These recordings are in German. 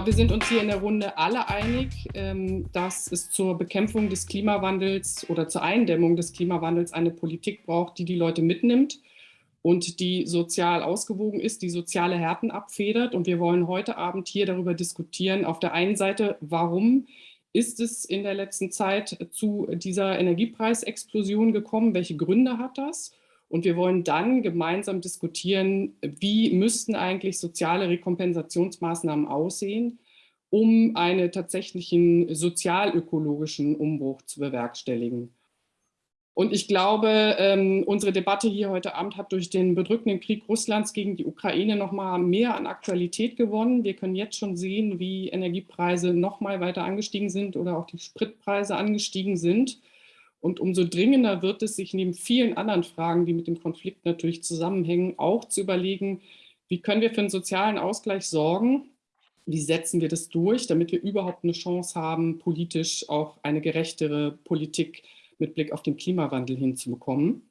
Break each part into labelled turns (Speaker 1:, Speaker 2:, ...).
Speaker 1: glaube, wir sind uns hier in der Runde alle einig, ähm, dass es zur Bekämpfung des Klimawandels oder zur Eindämmung des Klimawandels eine Politik braucht, die die Leute mitnimmt und die sozial ausgewogen ist, die soziale Härten abfedert. Und wir wollen heute Abend hier darüber diskutieren, auf der einen Seite, warum ist es in der letzten Zeit zu dieser Energiepreisexplosion gekommen? Welche Gründe hat das? Und wir wollen dann gemeinsam diskutieren, wie müssten eigentlich soziale Rekompensationsmaßnahmen aussehen, um einen tatsächlichen sozialökologischen Umbruch zu bewerkstelligen. Und ich glaube, ähm, unsere Debatte hier heute Abend hat durch den bedrückenden Krieg Russlands gegen die Ukraine noch mal mehr an Aktualität gewonnen. Wir können jetzt schon sehen, wie Energiepreise noch mal weiter angestiegen sind oder auch die Spritpreise angestiegen sind. Und umso dringender wird es, sich neben vielen anderen Fragen, die mit dem Konflikt natürlich zusammenhängen, auch zu überlegen, wie können wir für einen sozialen Ausgleich sorgen, wie setzen wir das durch, damit wir überhaupt eine Chance haben, politisch auch eine gerechtere Politik mit Blick auf den Klimawandel hinzubekommen.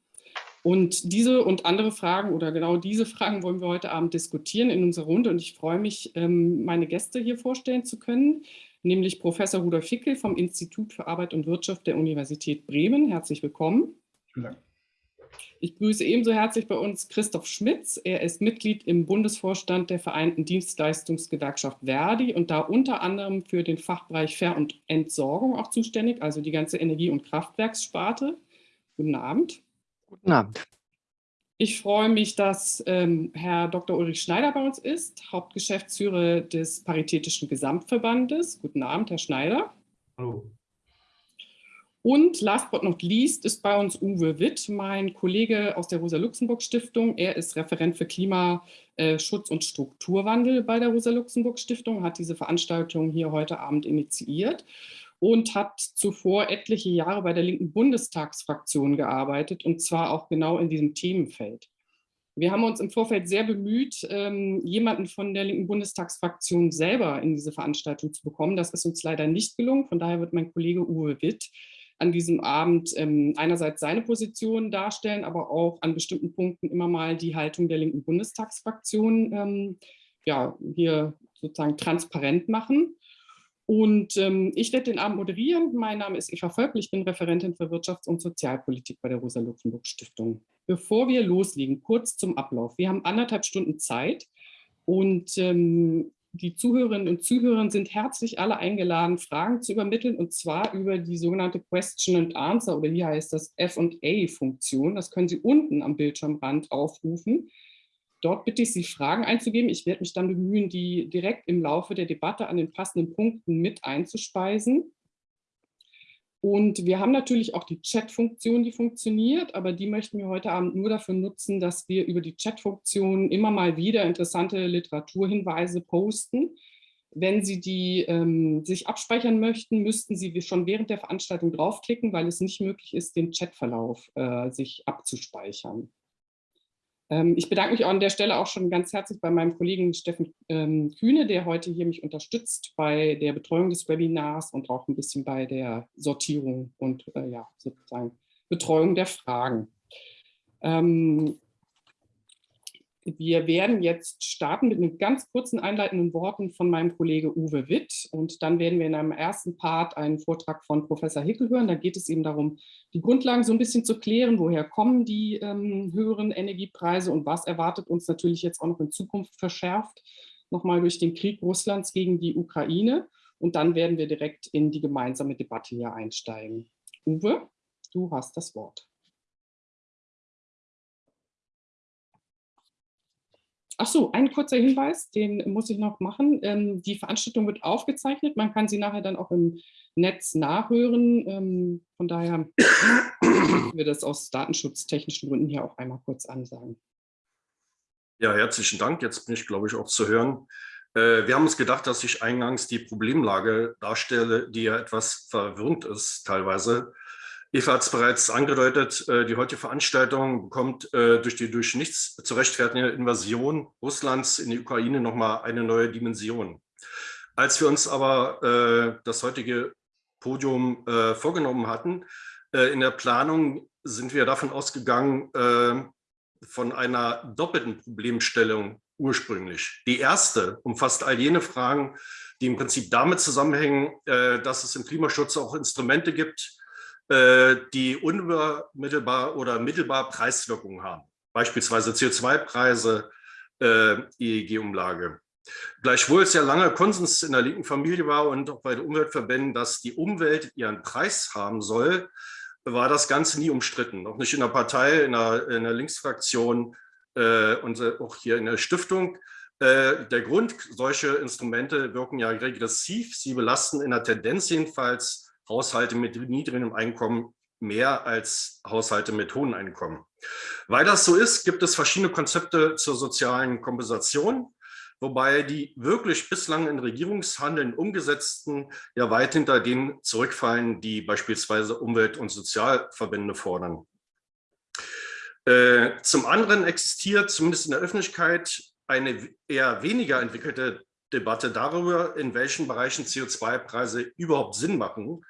Speaker 1: Und diese und andere Fragen oder genau diese Fragen wollen wir heute Abend diskutieren in unserer Runde. Und ich freue mich, ähm, meine Gäste hier vorstellen zu können nämlich Professor Rudolf Fickel vom Institut für Arbeit und Wirtschaft der Universität Bremen. Herzlich willkommen. Vielen Dank. Ich grüße ebenso herzlich bei uns Christoph Schmitz. Er ist Mitglied im Bundesvorstand der Vereinten Dienstleistungsgewerkschaft Verdi und da unter anderem für den Fachbereich Ver- und Entsorgung auch zuständig, also die ganze Energie- und Kraftwerkssparte. Guten Abend.
Speaker 2: Guten Abend.
Speaker 1: Ich freue mich, dass ähm, Herr Dr. Ulrich Schneider bei uns ist, Hauptgeschäftsführer des Paritätischen Gesamtverbandes. Guten Abend, Herr Schneider.
Speaker 3: Hallo.
Speaker 1: Und last but not least ist bei uns Uwe Witt, mein Kollege aus der Rosa-Luxemburg-Stiftung. Er ist Referent für Klimaschutz und Strukturwandel bei der Rosa-Luxemburg-Stiftung, hat diese Veranstaltung hier heute Abend initiiert und hat zuvor etliche Jahre bei der linken Bundestagsfraktion gearbeitet und zwar auch genau in diesem Themenfeld. Wir haben uns im Vorfeld sehr bemüht, ähm, jemanden von der linken Bundestagsfraktion selber in diese Veranstaltung zu bekommen. Das ist uns leider nicht gelungen. Von daher wird mein Kollege Uwe Witt an diesem Abend ähm, einerseits seine Position darstellen, aber auch an bestimmten Punkten immer mal die Haltung der linken Bundestagsfraktion ähm, ja, hier sozusagen transparent machen. Und ähm, ich werde den Abend moderieren. Mein Name ist Eva Völkel, ich bin Referentin für Wirtschafts- und Sozialpolitik bei der Rosa-Luxemburg-Stiftung. Bevor wir loslegen, kurz zum Ablauf. Wir haben anderthalb Stunden Zeit und ähm, die Zuhörerinnen und Zuhörer sind herzlich alle eingeladen, Fragen zu übermitteln und zwar über die sogenannte Question and Answer oder hier heißt das F&A-Funktion. Das können Sie unten am Bildschirmrand aufrufen. Dort bitte ich Sie, Fragen einzugeben. Ich werde mich dann bemühen, die direkt im Laufe der Debatte an den passenden Punkten mit einzuspeisen. Und wir haben natürlich auch die Chat-Funktion, die funktioniert, aber die möchten wir heute Abend nur dafür nutzen, dass wir über die Chat-Funktion immer mal wieder interessante Literaturhinweise posten. Wenn Sie die ähm, sich abspeichern möchten, müssten Sie schon während der Veranstaltung draufklicken, weil es nicht möglich ist, den Chatverlauf äh, sich abzuspeichern. Ähm, ich bedanke mich an der Stelle auch schon ganz herzlich bei meinem Kollegen Steffen ähm, Kühne, der heute hier mich unterstützt bei der Betreuung des Webinars und auch ein bisschen bei der Sortierung und äh, ja, sozusagen Betreuung der Fragen. Ähm, wir werden jetzt starten mit einem ganz kurzen einleitenden Worten von meinem Kollege Uwe Witt und dann werden wir in einem ersten Part einen Vortrag von Professor Hickel hören. Da geht es eben darum, die Grundlagen so ein bisschen zu klären, woher kommen die ähm, höheren Energiepreise und was erwartet uns natürlich jetzt auch noch in Zukunft verschärft, nochmal durch den Krieg Russlands gegen die Ukraine. Und dann werden wir direkt in die gemeinsame Debatte hier einsteigen. Uwe, du hast das Wort. Ach so, ein kurzer Hinweis, den muss ich noch machen. Ähm, die Veranstaltung wird aufgezeichnet. Man kann sie nachher dann auch im Netz nachhören. Ähm, von daher wir das aus datenschutztechnischen Gründen hier auch einmal kurz ansagen.
Speaker 3: Ja, herzlichen Dank. Jetzt bin ich, glaube ich, auch zu hören. Äh, wir haben uns gedacht, dass ich eingangs die Problemlage darstelle, die ja etwas verwirrend ist teilweise. Eva hat es bereits angedeutet, äh, die heutige Veranstaltung bekommt äh, durch die durch nichts zu rechtfertigende Invasion Russlands in die Ukraine nochmal eine neue Dimension. Als wir uns aber äh, das heutige Podium vorgenommen hatten, in der Planung sind wir davon ausgegangen, von einer doppelten Problemstellung ursprünglich. Die erste umfasst all jene Fragen, die im Prinzip damit zusammenhängen, dass es im Klimaschutz auch Instrumente gibt, die unmittelbar oder mittelbar Preiswirkungen haben. Beispielsweise CO2-Preise, äh, EEG-Umlage. Gleichwohl es ja lange Konsens in der linken Familie war und auch bei den Umweltverbänden, dass die Umwelt ihren Preis haben soll, war das Ganze nie umstritten. Auch nicht in der Partei, in der, in der Linksfraktion äh, und auch hier in der Stiftung. Äh, der Grund, solche Instrumente wirken ja regressiv. Sie belasten in der Tendenz jedenfalls Haushalte mit niedrigem Einkommen mehr als Haushalte mit hohem Einkommen. Weil das so ist, gibt es verschiedene Konzepte zur sozialen Kompensation wobei die wirklich bislang in Regierungshandeln umgesetzten ja weit hinter denen zurückfallen, die beispielsweise Umwelt- und Sozialverbände fordern. Äh, zum anderen existiert zumindest in der Öffentlichkeit eine eher weniger entwickelte Debatte darüber, in welchen Bereichen CO2-Preise überhaupt Sinn machen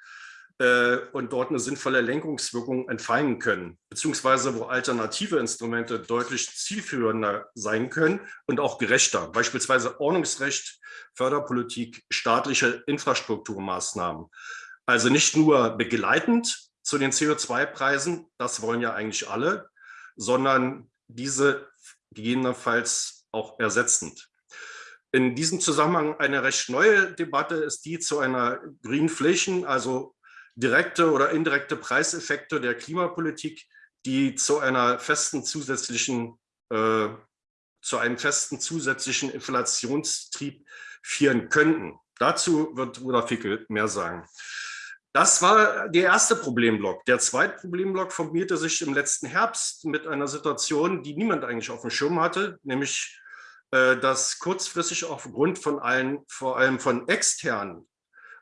Speaker 3: äh, und dort eine sinnvolle Lenkungswirkung entfallen können, beziehungsweise wo alternative Instrumente deutlich zielführender sein können und auch gerechter, beispielsweise Ordnungsrecht, Förderpolitik, staatliche Infrastrukturmaßnahmen. Also nicht nur begleitend zu den CO2-Preisen, das wollen ja eigentlich alle, sondern diese gegebenenfalls auch ersetzend. In diesem Zusammenhang eine recht neue Debatte ist die zu einer Greenflation, also direkte oder indirekte Preiseffekte der Klimapolitik, die zu einer festen zusätzlichen, äh, zu einem festen zusätzlichen Inflationstrieb führen könnten. Dazu wird Rudolf Fickel mehr sagen. Das war der erste Problemblock. Der zweite Problemblock formierte sich im letzten Herbst mit einer Situation, die niemand eigentlich auf dem Schirm hatte, nämlich äh, dass kurzfristig aufgrund von allen, vor allem von externen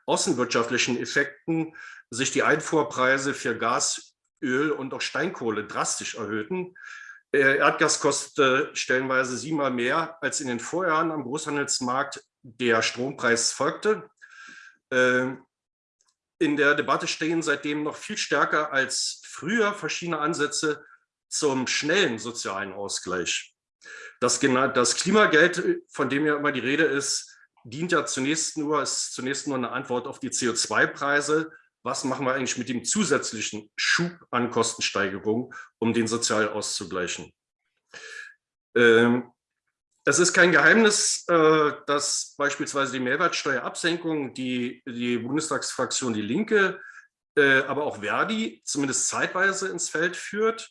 Speaker 3: außenwirtschaftlichen Effekten sich die Einfuhrpreise für Gas, Öl und auch Steinkohle drastisch erhöhten. Äh, Erdgas kostete stellenweise siebenmal mehr als in den Vorjahren am Großhandelsmarkt. Der Strompreis folgte. Ähm, in der Debatte stehen seitdem noch viel stärker als früher verschiedene Ansätze zum schnellen sozialen Ausgleich. Das, das Klimageld, von dem ja immer die Rede ist, dient ja zunächst nur, ist zunächst nur eine Antwort auf die CO2-Preise was machen wir eigentlich mit dem zusätzlichen Schub an Kostensteigerung, um den sozial auszugleichen. Ähm, es ist kein Geheimnis, äh, dass beispielsweise die Mehrwertsteuerabsenkung die, die Bundestagsfraktion Die Linke, äh, aber auch Verdi zumindest zeitweise ins Feld führt,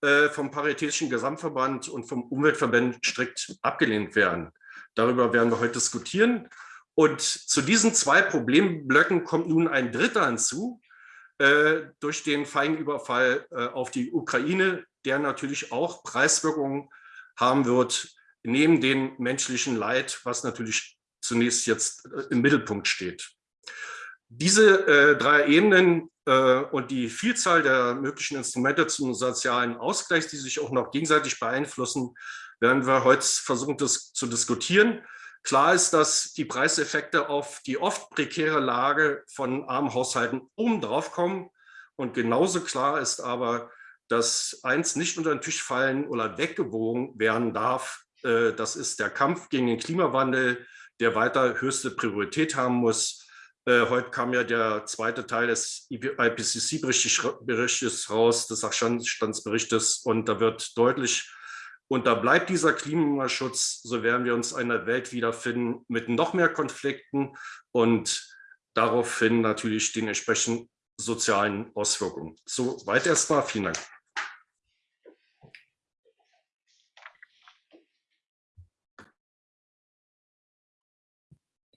Speaker 3: äh, vom Paritätischen Gesamtverband und vom Umweltverband strikt abgelehnt werden. Darüber werden wir heute diskutieren. Und zu diesen zwei Problemblöcken kommt nun ein dritter hinzu, äh, durch den Feinüberfall äh, auf die Ukraine, der natürlich auch Preiswirkungen haben wird, neben dem menschlichen Leid, was natürlich zunächst jetzt äh, im Mittelpunkt steht. Diese äh, drei Ebenen äh, und die Vielzahl der möglichen Instrumente zum sozialen Ausgleich, die sich auch noch gegenseitig beeinflussen, werden wir heute versuchen das zu diskutieren. Klar ist, dass die Preiseffekte auf die oft prekäre Lage von armen Haushalten obendrauf kommen. Und genauso klar ist aber, dass eins nicht unter den Tisch fallen oder weggewogen werden darf. Äh, das ist der Kampf gegen den Klimawandel, der weiter höchste Priorität haben muss. Äh, heute kam ja der zweite Teil des IPCC-Berichtes raus, des Sachstandsberichtes, und da wird deutlich, und da bleibt dieser Klimaschutz, so werden wir uns einer Welt wiederfinden mit noch mehr Konflikten und daraufhin natürlich den entsprechenden sozialen Auswirkungen. So weit erstmal. Vielen Dank.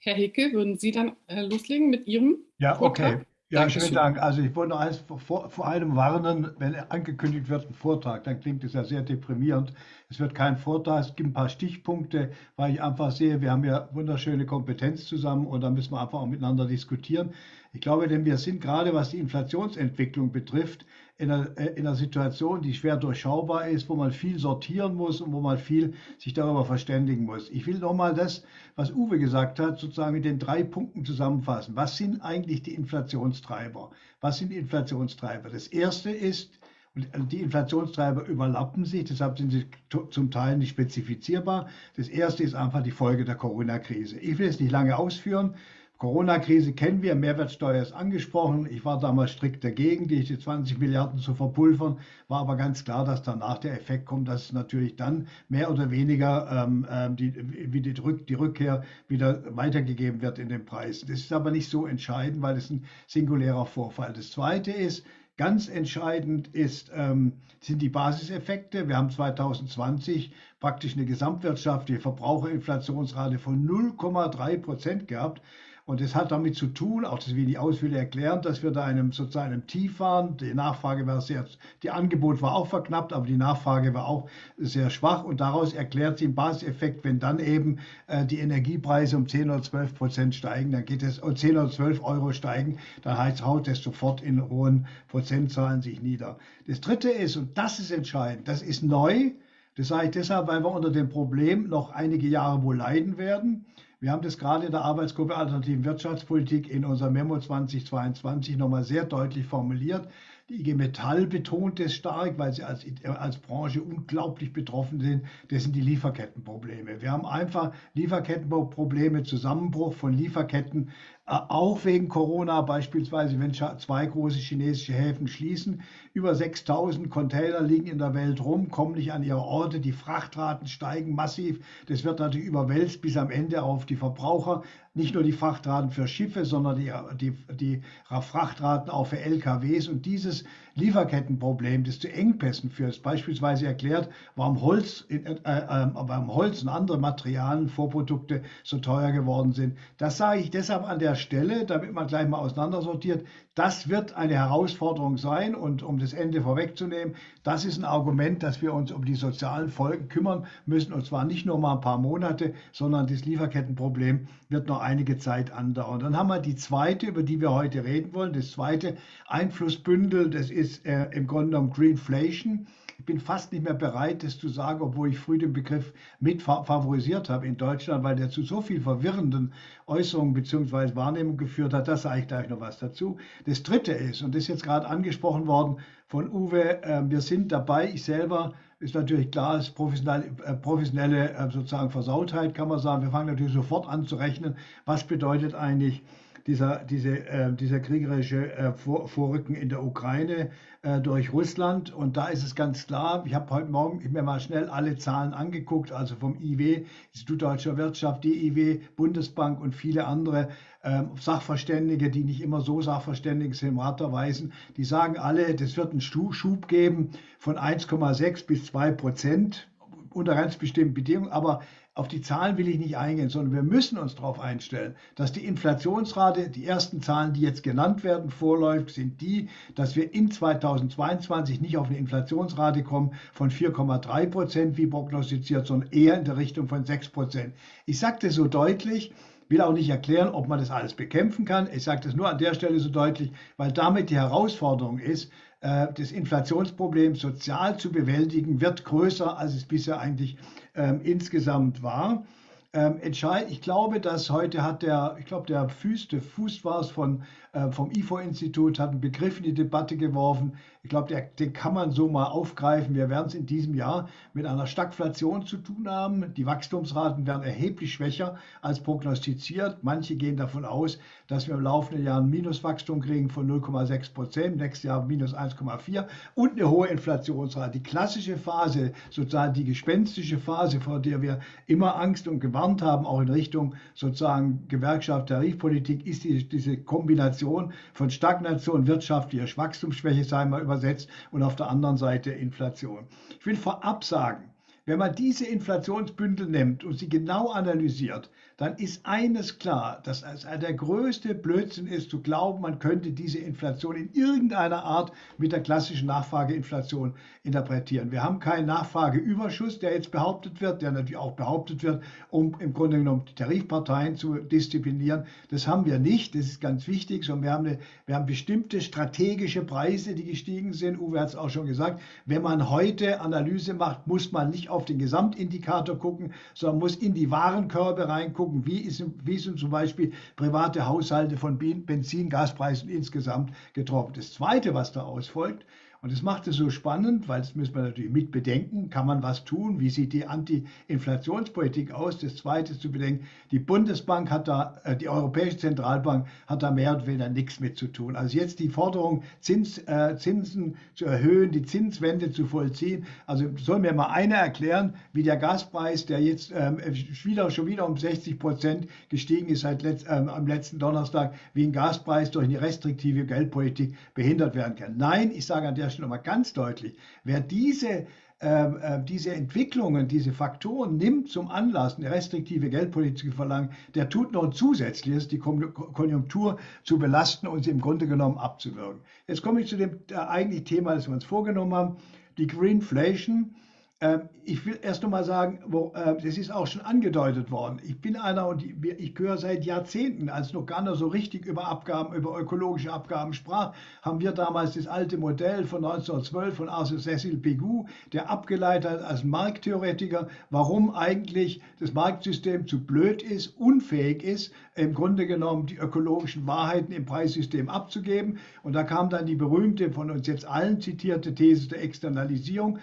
Speaker 1: Herr Hicke, würden Sie dann äh, loslegen mit Ihrem?
Speaker 2: Ja, Vortrag? Ja, Dankeschön. schönen Dank. Also ich wollte noch eins vor, vor allem warnen, wenn angekündigt wird, ein Vortrag, dann klingt es ja sehr deprimierend. Es wird kein Vortrag, es gibt ein paar Stichpunkte, weil ich einfach sehe, wir haben ja wunderschöne Kompetenz zusammen und da müssen wir einfach auch miteinander diskutieren. Ich glaube, denn wir sind gerade, was die Inflationsentwicklung betrifft, in einer, äh, in einer Situation, die schwer durchschaubar ist, wo man viel sortieren muss und wo man viel sich darüber verständigen muss. Ich will nochmal das, was Uwe gesagt hat, sozusagen mit den drei Punkten zusammenfassen. Was sind eigentlich die Inflationstreiber? Was sind die Inflationstreiber? Das erste ist, Und die Inflationstreiber überlappen sich, deshalb sind sie zum Teil nicht spezifizierbar. Das erste ist einfach die Folge der Corona-Krise. Ich will es nicht lange ausführen. Corona-Krise kennen wir, Mehrwertsteuer ist angesprochen. Ich war damals strikt dagegen, die 20 Milliarden zu verpulvern, war aber ganz klar, dass danach der Effekt kommt, dass es natürlich dann mehr oder weniger ähm, ähm die, wie die, die Rückkehr wieder weitergegeben wird in den Preisen. Das ist aber nicht so entscheidend, weil es ein singulärer Vorfall. Das Zweite ist, Ganz entscheidend ist, ähm, sind die Basiseffekte. Wir haben 2020 praktisch eine gesamtwirtschaftliche Verbraucherinflationsrate von 0,3 Prozent gehabt. Und das hat damit zu tun, auch das will ich ausführlich erklären, dass wir da einem sozusagen einem Tief waren. Die Nachfrage war sehr, die Angebot war auch verknappt, aber die Nachfrage war auch sehr schwach. Und daraus erklärt sich ein Basiseffekt, wenn dann eben äh, die Energiepreise um 10 oder 12 Prozent steigen, dann geht es, um 10 oder 12 Euro steigen, dann heißt, haut das sofort in hohen Prozentzahlen sich nieder. Das dritte ist, und das ist entscheidend, das ist neu. Das sage ich deshalb, weil wir unter dem Problem noch einige Jahre wohl leiden werden. Wir haben das gerade in der Arbeitsgruppe Alternativen Wirtschaftspolitik in unserem Memo 2022 nochmal sehr deutlich formuliert. Die IG Metall betont es stark, weil sie als, als Branche unglaublich betroffen sind. Das sind die Lieferkettenprobleme. Wir haben einfach Lieferkettenprobleme, Zusammenbruch von Lieferketten auch wegen Corona, beispielsweise wenn zwei große chinesische Häfen schließen. Über 6000 Container liegen in der Welt rum, kommen nicht an ihre Orte. Die Frachtraten steigen massiv. Das wird natürlich überwälzt bis am Ende auf die Verbraucher. Nicht nur die Frachtraten für Schiffe, sondern die, die, die Frachtraten auch für LKWs. Und dieses Lieferkettenproblem, das zu Engpässen führt, beispielsweise erklärt, warum Holz, äh, äh, warum Holz und andere Materialien, Vorprodukte so teuer geworden sind. Das sage ich deshalb an der Stelle, damit man gleich mal auseinandersortiert. Das wird eine Herausforderung sein und um das Ende vorwegzunehmen, das ist ein Argument, dass wir uns um die sozialen Folgen kümmern müssen und zwar nicht nur mal ein paar Monate, sondern das Lieferkettenproblem wird noch einige Zeit andauern. Dann haben wir die zweite, über die wir heute reden wollen, das zweite Einflussbündel, das ist äh, im Grunde genommen Greenflation. Ich bin fast nicht mehr bereit, das zu sagen, obwohl ich früh den Begriff mit favorisiert habe in Deutschland, weil der zu so viel verwirrenden Äußerungen bzw. Wahrnehmungen geführt hat. Das sage ich gleich noch was dazu. Das Dritte ist, und das ist jetzt gerade angesprochen worden von Uwe, äh, wir sind dabei, ich selber ist natürlich klar, ist professionelle, äh, professionelle äh, sozusagen Versautheit, kann man sagen. Wir fangen natürlich sofort an zu rechnen, was bedeutet eigentlich dieser, diese, äh, dieser kriegerische äh, Vor Vorrücken in der Ukraine äh, durch Russland. Und da ist es ganz klar, ich habe heute Morgen mir mal schnell alle Zahlen angeguckt, also vom IW, Institut Deutscher Wirtschaft, DIW, Bundesbank und viele andere ähm, Sachverständige, die nicht immer so sachverständig sind, im Rat erweisen, die sagen alle, das wird einen Schub geben von 1,6 bis 2 Prozent unter ganz bestimmten Bedingungen, aber auf die Zahlen will ich nicht eingehen, sondern wir müssen uns darauf einstellen, dass die Inflationsrate, die ersten Zahlen, die jetzt genannt werden, vorläuft, sind die, dass wir in 2022 nicht auf eine Inflationsrate kommen von 4,3 Prozent, wie prognostiziert, sondern eher in der Richtung von 6 Prozent. Ich sage das so deutlich, will auch nicht erklären, ob man das alles bekämpfen kann. Ich sage das nur an der Stelle so deutlich, weil damit die Herausforderung ist, äh, das Inflationsproblem sozial zu bewältigen, wird größer, als es bisher eigentlich ähm, insgesamt war. Ähm, entscheid, ich glaube, dass heute hat der, ich glaube, der Fuß, der Fuß war es von, vom IFO-Institut, hat einen Begriff in die Debatte geworfen. Ich glaube, den kann man so mal aufgreifen. Wir werden es in diesem Jahr mit einer Stagflation zu tun haben. Die Wachstumsraten werden erheblich schwächer als prognostiziert. Manche gehen davon aus, dass wir im laufenden Jahr ein Minuswachstum kriegen von 0,6 Prozent, nächstes Jahr minus 1,4 und eine hohe Inflationsrate. Die klassische Phase, sozusagen die gespenstische Phase, vor der wir immer Angst und gewarnt haben, auch in Richtung sozusagen Gewerkschaft, Tarifpolitik, ist die, diese Kombination von Stagnation, wirtschaftlicher Wachstumsschwäche, sagen wir übersetzt, und auf der anderen Seite Inflation. Ich will vorab sagen, wenn man diese Inflationsbündel nimmt und sie genau analysiert, dann ist eines klar, dass es der größte Blödsinn ist, zu glauben, man könnte diese Inflation in irgendeiner Art mit der klassischen Nachfrageinflation interpretieren. Wir haben keinen Nachfrageüberschuss, der jetzt behauptet wird, der natürlich auch behauptet wird, um im Grunde genommen die Tarifparteien zu disziplinieren. Das haben wir nicht, das ist ganz wichtig, sondern wir haben, eine, wir haben bestimmte strategische Preise, die gestiegen sind. Uwe hat es auch schon gesagt, wenn man heute Analyse macht, muss man nicht auf den Gesamtindikator gucken, sondern muss in die Warenkörbe reingucken gucken, wie, ist, wie sind zum Beispiel private Haushalte von Benzin, Gaspreisen insgesamt getroffen. Das Zweite, was da ausfolgt, Und das macht es so spannend, weil das müssen wir natürlich mit bedenken. Kann man was tun? Wie sieht die Anti-Inflationspolitik aus? Das Zweite zu bedenken, die Bundesbank hat da, äh, die Europäische Zentralbank hat da mehr oder weniger nichts mit zu tun. Also jetzt die Forderung, Zins, äh, Zinsen zu erhöhen, die Zinswende zu vollziehen. Also soll mir mal einer erklären, wie der Gaspreis, der jetzt ähm, wieder, schon wieder um 60 Prozent gestiegen ist seit letzt, ähm, am letzten Donnerstag, wie ein Gaspreis durch eine restriktive Geldpolitik behindert werden kann. Nein, ich sage an der Stelle mal ganz deutlich, wer diese äh, diese Entwicklungen, diese Faktoren nimmt zum Anlass, eine restriktive Geldpolitik zu verlangen, der tut noch ein zusätzliches, die Konjunktur zu belasten und sie im Grunde genommen abzuwirken. Jetzt komme ich zu dem äh, eigentlichen Thema, das wir uns vorgenommen haben, die Greenflation. Ähm, ich will erst noch mal sagen, wo, äh, das ist auch schon angedeutet worden. Ich bin einer und ich höre seit Jahrzehnten, als noch gar nicht so richtig über Abgaben, über ökologische Abgaben sprach, haben wir damals das alte Modell von 1912 von Arthur Cecil Pigou, der abgeleitet hat als Markttheoretiker, warum eigentlich das Marktsystem zu blöd ist, unfähig ist, im Grunde genommen die ökologischen Wahrheiten im Preissystem abzugeben. Und da kam dann die berühmte, von uns jetzt allen zitierte These der Externalisierung.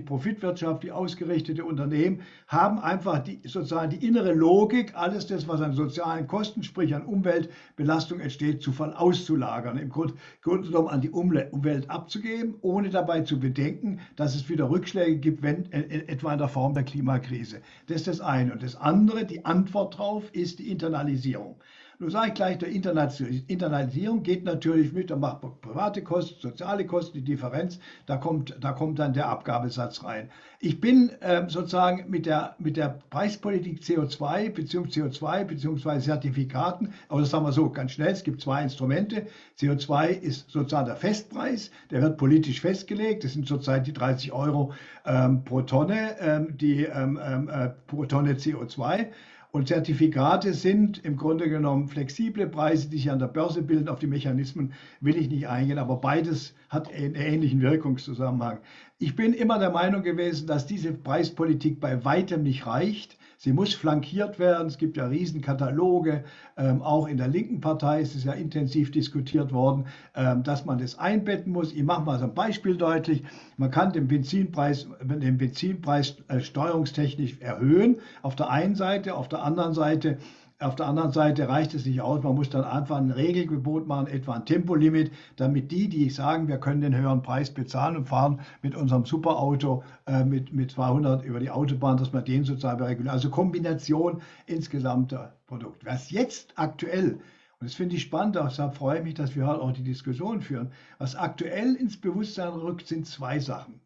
Speaker 2: Privatwirtschaftlich, profitwirtschaftlich ausgerichtete Unternehmen haben einfach die, sozusagen die innere Logik, alles das, was an sozialen Kosten, sprich an Umweltbelastung entsteht, zu auszulagern, im Grunde genommen an die Umwelt abzugeben, ohne dabei zu bedenken, dass es wieder Rückschläge gibt, wenn, äh, etwa in der Form der Klimakrise. Das ist das eine. Und das andere, die Antwort darauf ist die Internalisierung. Nun sage ich gleich, der Internalisierung geht natürlich mit, da macht private Kosten, soziale Kosten, die Differenz, da kommt, da kommt dann der Abgabesatz rein. Ich bin äh, sozusagen mit der, mit der Preispolitik CO2 bzw. CO2 bzw. Zertifikaten, aber das sagen wir so ganz schnell, es gibt zwei Instrumente. CO2 ist sozusagen der Festpreis, der wird politisch festgelegt, das sind zurzeit die 30 Euro ähm, pro Tonne, ähm, die, ähm, ähm äh, pro Tonne CO2. Und Zertifikate sind im Grunde genommen flexible Preise, die sich an der Börse bilden. Auf die Mechanismen will ich nicht eingehen, aber beides hat einen ähnlichen Wirkungszusammenhang. Ich bin immer der Meinung gewesen, dass diese Preispolitik bei weitem nicht reicht. Sie muss flankiert werden. Es gibt ja Riesenkataloge. Ähm, auch in der linken Partei ist es ja intensiv diskutiert worden, ähm, dass man das einbetten muss. Ich mache mal so ein Beispiel deutlich. Man kann den Benzinpreis, den Benzinpreis äh, steuerungstechnisch erhöhen. Auf der einen Seite, auf der anderen Seite auf der anderen Seite reicht es nicht aus. Man muss dann einfach ein Regelgebot machen, etwa ein Tempolimit, damit die, die sagen, wir können den höheren Preis bezahlen und fahren mit unserem Superauto äh, mit, mit 200 über die Autobahn, dass man den sozusagen reguliert. Also Kombination insgesamter Produkt. Was jetzt aktuell und das finde ich spannend, deshalb freue ich mich, dass wir heute auch die Diskussion führen. Was aktuell ins Bewusstsein rückt, sind zwei Sachen.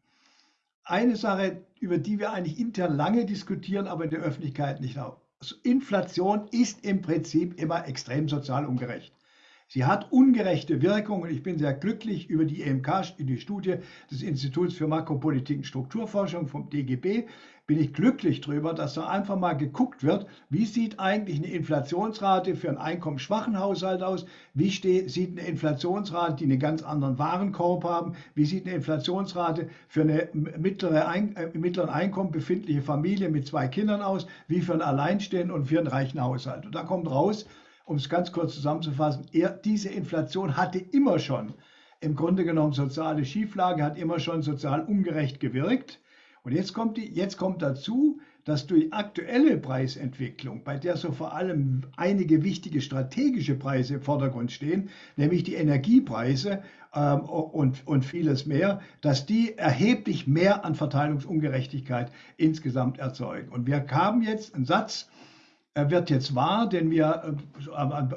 Speaker 2: Eine Sache, über die wir eigentlich intern lange diskutieren, aber in der Öffentlichkeit nicht Inflation ist im Prinzip immer extrem sozial ungerecht. Sie hat ungerechte Wirkungen. Ich bin sehr glücklich über die EMK, die Studie des Instituts für Makropolitik und Strukturforschung vom DGB, bin ich glücklich darüber, dass da einfach mal geguckt wird, wie sieht eigentlich eine Inflationsrate für einen einkommensschwachen Haushalt aus, wie sieht eine Inflationsrate, die einen ganz anderen Warenkorb haben, wie sieht eine Inflationsrate für eine mittlere Ein äh, mittleren Einkommen befindliche Familie mit zwei Kindern aus, wie für einen Alleinstehenden und für einen reichen Haushalt. Und da kommt raus, um es ganz kurz zusammenzufassen, er, diese Inflation hatte immer schon im Grunde genommen soziale Schieflage, hat immer schon sozial ungerecht gewirkt. Und jetzt kommt, die, jetzt kommt dazu, dass durch aktuelle Preisentwicklung, bei der so vor allem einige wichtige strategische Preise im Vordergrund stehen, nämlich die Energiepreise ähm, und, und vieles mehr, dass die erheblich mehr an Verteilungsungerechtigkeit insgesamt erzeugen. Und wir haben jetzt einen Satz, wird jetzt wahr, den wir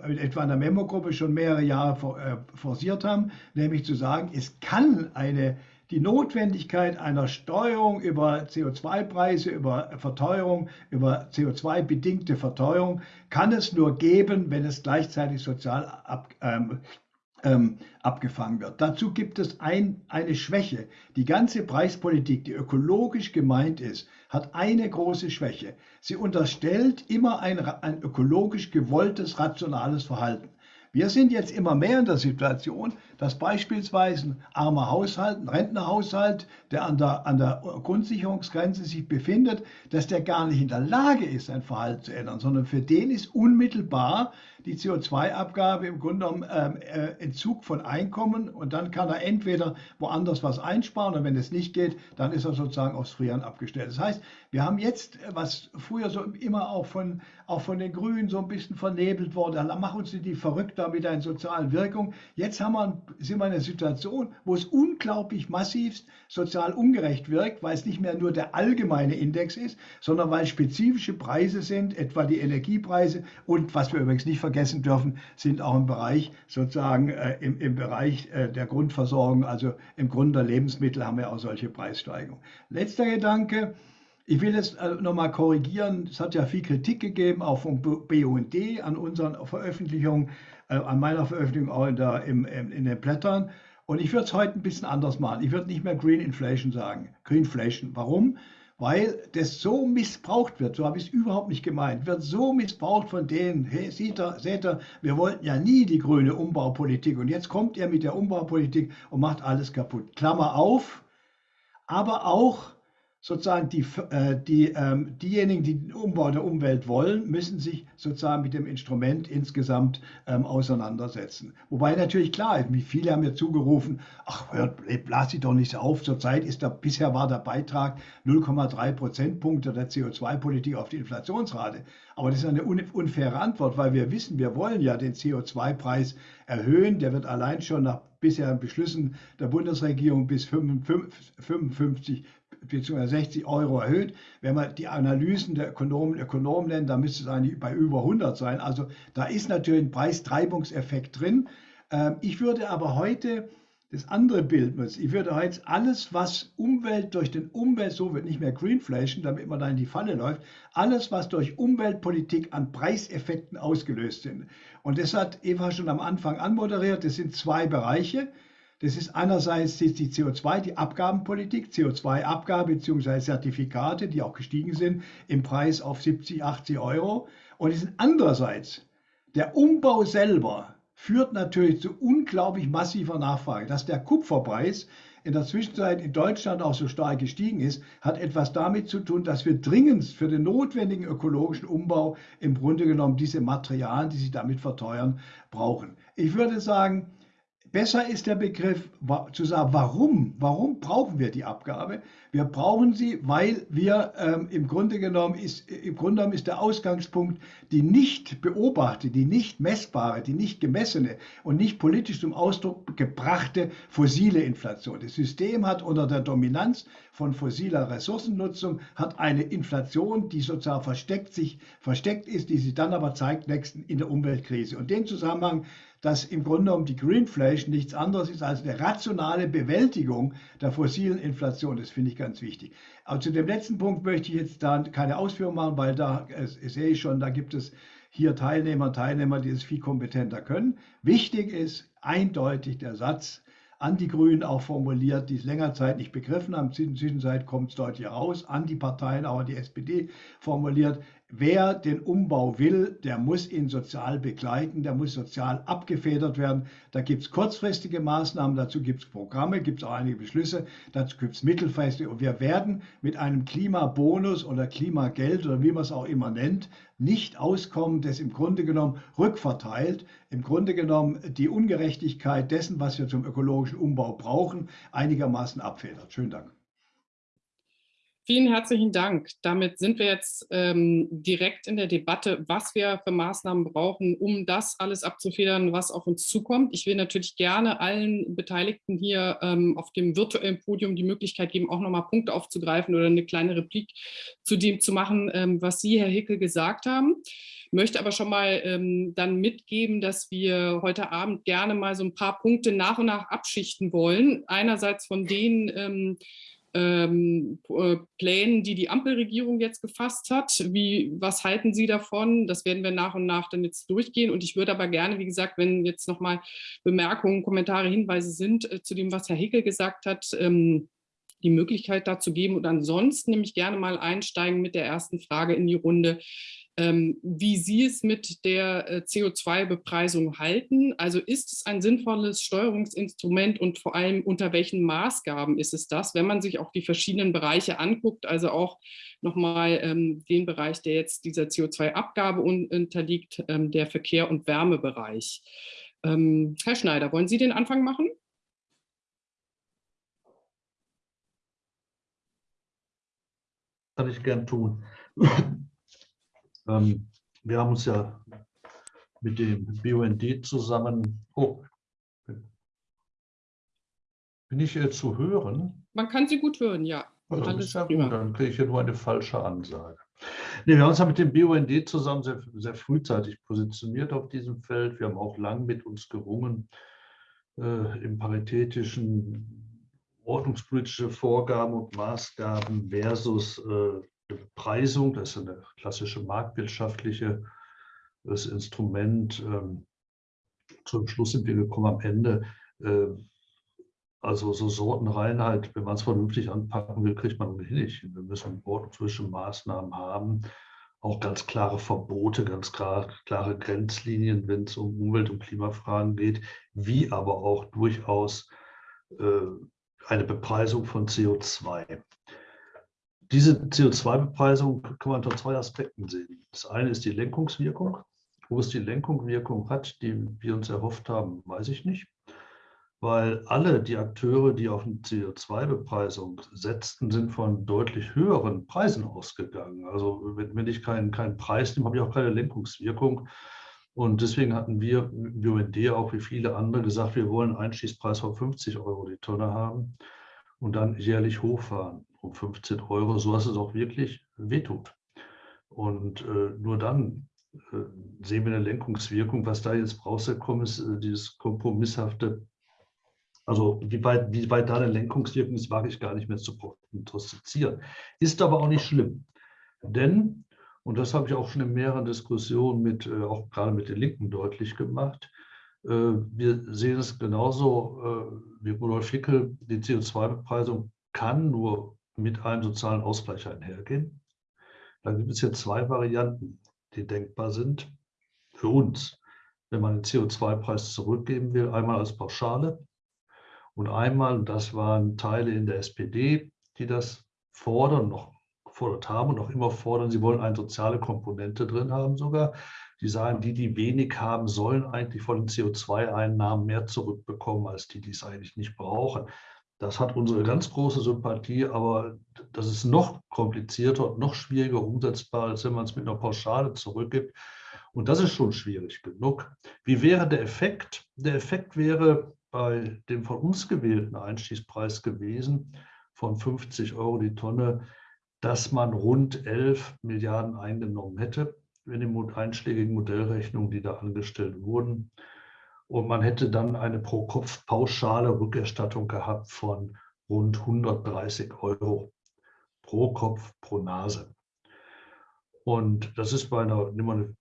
Speaker 2: äh, etwa in der Memo-Gruppe schon mehrere Jahre äh, forciert haben, nämlich zu sagen, es kann eine die Notwendigkeit einer Steuerung über CO2-Preise, über Verteuerung, über CO2-bedingte Verteuerung kann es nur geben, wenn es gleichzeitig sozial ab, ähm, ähm, abgefangen wird. Dazu gibt es ein, eine Schwäche. Die ganze Preispolitik, die ökologisch gemeint ist, hat eine große Schwäche. Sie unterstellt immer ein, ein ökologisch gewolltes, rationales Verhalten. Wir sind jetzt immer mehr in der Situation, dass beispielsweise ein armer Haushalt, ein Rentnerhaushalt, der an der, an der Grundsicherungsgrenze sich befindet, dass der gar nicht in der Lage ist, sein Verhalten zu ändern, sondern für den ist unmittelbar die CO2-Abgabe im Grunde genommen ähm, äh, Entzug von Einkommen und dann kann er entweder woanders was einsparen und wenn es nicht geht, dann ist er sozusagen aufs Frieren abgestellt. Das heißt, wir haben jetzt, was früher so immer auch von, auch von den Grünen so ein bisschen vernebelt wurde, machen uns die verrückt da mit einer sozialen Wirkung. Jetzt haben wir, sind wir in einer Situation, wo es unglaublich massiv sozial ungerecht wirkt, weil es nicht mehr nur der allgemeine Index ist, sondern weil spezifische Preise sind, etwa die Energiepreise und was wir übrigens nicht vergessen dürfen, sind auch im Bereich sozusagen äh, im, im Bereich äh, der Grundversorgung, also im Grunde der Lebensmittel haben wir auch solche Preissteigerungen. Letzter Gedanke, ich will jetzt äh, nochmal korrigieren. Es hat ja viel Kritik gegeben, auch vom BUND an unseren Veröffentlichungen, äh, an meiner Veröffentlichung auch in, der, im, in den Blättern. Und ich würde es heute ein bisschen anders machen. Ich würde nicht mehr Green Inflation sagen. Greenflation. Warum? Weil das so missbraucht wird, so habe ich es überhaupt nicht gemeint, wird so missbraucht von denen, hey, seht ihr, seht ihr, wir wollten ja nie die grüne Umbaupolitik und jetzt kommt ihr mit der Umbaupolitik und macht alles kaputt. Klammer auf, aber auch sozusagen die, äh, die, ähm, diejenigen, die den Umbau der Umwelt wollen, müssen sich sozusagen mit dem Instrument insgesamt ähm, auseinandersetzen. Wobei natürlich klar ist, viele haben mir zugerufen, ach, hört, blas sie doch nicht auf, zurzeit ist der, bisher war der Beitrag 0,3 Prozentpunkte der CO2-Politik auf die Inflationsrate. Aber das ist eine unfaire Antwort, weil wir wissen, wir wollen ja den CO2-Preis erhöhen. Der wird allein schon nach bisherigen Beschlüssen der Bundesregierung bis 55 bzw. 60 Euro erhöht. Wenn man die Analysen der Ökonomen, Ökonomen nennt, dann müsste es eigentlich bei über 100 sein. Also da ist natürlich ein Preistreibungseffekt drin. Ähm, ich würde aber heute das andere Bild nutzen. Ich würde heute alles, was Umwelt durch den Umwelt, so wird nicht mehr Greenflation, damit man da in die Falle läuft, alles, was durch Umweltpolitik an Preiseffekten ausgelöst sind. Und das hat Eva schon am Anfang anmoderiert. Das sind zwei Bereiche. Das ist einerseits die CO2, die Abgabenpolitik, CO2-Abgabe bzw. Zertifikate, die auch gestiegen sind im Preis auf 70, 80 Euro. Und es ist andererseits der Umbau selber führt natürlich zu unglaublich massiver Nachfrage. Dass der Kupferpreis in der Zwischenzeit in Deutschland auch so stark gestiegen ist, hat etwas damit zu tun, dass wir dringend für den notwendigen ökologischen Umbau im Grunde genommen diese Materialien, die sich damit verteuern, brauchen. Ich würde sagen, Besser ist der Begriff zu sagen, warum? Warum brauchen wir die Abgabe? Wir brauchen sie, weil wir ähm, im Grunde genommen ist, im Grunde genommen ist der Ausgangspunkt die nicht beobachtete, die nicht messbare, die nicht gemessene und nicht politisch zum Ausdruck gebrachte fossile Inflation. Das System hat unter der Dominanz von fossiler Ressourcennutzung hat eine Inflation, die sozusagen versteckt sich versteckt ist, die sich dann aber zeigt nächsten in der Umweltkrise. Und den Zusammenhang dass im Grunde genommen die Greenflation nichts anderes ist als eine rationale Bewältigung der fossilen Inflation. Das finde ich ganz wichtig. Aber zu dem letzten Punkt möchte ich jetzt da keine Ausführung machen, weil da sehe ich schon, da gibt es hier Teilnehmer, Teilnehmer, die es viel kompetenter können. Wichtig ist eindeutig der Satz, an die Grünen auch formuliert, die es länger Zeit nicht begriffen haben. In der Zwischenzeit kommt es deutlich heraus, an die Parteien, auch an die SPD formuliert. Wer den Umbau will, der muss ihn sozial begleiten, der muss sozial abgefedert werden. Da gibt es kurzfristige Maßnahmen, dazu gibt es Programme, gibt es auch einige Beschlüsse, dazu gibt es mittelfristige. Und wir werden mit einem Klimabonus oder Klimageld oder wie man es auch immer nennt, nicht auskommen, das im Grunde genommen rückverteilt, im Grunde genommen die Ungerechtigkeit dessen, was wir zum ökologischen Umbau brauchen, einigermaßen abfedert. Schönen Dank.
Speaker 1: Vielen herzlichen Dank. Damit sind wir jetzt ähm, direkt in der Debatte, was wir für Maßnahmen brauchen, um das alles abzufedern, was auf uns zukommt. Ich will natürlich gerne allen Beteiligten hier ähm, auf dem virtuellen Podium die Möglichkeit geben, auch nochmal Punkte aufzugreifen oder eine kleine Replik zu dem zu machen, ähm, was Sie, Herr Hickel, gesagt haben möchte aber schon mal ähm, dann mitgeben, dass wir heute Abend gerne mal so ein paar Punkte nach und nach abschichten wollen. Einerseits von denen, ähm, äh, Plänen, die die Ampelregierung jetzt gefasst hat. Wie, was halten Sie davon? Das werden wir nach und nach dann jetzt durchgehen. Und ich würde aber gerne, wie gesagt, wenn jetzt nochmal Bemerkungen, Kommentare, Hinweise sind äh, zu dem, was Herr Hickel gesagt hat, ähm, die Möglichkeit dazu geben. Und ansonsten nämlich gerne mal einsteigen mit der ersten Frage in die Runde, wie Sie es mit der äh, CO2-Bepreisung halten. Also ist es ein sinnvolles Steuerungsinstrument und vor allem unter welchen Maßgaben ist es das, wenn man sich auch die verschiedenen Bereiche anguckt, also auch nochmal ähm, den Bereich, der jetzt dieser CO2-Abgabe unterliegt, ähm, der Verkehr- und Wärmebereich. Ähm, Herr Schneider, wollen Sie den Anfang machen?
Speaker 4: Kann ich gern tun. Ähm, wir haben uns ja mit dem BUND zusammen. Oh, bin ich hier zu hören?
Speaker 1: Man kann Sie gut hören, ja.
Speaker 4: Also, Alles ja gut, dann kriege ich hier nur eine falsche Ansage. Nee, wir haben uns ja mit dem BUND zusammen sehr, sehr frühzeitig positioniert auf diesem Feld. Wir haben auch lang mit uns gerungen äh, im paritätischen ordnungspolitische Vorgaben und Maßgaben versus äh, Bepreisung, das ist eine klassische marktwirtschaftliche das Instrument. Ähm, zum Schluss sind wir gekommen am Ende. Äh, also so Sortenreinheit, wenn man es vernünftig anpacken will, kriegt man ohnehin nicht. Wir müssen ordnungspolitische Maßnahmen haben, auch ganz klare Verbote, ganz klar, klare Grenzlinien, wenn es um Umwelt- und Klimafragen geht, wie aber auch durchaus äh, eine Bepreisung von CO2. Diese CO2-Bepreisung kann man unter zwei Aspekten sehen. Das eine ist die Lenkungswirkung. Wo es die Lenkungswirkung hat, die wir uns erhofft haben, weiß ich nicht. Weil alle die Akteure, die auf eine CO2-Bepreisung setzten, sind von deutlich höheren Preisen ausgegangen. Also wenn, ich keinen, keinen Preis nehme, habe ich auch keine Lenkungswirkung. Und deswegen hatten wir im BUND auch wie viele andere gesagt, wir wollen einen Einschießpreis von 50 Euro die Tonne haben und dann jährlich hochfahren um 15 Euro, so dass es auch wirklich wehtut. Und äh, nur dann äh, sehen wir eine Lenkungswirkung. Was da jetzt rausgekommen ist, äh, dieses kompromisshafte, also wie weit, wie weit da eine Lenkungswirkung ist, wage ich gar nicht mehr zu prognostizieren. Ist aber auch nicht schlimm. Denn und das habe ich auch schon in mehreren Diskussionen mit, äh, auch gerade mit den Linken deutlich gemacht. Äh, wir sehen es genauso äh, wie Rudolf Hickel, die CO2-Bepreisung kann nur mit einem sozialen Ausgleich einhergehen. Da gibt es jetzt zwei Varianten, die denkbar sind für uns, wenn man den CO2-Preis zurückgeben will. Einmal als Pauschale und einmal, das waren Teile in der SPD, die das fordern, noch gefordert haben und noch immer fordern, sie wollen eine soziale Komponente drin haben sogar. Die sagen, die, die wenig haben, sollen eigentlich von den CO2-Einnahmen mehr zurückbekommen, als die, die es eigentlich nicht brauchen. Das hat unsere ganz große Sympathie, aber das ist noch komplizierter und noch schwieriger umsetzbar, als wenn man es mit einer Pauschale zurückgibt. Und das ist schon schwierig genug. Wie wäre der Effekt? Der Effekt wäre bei dem von uns gewählten Einstiegspreis gewesen von 50 Euro die Tonne, dass man rund 11 Milliarden eingenommen hätte in den einschlägigen Modellrechnungen, die da angestellt wurden. Und man hätte dann eine Pro-Kopf-pauschale Rückerstattung gehabt von rund 130 Euro pro Kopf pro Nase. Und das ist bei einer, einem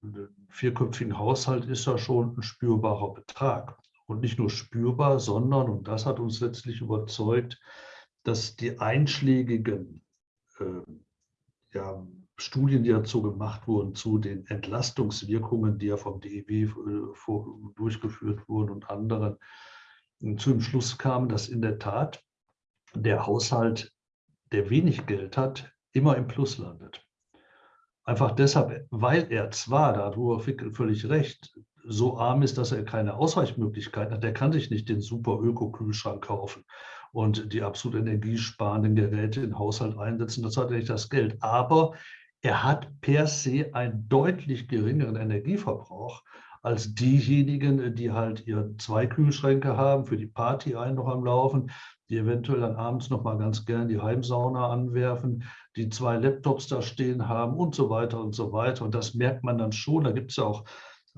Speaker 4: vierköpfigen Haushalt ist das schon ein spürbarer Betrag. Und nicht nur spürbar, sondern, und das hat uns letztlich überzeugt, dass die einschlägigen äh, ja, Studien, die dazu gemacht wurden, zu den Entlastungswirkungen, die ja vom DEW äh, durchgeführt wurden und anderen, zu dem Schluss kamen, dass in der Tat der Haushalt, der wenig Geld hat, immer im Plus landet. Einfach deshalb, weil er zwar, da hat Ruhr völlig recht, so arm ist, dass er keine Ausweichmöglichkeiten hat, der kann sich nicht den super Öko-Kühlschrank kaufen und die absolut energiesparenden Geräte in den Haushalt einsetzen. Das hat er nicht das Geld. Aber er hat per se einen deutlich geringeren Energieverbrauch als diejenigen, die halt ihre zwei Kühlschränke haben, für die Party einen noch am Laufen, die eventuell dann abends noch mal ganz gern die Heimsauna anwerfen, die zwei Laptops da stehen haben und so weiter und so weiter. Und das merkt man dann schon. Da gibt es ja auch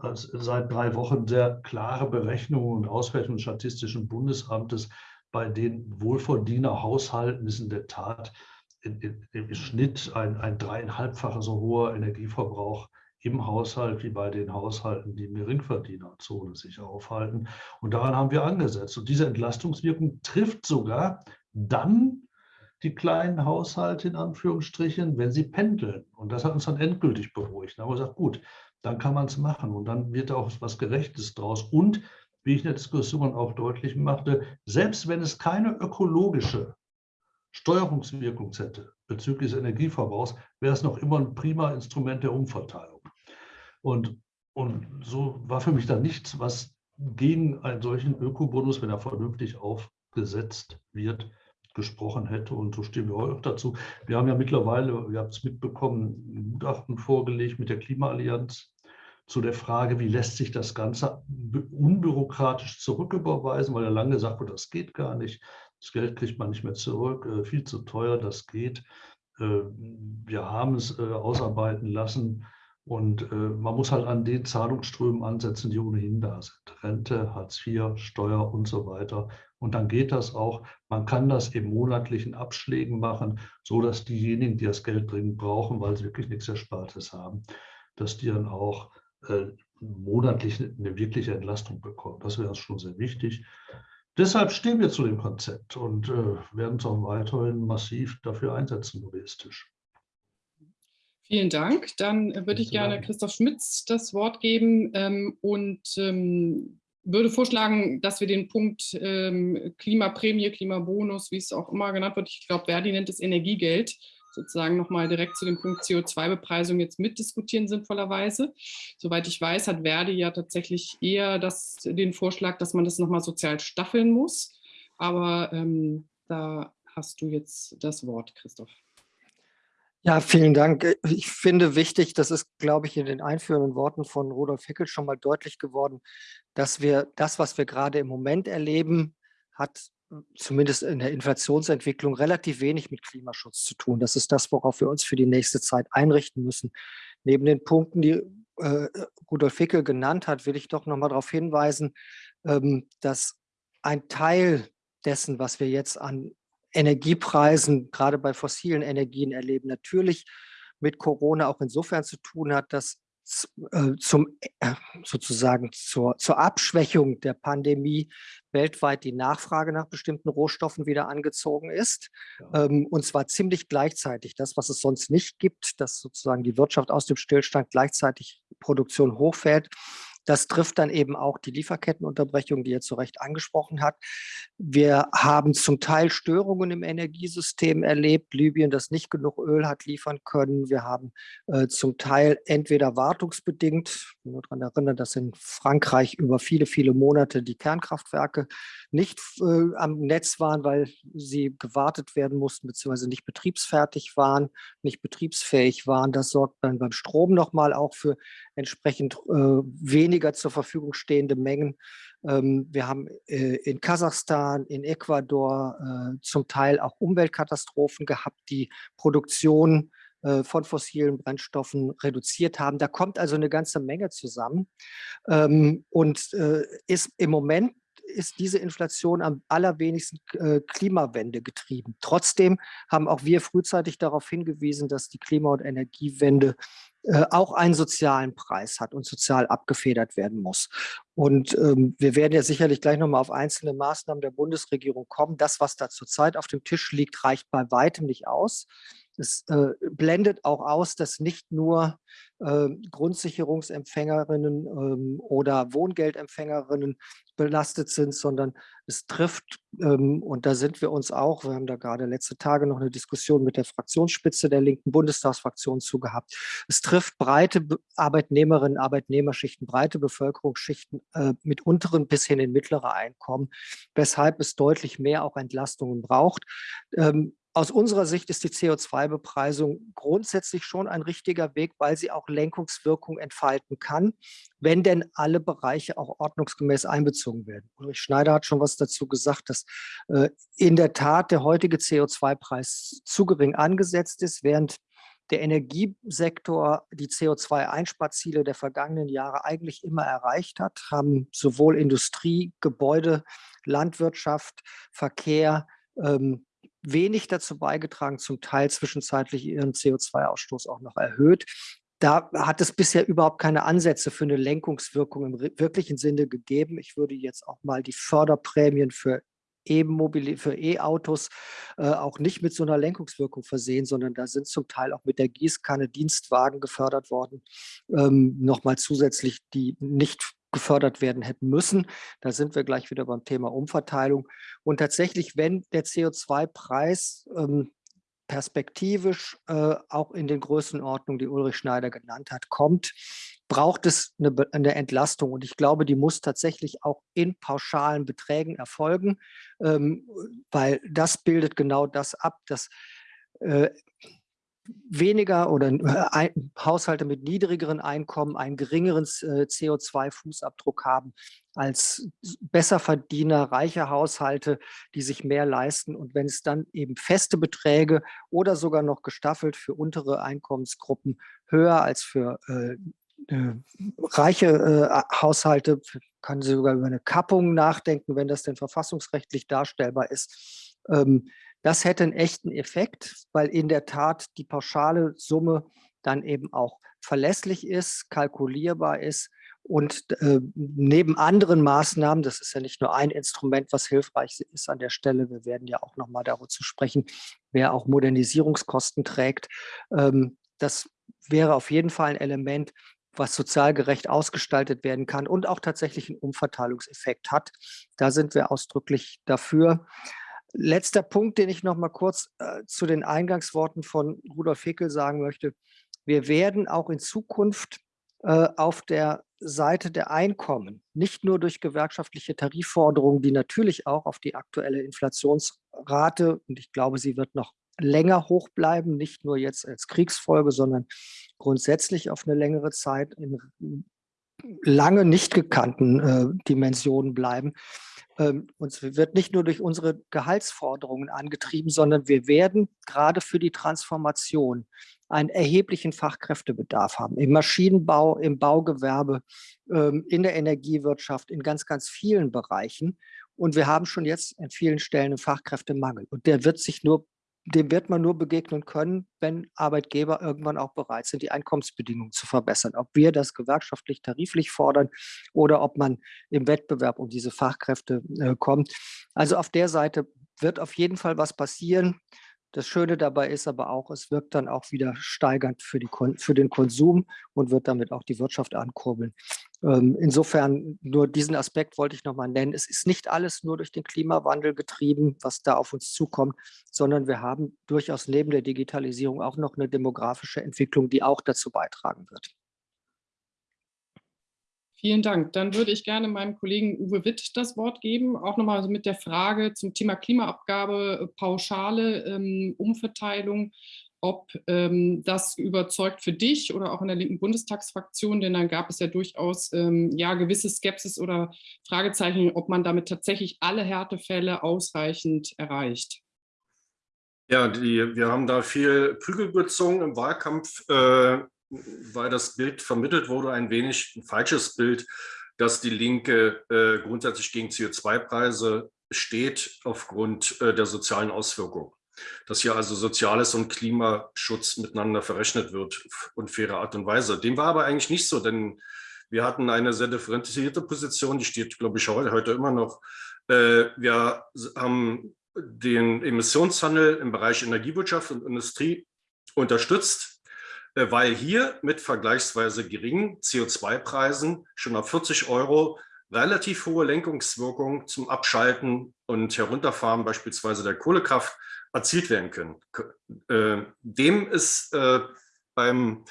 Speaker 4: äh, seit drei Wochen sehr klare Berechnungen und Auswertungen des Statistischen Bundesamtes, bei den Wohlverdienerhaushalten ist in der Tat im Schnitt ein, ein dreieinhalbfacher so hoher Energieverbrauch im Haushalt wie bei den Haushalten, die im Geringverdienerzone sich aufhalten. Und daran haben wir angesetzt. Und diese Entlastungswirkung trifft sogar dann, die kleinen Haushalte in Anführungsstrichen, wenn sie pendeln. Und das hat uns dann endgültig beruhigt. Da haben wir gesagt, gut, dann kann man es machen und dann wird auch was Gerechtes draus. Und wie ich in der Diskussion auch deutlich machte, selbst wenn es keine ökologische Steuerungswirkung hätte bezüglich des Energieverbrauchs, wäre es noch immer ein prima Instrument der Umverteilung. Und, und so war für mich dann nichts, was gegen einen solchen Ökobonus, wenn er vernünftig aufgesetzt wird, gesprochen hätte. Und so stehen wir auch dazu. Wir haben ja mittlerweile, ihr habt es mitbekommen, ein Gutachten vorgelegt mit der Klimaallianz zu der Frage, wie lässt sich das Ganze unbürokratisch zurücküberweisen, weil ja lange gesagt wurde, das geht gar nicht. Das Geld kriegt man nicht mehr zurück, äh, viel zu teuer, das geht. Äh, wir haben es äh, ausarbeiten lassen und man muss halt an den Zahlungsströmen ansetzen, die ohnehin da sind. Rente, Hartz IV, Steuer und so weiter. Und dann geht das auch. Man kann das in monatlichen Abschlägen machen, so dass diejenigen, die das Geld dringend brauchen, weil sie wirklich nichts Erspartes haben, dass die dann auch äh, monatlich eine wirkliche Entlastung bekommen. Das wäre schon sehr wichtig. Deshalb stehen wir zu dem Konzept und äh, werden uns auch weiterhin massiv dafür einsetzen, logistisch.
Speaker 1: Vielen Dank. Dann würde ich gerne Christoph Schmitz das Wort geben ähm, und ähm, würde vorschlagen, dass wir den Punkt ähm, Klimaprämie, Klimabonus, wie es auch immer genannt wird, ich glaube, Verdi nennt es Energiegeld, sozusagen nochmal direkt zu dem Punkt CO2-Bepreisung jetzt mitdiskutieren sinnvollerweise. Soweit ich weiß, hat Verdi ja tatsächlich eher das, den Vorschlag, dass man das nochmal sozial staffeln muss. Aber ähm, da hast du jetzt das Wort, Christoph.
Speaker 5: Ja, vielen Dank. Ich finde wichtig, das ist, glaube ich, in den einführenden Worten von Rudolf Hickel schon mal deutlich geworden, dass wir das, was wir gerade im Moment erleben, hat zumindest in der Inflationsentwicklung relativ wenig mit Klimaschutz zu tun. Das ist das, worauf wir uns für die nächste Zeit einrichten müssen. Neben den Punkten, die äh, Rudolf Hickel genannt hat, will ich doch noch mal darauf hinweisen, ähm, dass ein Teil dessen, was wir jetzt an Energiepreisen, gerade bei fossilen Energien erleben, natürlich mit Corona auch insofern zu tun hat, dass zum, äh, sozusagen zur, zur Abschwächung der Pandemie weltweit die Nachfrage nach bestimmten Rohstoffen wieder angezogen ist. Ja. Ähm, und zwar ziemlich gleichzeitig. Das, was es sonst nicht gibt, dass sozusagen die Wirtschaft aus dem Stillstand gleichzeitig Produktion hochfährt, das trifft dann eben auch die Lieferkettenunterbrechung, die er zu Recht angesprochen hat. Wir haben zum Teil Störungen im Energiesystem erlebt. Libyen, das nicht genug Öl hat liefern können. Wir haben äh, zum Teil entweder wartungsbedingt, nur daran erinnern, dass in Frankreich über viele, viele Monate die Kernkraftwerke nicht äh, am Netz waren, weil sie gewartet werden mussten, beziehungsweise nicht betriebsfertig waren, nicht betriebsfähig waren. Das sorgt dann beim Strom nochmal auch für entsprechend äh, weniger zur Verfügung stehende Mengen. Ähm, wir haben äh, in Kasachstan, in Ecuador äh, zum Teil auch Umweltkatastrophen gehabt, die Produktion von fossilen Brennstoffen reduziert haben. Da kommt also eine ganze Menge zusammen ähm, und äh, ist im Moment ist diese Inflation am allerwenigsten äh, Klimawende getrieben. Trotzdem haben auch wir frühzeitig darauf hingewiesen, dass die Klima- und Energiewende äh, auch einen sozialen Preis hat und sozial abgefedert werden muss. Und ähm, wir werden ja sicherlich gleich nochmal auf einzelne Maßnahmen der Bundesregierung kommen. Das, was da zurzeit auf dem Tisch liegt, reicht bei weitem nicht aus. Es äh, blendet auch aus, dass nicht nur äh, Grundsicherungsempfängerinnen ähm, oder Wohngeldempfängerinnen belastet sind, sondern es trifft, ähm, und da sind wir uns auch, wir haben da gerade letzte Tage noch eine Diskussion mit der Fraktionsspitze der linken Bundestagsfraktion zu gehabt, es trifft breite Arbeitnehmerinnen, Arbeitnehmerschichten, breite Bevölkerungsschichten äh, mit unteren bis hin in mittlere Einkommen, weshalb es deutlich mehr auch Entlastungen braucht. Ähm, aus unserer Sicht ist die CO2-Bepreisung grundsätzlich schon ein richtiger Weg, weil sie auch Lenkungswirkung entfalten kann, wenn denn alle Bereiche auch ordnungsgemäß einbezogen werden. Ulrich Schneider hat schon was dazu gesagt, dass äh, in der Tat der heutige CO2-Preis zu gering angesetzt ist, während der Energiesektor die CO2-Einsparziele der vergangenen Jahre eigentlich immer erreicht hat, haben sowohl Industrie, Gebäude, Landwirtschaft, Verkehr, ähm, wenig dazu beigetragen, zum Teil zwischenzeitlich ihren CO2-Ausstoß auch noch erhöht. Da hat es bisher überhaupt keine Ansätze für eine Lenkungswirkung im wirklichen Sinne gegeben. Ich würde jetzt auch mal die Förderprämien für für E-Autos äh, auch nicht mit so einer Lenkungswirkung versehen, sondern da sind zum Teil auch mit der Gießkanne Dienstwagen gefördert worden, ähm, nochmal zusätzlich, die nicht gefördert werden hätten müssen. Da sind wir gleich wieder beim Thema Umverteilung. Und tatsächlich, wenn der CO2-Preis ähm, perspektivisch äh, auch in den Größenordnungen, die Ulrich Schneider genannt hat, kommt, braucht es eine, eine, Entlastung. Und ich glaube, die muss tatsächlich auch in pauschalen Beträgen erfolgen, ähm, weil das bildet genau das ab, dass äh, weniger oder äh, Haushalte mit niedrigeren Einkommen einen geringeren äh, CO2-Fußabdruck haben als Besserverdiener, reiche Haushalte, die sich mehr leisten. Und wenn es dann eben feste Beträge oder sogar noch gestaffelt für untere Einkommensgruppen höher als für äh, äh, reiche äh, Haushalte, kann sie sogar über eine Kappung nachdenken, wenn das denn verfassungsrechtlich darstellbar ist. Ähm, das hätte einen echten Effekt, weil in der Tat die pauschale Summe dann eben auch verlässlich ist, kalkulierbar ist und äh, neben anderen Maßnahmen, das ist ja nicht nur ein Instrument, was hilfreich ist an der Stelle, wir werden ja auch nochmal darüber zu sprechen, wer auch Modernisierungskosten trägt. Ähm, das wäre auf jeden Fall ein Element, was sozial gerecht ausgestaltet werden kann und auch tatsächlich einen Umverteilungseffekt hat. Da sind wir ausdrücklich dafür. Letzter Punkt, den ich noch mal kurz äh, zu den Eingangsworten von Rudolf Hickel sagen möchte. Wir werden auch in Zukunft äh, auf der Seite der Einkommen, nicht nur durch gewerkschaftliche Tarifforderungen, die natürlich auch auf die aktuelle Inflationsrate, und ich glaube, sie wird noch länger hoch bleiben, nicht nur jetzt als Kriegsfolge, sondern grundsätzlich auf eine längere Zeit in lange nicht gekannten äh, Dimensionen bleiben. Ähm, uns wird nicht nur durch unsere Gehaltsforderungen angetrieben, sondern wir werden gerade für die Transformation einen erheblichen Fachkräftebedarf haben. Im Maschinenbau, im Baugewerbe, ähm, in der Energiewirtschaft, in ganz, ganz vielen Bereichen. Und wir haben schon jetzt an vielen Stellen einen Fachkräftemangel. Und der wird sich nur dem wird man nur begegnen können, wenn Arbeitgeber irgendwann auch bereit sind, die Einkommensbedingungen zu verbessern. Ob wir das gewerkschaftlich, tariflich fordern oder ob man im Wettbewerb um diese Fachkräfte äh, kommt. Also auf der Seite wird auf jeden Fall was passieren. Das Schöne dabei ist aber auch, es wirkt dann auch wieder steigernd für, die, für den Konsum und wird damit auch die Wirtschaft ankurbeln. Ähm, insofern nur diesen Aspekt wollte ich nochmal nennen. Es ist nicht alles nur durch den Klimawandel getrieben, was da auf uns zukommt, sondern wir haben durchaus neben der Digitalisierung auch noch eine demografische Entwicklung, die auch dazu beitragen wird.
Speaker 1: Vielen Dank. Dann würde ich gerne meinem Kollegen Uwe Witt das Wort geben, auch nochmal mit der Frage zum Thema Klimaabgabe, äh, pauschale ähm, Umverteilung, ob ähm, das überzeugt für dich oder auch in der linken Bundestagsfraktion, denn dann gab es ja durchaus ähm, ja, gewisse Skepsis oder Fragezeichen, ob man damit tatsächlich alle Härtefälle ausreichend erreicht.
Speaker 3: Ja, die, wir haben da viel Prügel gezogen im Wahlkampf. Äh, weil das Bild vermittelt wurde, ein wenig ein falsches Bild, dass die Linke äh, grundsätzlich gegen CO2-Preise steht aufgrund äh, der sozialen Auswirkungen. Dass hier also Soziales und Klimaschutz miteinander verrechnet wird und faire Art und Weise. Dem war aber eigentlich nicht so, denn wir hatten eine sehr differenzierte Position, die steht, glaube ich, heute immer noch. Äh, wir haben den Emissionshandel im Bereich Energiewirtschaft und Industrie unterstützt weil hier mit vergleichsweise geringen CO2-Preisen schon auf 40 Euro relativ hohe Lenkungswirkung zum Abschalten und Herunterfahren beispielsweise der Kohlekraft erzielt werden können. Äh, dem ist äh, beim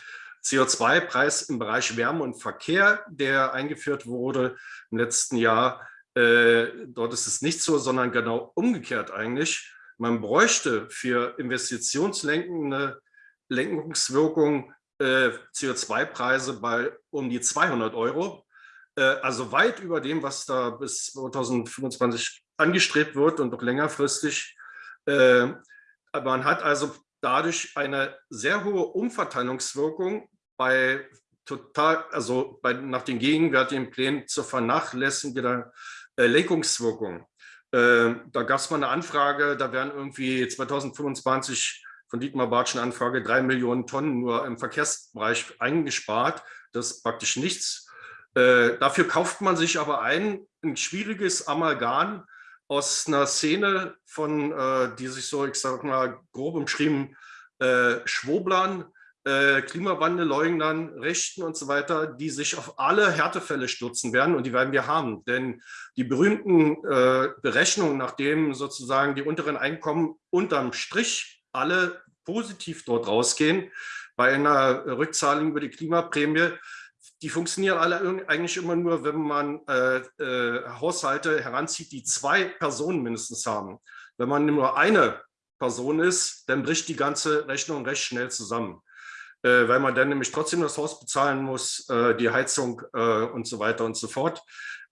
Speaker 3: CO2-Preis im Bereich Wärme und Verkehr, der eingeführt wurde im letzten Jahr, dort ist es nicht so, sondern genau umgekehrt eigentlich. Man bräuchte für investitionslenkende Lenkungswirkung äh, CO2-Preise bei um die 200 Euro. Äh, also weit über dem, was da bis 2025 angestrebt wird und noch längerfristig. Äh, man hat also dadurch eine sehr hohe Umverteilungswirkung bei total, also bei, nach den gegenwärtigen Plänen zur Vernachlässigung der äh, Lenkungswirkung. Äh, da gab es mal eine Anfrage, da werden irgendwie 2025 von Dietmar Bartschen Anfrage drei Millionen Tonnen nur im Verkehrsbereich eingespart. Das ist praktisch nichts. Äh, dafür kauft man sich aber ein, ein schwieriges Amalgam aus einer Szene von, äh, die sich so, ich sag mal, grob umschrieben, äh, Schwoblern, äh, Klimawandelleugnern, Rechten und so weiter, die sich auf alle Härtefälle stürzen werden und die werden wir haben. Denn die berühmten äh, Berechnungen, nachdem sozusagen die unteren Einkommen unterm Strich alle positiv dort rausgehen, bei einer Rückzahlung über die Klimaprämie, die funktionieren alle eigentlich immer nur, wenn man äh, äh, Haushalte heranzieht, die zwei Personen mindestens haben. Wenn man nur eine Person ist, dann bricht die ganze Rechnung recht schnell zusammen, äh, weil man dann nämlich trotzdem das Haus bezahlen muss, äh, die Heizung äh, und so weiter und so fort.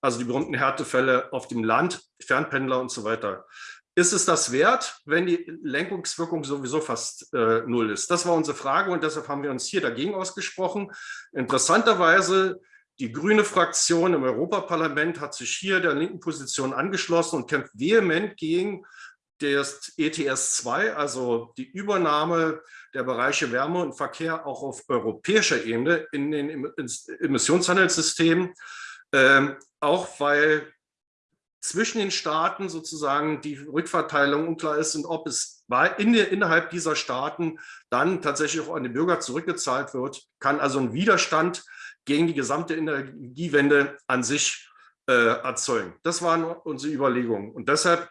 Speaker 3: Also die berühmten Härtefälle auf dem Land, Fernpendler und so weiter. Ist es das wert, wenn die Lenkungswirkung sowieso fast äh, null ist? Das war unsere Frage und deshalb haben wir uns hier dagegen ausgesprochen. Interessanterweise, die grüne Fraktion im Europaparlament hat sich hier der linken Position angeschlossen und kämpft vehement gegen das ETS 2, also die Übernahme der Bereiche Wärme und Verkehr auch auf europäischer Ebene in den Emissionshandelssystemen, ähm, auch weil zwischen den Staaten sozusagen die Rückverteilung unklar ist und ob es in, innerhalb dieser Staaten dann tatsächlich auch an die Bürger zurückgezahlt wird, kann also ein Widerstand gegen die gesamte Energiewende an sich äh, erzeugen. Das waren unsere Überlegungen. Und deshalb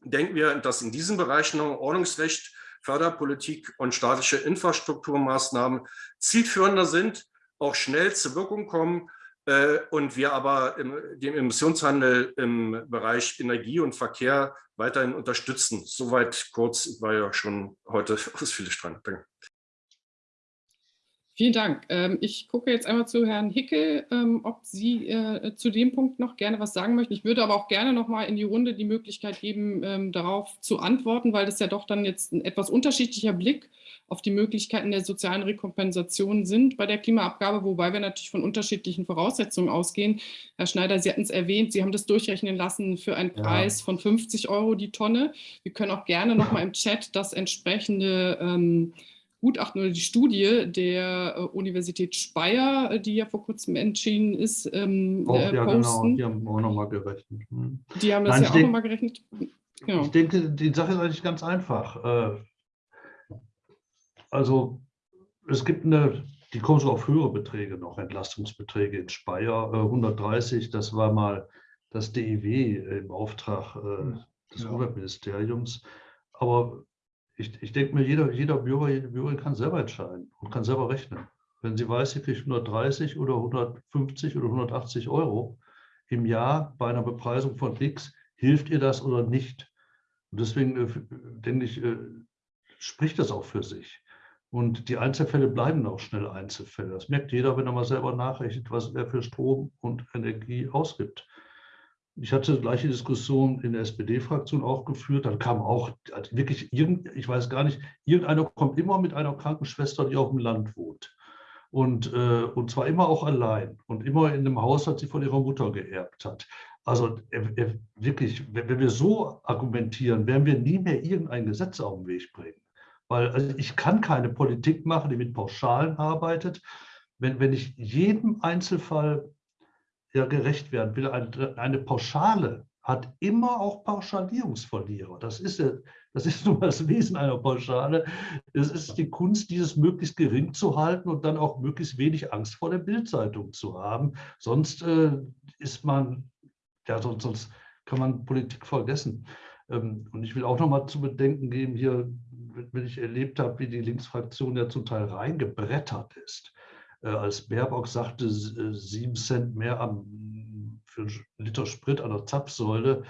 Speaker 3: denken wir, dass in diesen Bereichen Ordnungsrecht, Förderpolitik und staatliche Infrastrukturmaßnahmen zielführender sind, auch schnell zur Wirkung kommen und wir aber im, den Emissionshandel im Bereich Energie und Verkehr weiterhin unterstützen. Soweit kurz, war ja schon heute ausführlich dran. Danke.
Speaker 1: Vielen Dank. Ähm, ich gucke jetzt einmal zu Herrn Hickel, ähm, ob Sie äh, zu dem Punkt noch gerne was sagen möchten. Ich würde aber auch gerne noch mal in die Runde die Möglichkeit geben, ähm, darauf zu antworten, weil das ja doch dann jetzt ein etwas unterschiedlicher Blick auf die Möglichkeiten der sozialen Rekompensation sind bei der Klimaabgabe, wobei wir natürlich von unterschiedlichen Voraussetzungen ausgehen. Herr Schneider, Sie hatten es erwähnt, Sie haben das durchrechnen lassen für einen Preis ja. von 50 Euro die Tonne. Wir können auch gerne noch mal im Chat das entsprechende ähm, Gutachten oder die Studie der äh, Universität Speyer, äh, die ja vor kurzem entschieden ist, ähm,
Speaker 4: oh, äh, ja, posten. Genau, die haben auch nochmal gerechnet.
Speaker 1: Hm. Die haben das Nein, ja auch nochmal gerechnet.
Speaker 4: Genau. Ich denke, die Sache ist eigentlich ganz einfach. Äh, also es gibt eine, die kommen so auf höhere Beträge noch, Entlastungsbeträge in Speyer, 130, das war mal das DIW im Auftrag des ja. Umweltministeriums. Aber ich, ich denke mir, jeder, jeder Bürger, jede Bürgerin kann selber entscheiden und kann selber rechnen. Wenn sie weiß, sie kriegt 130 oder 150 oder 180 Euro im Jahr bei einer Bepreisung von X, hilft ihr das oder nicht? Und deswegen äh, denke ich, äh, spricht das auch für sich. Und die Einzelfälle bleiben auch schnell Einzelfälle. Das merkt jeder, wenn er mal selber nachrechnet, was er für Strom und Energie ausgibt. Ich hatte die gleiche Diskussion in der SPD-Fraktion auch geführt. Dann kam auch also wirklich, irgend, ich weiß gar nicht, irgendeiner kommt immer mit einer Krankenschwester, die auf dem Land wohnt. Und, äh, und zwar immer auch allein und immer in einem Haushalt, sie von ihrer Mutter geerbt hat. Also äh, äh, wirklich, wenn, wenn wir so argumentieren, werden wir nie mehr irgendein Gesetz auf den Weg bringen. Weil also ich kann keine Politik machen, die mit Pauschalen arbeitet. Wenn, wenn ich jedem Einzelfall ja gerecht werden will. Eine, eine Pauschale hat immer auch Pauschalierungsverlierer. Das ist, das ist nun mal das Wesen einer Pauschale. Es ist die Kunst, dieses möglichst gering zu halten und dann auch möglichst wenig Angst vor der Bildzeitung zu haben. Sonst äh, ist man, ja, sonst, sonst kann man Politik vergessen. Ähm, und ich will auch noch mal zu bedenken geben, hier, wenn ich erlebt habe, wie die Linksfraktion ja zum Teil reingebrettert ist. Äh, als Baerbock sagte, äh, sieben Cent mehr am, für einen Liter Sprit an der Zapfsäule.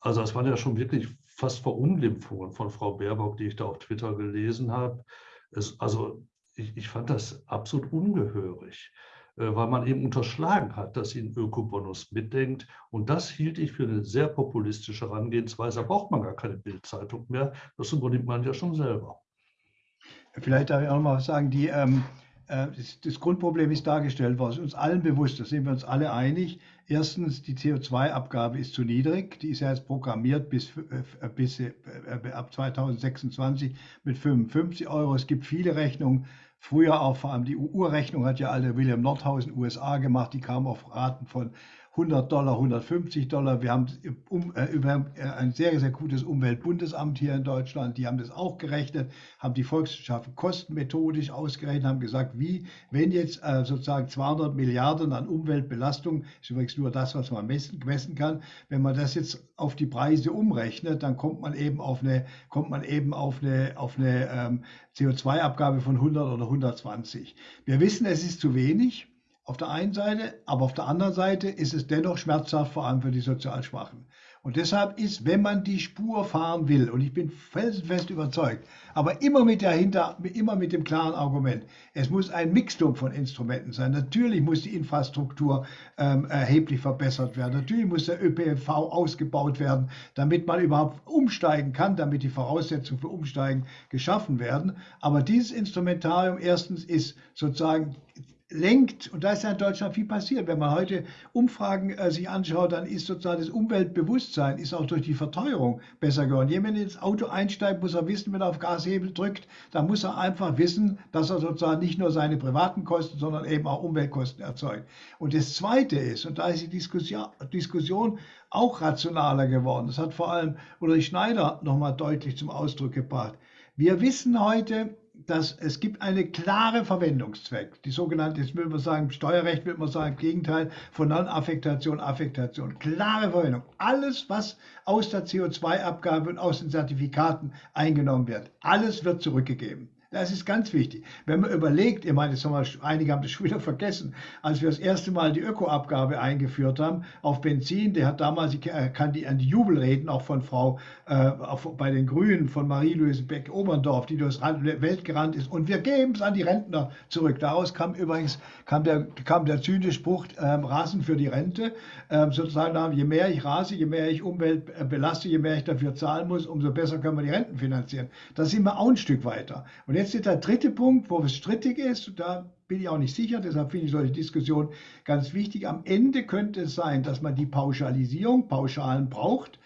Speaker 4: Also das waren ja schon wirklich fast Verunglimpfungen von Frau Baerbock, die ich da auf Twitter gelesen habe. Es, also ich, ich, fand das absolut ungehörig, äh, weil man eben unterschlagen hat, dass sie einen Ökobonus mitdenkt. Und das hielt ich für eine sehr populistische Herangehensweise. Da braucht man gar keine Bildzeitung mehr. Das übernimmt man ja schon selber.
Speaker 2: Vielleicht darf ich auch noch mal sagen, die ähm äh, das Grundproblem ist dargestellt worden, ist uns allen bewusst, da sind wir uns alle einig. Erstens, die CO2-Abgabe ist zu niedrig, die ist ja jetzt programmiert bis, äh, bis äh, ab 2026 mit 55 Euro. Es gibt viele Rechnungen, früher auch vor allem die Urrechnung hat ja alle William Nordhausen USA gemacht, die kam auf Raten von 100 Dollar, 150 Dollar. Wir haben um, äh, über äh, ein sehr, sehr gutes Umweltbundesamt hier in Deutschland, die haben das auch gerechnet, haben die Volkswirtschaften kostenmethodisch ausgerechnet, haben gesagt, wie, wenn jetzt äh, sozusagen 200 Milliarden an Umweltbelastung, ist übrigens nur das, was man messen, messen kann, wenn man das jetzt auf die Preise umrechnet, dann kommt man eben auf eine, kommt man eben auf eine, auf eine ähm, CO2-Abgabe von 100 oder 120. Wir wissen, es ist zu wenig auf der einen Seite, aber auf der anderen Seite ist es dennoch schmerzhaft, vor allem für die sozial Schwachen. Und deshalb ist, wenn man die Spur fahren will, und ich bin felsenfest überzeugt, aber immer mit, dahinter, immer mit dem klaren Argument, es muss ein Mixtum von Instrumenten sein. Natürlich muss die Infrastruktur ähm, erheblich verbessert werden. Natürlich muss der ÖPNV ausgebaut werden, damit man überhaupt umsteigen kann, damit die Voraussetzungen für Umsteigen geschaffen werden. Aber dieses Instrumentarium erstens ist sozusagen lenkt, und da ist ja in Deutschland viel passiert, wenn man heute Umfragen äh, sich anschaut, dann ist sozusagen das Umweltbewusstsein ist auch durch die Verteuerung besser geworden. Jemand, ins Auto einsteigt, muss er wissen, wenn er auf Gashebel drückt, dann muss er einfach wissen, dass er sozusagen nicht nur seine privaten Kosten, sondern eben auch Umweltkosten erzeugt. Und das Zweite ist, und da ist die Diskussion, Diskussion auch rationaler geworden, das hat vor allem Ulrich Schneider nochmal deutlich zum Ausdruck gebracht. Wir wissen heute, dass es gibt einen klaren Verwendungszweck. Die sogenannte, jetzt würde man sagen, Steuerrecht würde man sagen, Gegenteil von Non-Affektation, Affektation. Klare Verwendung. Alles, was aus der CO2-Abgabe und aus den Zertifikaten eingenommen wird, alles wird zurückgegeben. Das ist ganz wichtig. Wenn man überlegt, ich meine, wir, einige haben das schon wieder vergessen, als wir das erste Mal die Ökoabgabe eingeführt haben auf Benzin, der hat damals, ich kann die an die Jubelreden auch von Frau äh, bei den Grünen, von Marie-Louise Beck-Oberndorf, die durchs Welt gerannt ist, und wir geben es an die Rentner zurück. Daraus kam übrigens kam der, kam der zynische Spruch, ähm, Rasen für die Rente. Ähm, sozusagen, je mehr ich rase, je mehr ich Umwelt äh, belaste, je mehr ich dafür zahlen muss, umso besser können wir die Renten finanzieren. Da sind wir auch ein Stück weiter. Und jetzt ist der dritte Punkt, wo es strittig ist, da bin ich auch nicht sicher, deshalb finde ich solche Diskussionen ganz wichtig. Am Ende könnte es sein, dass man die Pauschalisierung, Pauschalen braucht,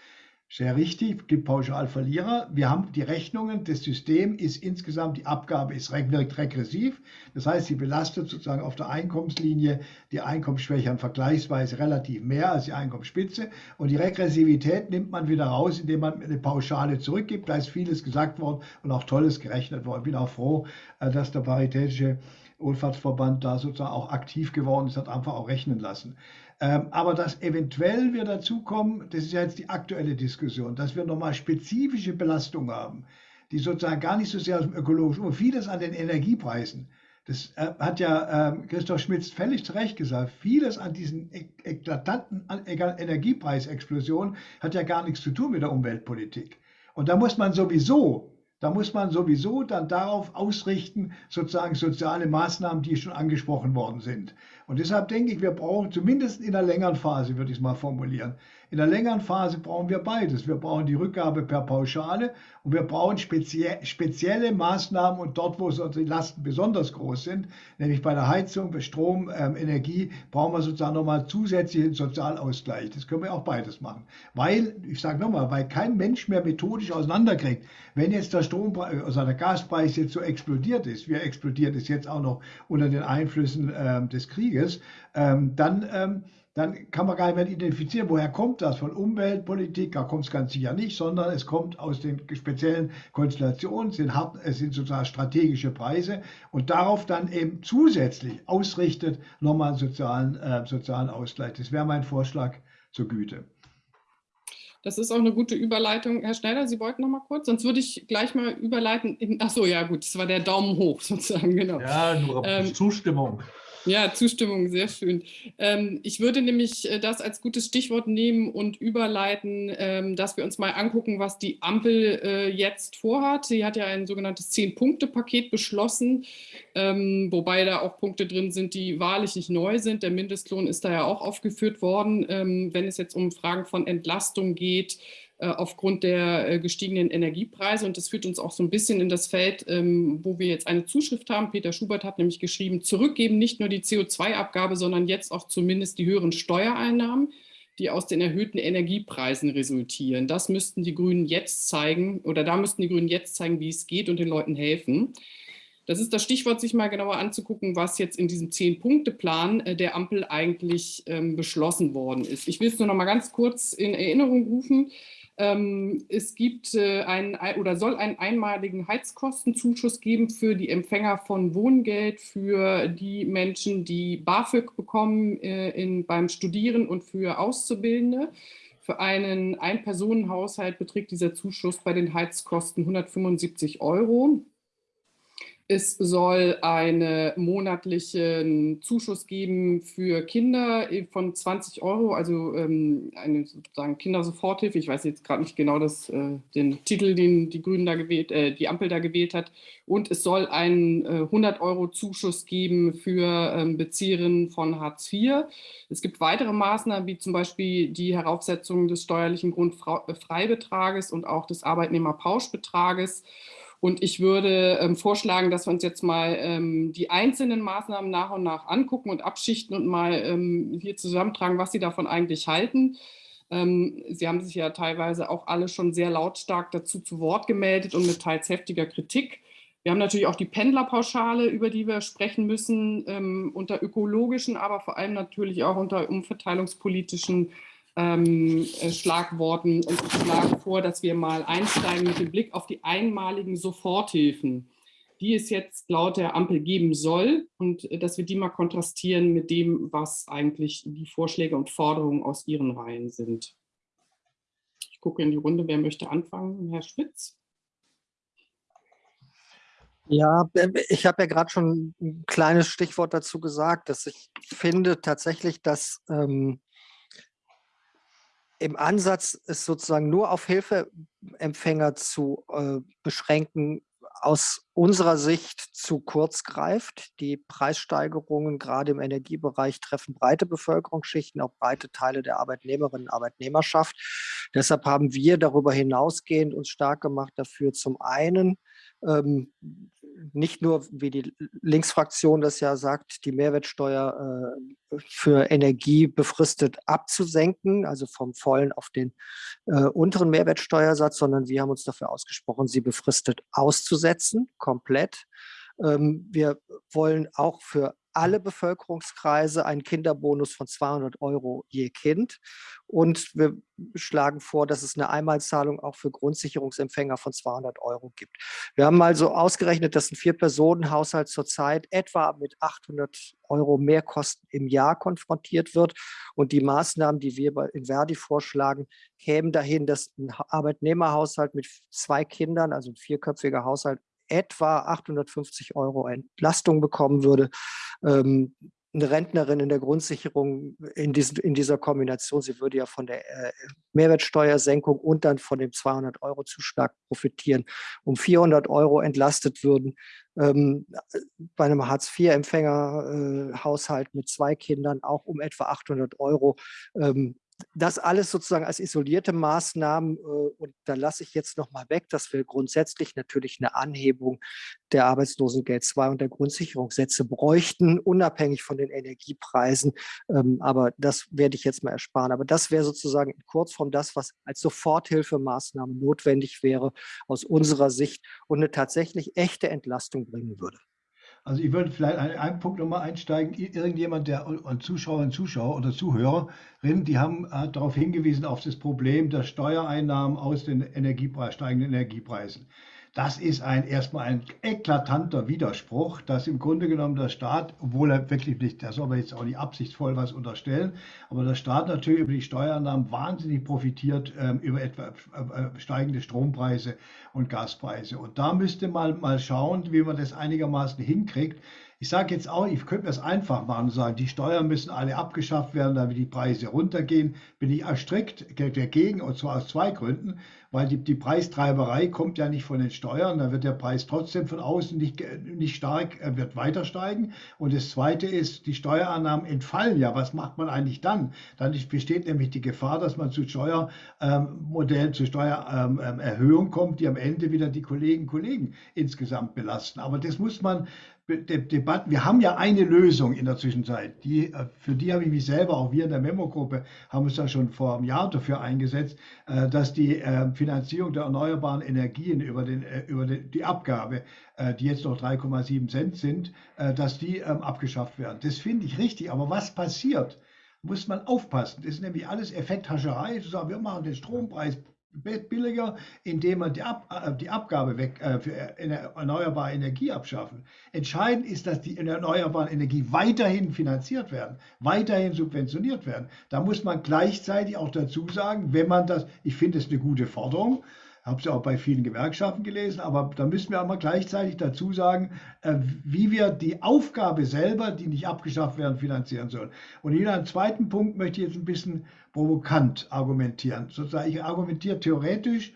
Speaker 2: sehr richtig, gibt Pauschalverlierer. Wir haben die Rechnungen, das System ist insgesamt, die Abgabe ist wirkt regressiv. Das heißt, sie belastet sozusagen auf der Einkommenslinie die Einkommensschwächeren vergleichsweise relativ mehr als die Einkommensspitze. Und die Regressivität nimmt man wieder raus, indem man eine Pauschale zurückgibt. Da ist vieles gesagt worden und auch Tolles gerechnet worden. Ich bin auch froh, äh, dass der Paritätische Wohlfahrtsverband da sozusagen auch aktiv geworden ist, hat einfach auch rechnen lassen. Ähm, aber dass eventuell wir dazu kommen, das ist ja jetzt die aktuelle Diskussion, dass wir nochmal spezifische Belastungen haben, die sozusagen gar nicht so sehr aus dem ökologischen, und vieles an den Energiepreisen. Das äh, hat ja äh, Christoph Schmitz völlig zu Recht gesagt. Vieles an diesen eklatanten Energiepreisexplosionen hat ja gar nichts zu tun mit der Umweltpolitik. Und da muss man sowieso da muss man sowieso dann darauf ausrichten, sozusagen soziale Maßnahmen, die schon angesprochen worden sind. Und deshalb denke ich, wir brauchen zumindest in der längeren Phase, würde ich es mal formulieren, in der längeren Phase brauchen wir beides. Wir brauchen die Rückgabe per Pauschale und wir brauchen spezie spezielle Maßnahmen und dort, wo die Lasten besonders groß sind, nämlich bei der Heizung, bei Strom, ähm, Energie, brauchen wir sozusagen nochmal zusätzlichen Sozialausgleich. Das können wir auch beides machen. Weil, ich sage nochmal, weil kein Mensch mehr methodisch auseinanderkriegt, wenn jetzt der Strompreis, also der Gaspreis jetzt so explodiert ist, wie er explodiert ist jetzt auch noch unter den Einflüssen ähm, des Krieges, ähm, dann ähm, dann kann man gar nicht mehr identifizieren, woher kommt das von Umweltpolitik, da kommt es ganz sicher nicht, sondern es kommt aus den speziellen Konstellationen, es sind, hart, es sind sozusagen strategische Preise und darauf dann eben zusätzlich ausrichtet nochmal einen sozialen, äh, sozialen Ausgleich. Das wäre mein Vorschlag zur Güte.
Speaker 1: Das ist auch eine gute Überleitung. Herr Schneider, Sie wollten noch mal kurz, sonst würde ich gleich mal überleiten. In, ach so, ja gut, das war der Daumen hoch sozusagen, genau.
Speaker 4: Ja, nur ähm, Zustimmung.
Speaker 1: Ja, Zustimmung, sehr schön. Ähm, ich würde nämlich äh, das als gutes Stichwort nehmen und überleiten, ähm, dass wir uns mal angucken, was die Ampel äh, jetzt vorhat. Sie hat ja ein sogenanntes Zehn-Punkte-Paket beschlossen, ähm, wobei da auch Punkte drin sind, die wahrlich nicht neu sind. Der Mindestlohn ist da ja auch aufgeführt worden, wenn es jetzt um Fragen von Entlastung geht, aufgrund der äh, gestiegenen Energiepreise. Und das führt uns auch so ein bisschen in das Feld, ähm, wo wir jetzt eine Zuschrift haben. Peter Schubert hat nämlich geschrieben, zurückgeben nicht nur die CO2-Abgabe, sondern jetzt auch zumindest die höheren Steuereinnahmen, die aus den erhöhten Energiepreisen resultieren. Das müssten die Grünen jetzt zeigen, oder da müssten die Grünen jetzt zeigen, wie es geht und den Leuten helfen. Das ist das Stichwort, sich mal genauer anzugucken, was jetzt in diesem Zehn-Punkte-Plan äh, der Ampel eigentlich ähm, beschlossen worden ist. Ich will es nur noch mal ganz kurz in Erinnerung rufen. Ähm, es gibt äh, einen oder soll einen einmaligen Heizkostenzuschuss geben für die Empfänger von Wohngeld, für die Menschen, die BAföG bekommen äh, in, beim Studieren und für Auszubildende. Für einen Ein-Personen-Haushalt beträgt dieser Zuschuss bei den Heizkosten 175 Euro. Es soll einen monatlichen Zuschuss geben für Kinder von 20 Euro, also ähm, eine sozusagen Kindersoforthilfe. Ich weiß jetzt gerade nicht genau das, äh, den Titel, den die Grünen da gewählt, äh, die Ampel da gewählt hat. Und es soll einen äh, 100 Euro Zuschuss geben für ähm, Bezieherinnen von Hartz IV. Es gibt weitere Maßnahmen, wie zum Beispiel die Heraufsetzung des steuerlichen Grundfreibetrages und auch des Arbeitnehmerpauschbetrages. Und ich würde ähm, vorschlagen, dass wir uns jetzt mal ähm, die einzelnen Maßnahmen nach und nach angucken und abschichten und mal ähm, hier zusammentragen, was Sie davon eigentlich halten. Ähm, Sie haben sich ja teilweise auch alle schon sehr lautstark dazu zu Wort gemeldet und mit teils heftiger Kritik. Wir haben natürlich auch die Pendlerpauschale, über die wir sprechen müssen, ähm, unter ökologischen, aber vor allem natürlich auch unter umverteilungspolitischen ähm, äh, Schlagworten und ich schlage vor, dass wir mal einsteigen mit dem Blick auf die einmaligen Soforthilfen, die es jetzt laut der Ampel geben soll und äh, dass wir die mal kontrastieren mit dem, was eigentlich die Vorschläge und Forderungen aus ihren Reihen sind. Ich gucke in die Runde, wer möchte anfangen? Herr Spitz?
Speaker 5: Ja, ich habe ja gerade schon ein kleines Stichwort dazu gesagt, dass ich finde tatsächlich, dass ähm, im Ansatz ist sozusagen nur auf Hilfeempfänger zu äh, beschränken, aus unserer Sicht zu kurz greift. Die Preissteigerungen gerade im Energiebereich treffen breite Bevölkerungsschichten, auch breite Teile der Arbeitnehmerinnen und Arbeitnehmerschaft. Deshalb haben wir darüber hinausgehend uns stark gemacht dafür, zum einen ähm, nicht nur, wie die Linksfraktion das ja sagt, die Mehrwertsteuer äh, für Energie befristet abzusenken, also vom vollen auf den äh, unteren Mehrwertsteuersatz, sondern wir haben uns dafür ausgesprochen, sie befristet auszusetzen, komplett. Ähm, wir wollen auch für alle Bevölkerungskreise einen Kinderbonus von 200 Euro je Kind. Und wir schlagen vor, dass es eine Einmalzahlung auch für Grundsicherungsempfänger von 200 Euro gibt. Wir haben also ausgerechnet, dass ein Vier-Personen-Haushalt zurzeit etwa mit 800 Euro Mehrkosten im Jahr konfrontiert wird. Und die Maßnahmen, die wir in Verdi vorschlagen, kämen dahin, dass ein Arbeitnehmerhaushalt mit zwei Kindern, also ein vierköpfiger Haushalt, etwa 850 Euro Entlastung bekommen würde. Ähm, eine Rentnerin in der Grundsicherung in, diesen, in dieser Kombination, sie würde ja von der äh, Mehrwertsteuersenkung und dann von dem 200-Euro-Zuschlag profitieren, um 400 Euro entlastet würden. Ähm, bei einem Hartz-IV-Empfänger-Haushalt äh, mit zwei Kindern auch um etwa 800 Euro. Ähm, das alles sozusagen als isolierte Maßnahmen äh, und da lasse ich jetzt noch mal weg, dass wir grundsätzlich natürlich eine Anhebung der Arbeitslosengeld 2 und der Grundsicherungssätze bräuchten, unabhängig von den Energiepreisen. Ähm, aber das werde ich jetzt mal ersparen. Aber das wäre sozusagen in Kurzform das, was als Soforthilfemaßnahme notwendig wäre aus unserer Sicht und eine tatsächlich echte Entlastung bringen würde.
Speaker 2: Also ich würde vielleicht einen, einen Punkt nochmal einsteigen. Irgendjemand, der und Zuschauer und Zuschauer oder Zuhörerinnen, die haben hat darauf hingewiesen, auf das Problem der Steuereinnahmen aus den Energiepreis, steigenden Energiepreisen. Das ist ein, erstmal ein eklatanter Widerspruch, dass im Grunde genommen der Staat, obwohl er wirklich nicht, da soll man jetzt auch nicht absichtsvoll was unterstellen, aber der Staat natürlich über die Steuereinnahmen wahnsinnig profitiert ähm, über etwa äh, steigende Strompreise und Gaspreise. Und da müsste man mal schauen, wie man das einigermaßen hinkriegt, ich sage jetzt auch, ich könnte mir es einfach machen und sagen, die Steuern müssen alle abgeschafft werden, damit die Preise runtergehen. Bin ich strikt dagegen, und zwar aus zwei Gründen weil die, die Preistreiberei kommt ja nicht von den Steuern, da wird der Preis trotzdem von außen nicht, nicht stark, er wird weiter steigen. Und das Zweite ist, die Steuerannahmen entfallen ja. Was macht man eigentlich dann? Dann besteht nämlich die Gefahr, dass man zu Steuermodellen, ähm, zu Steuererhöhungen ähm, kommt, die am Ende wieder die Kollegen Kollegen insgesamt belasten. Aber das muss man Debatten. Wir haben ja eine Lösung in der Zwischenzeit. Die, äh, für die habe ich mich selber, auch wir in der Memo-Gruppe, haben uns da schon vor einem Jahr dafür eingesetzt, äh, dass die äh, Finanzierung der erneuerbaren Energien über, den, über die Abgabe, die jetzt noch 3,7 Cent sind, dass die ähm, abgeschafft werden. Das finde ich richtig. Aber was passiert? Muss man aufpassen. Das ist nämlich alles Effekthascherei, zu sagen, wir machen den Strompreis billiger, indem man die, Ab, äh, die Abgabe weg, äh, für erneuerbare Energie abschaffen. Entscheidend ist, dass die erneuerbare Energie weiterhin finanziert werden, weiterhin subventioniert werden. Da muss man gleichzeitig auch dazu sagen, wenn man das, ich finde es eine gute Forderung, habe es ja auch bei vielen Gewerkschaften gelesen, aber da müssen wir aber gleichzeitig dazu sagen, äh, wie wir die Aufgabe selber, die nicht abgeschafft werden, finanzieren sollen. Und hier einen zweiten Punkt möchte ich jetzt ein bisschen provokant argumentieren. Sozusagen, ich argumentiere theoretisch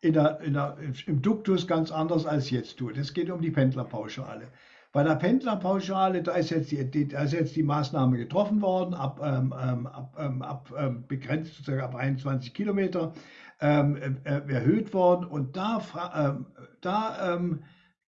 Speaker 2: in der, in der, im Duktus ganz anders als jetzt tue. Es geht um die Pendlerpauschale. Bei der Pendlerpauschale, da ist jetzt die, da ist jetzt die Maßnahme getroffen worden, ab, ähm, ähm ab, ähm, ab ähm, begrenzt sozusagen ab 21 Kilometer ähm, äh, erhöht worden. Und da, ähm, da ähm,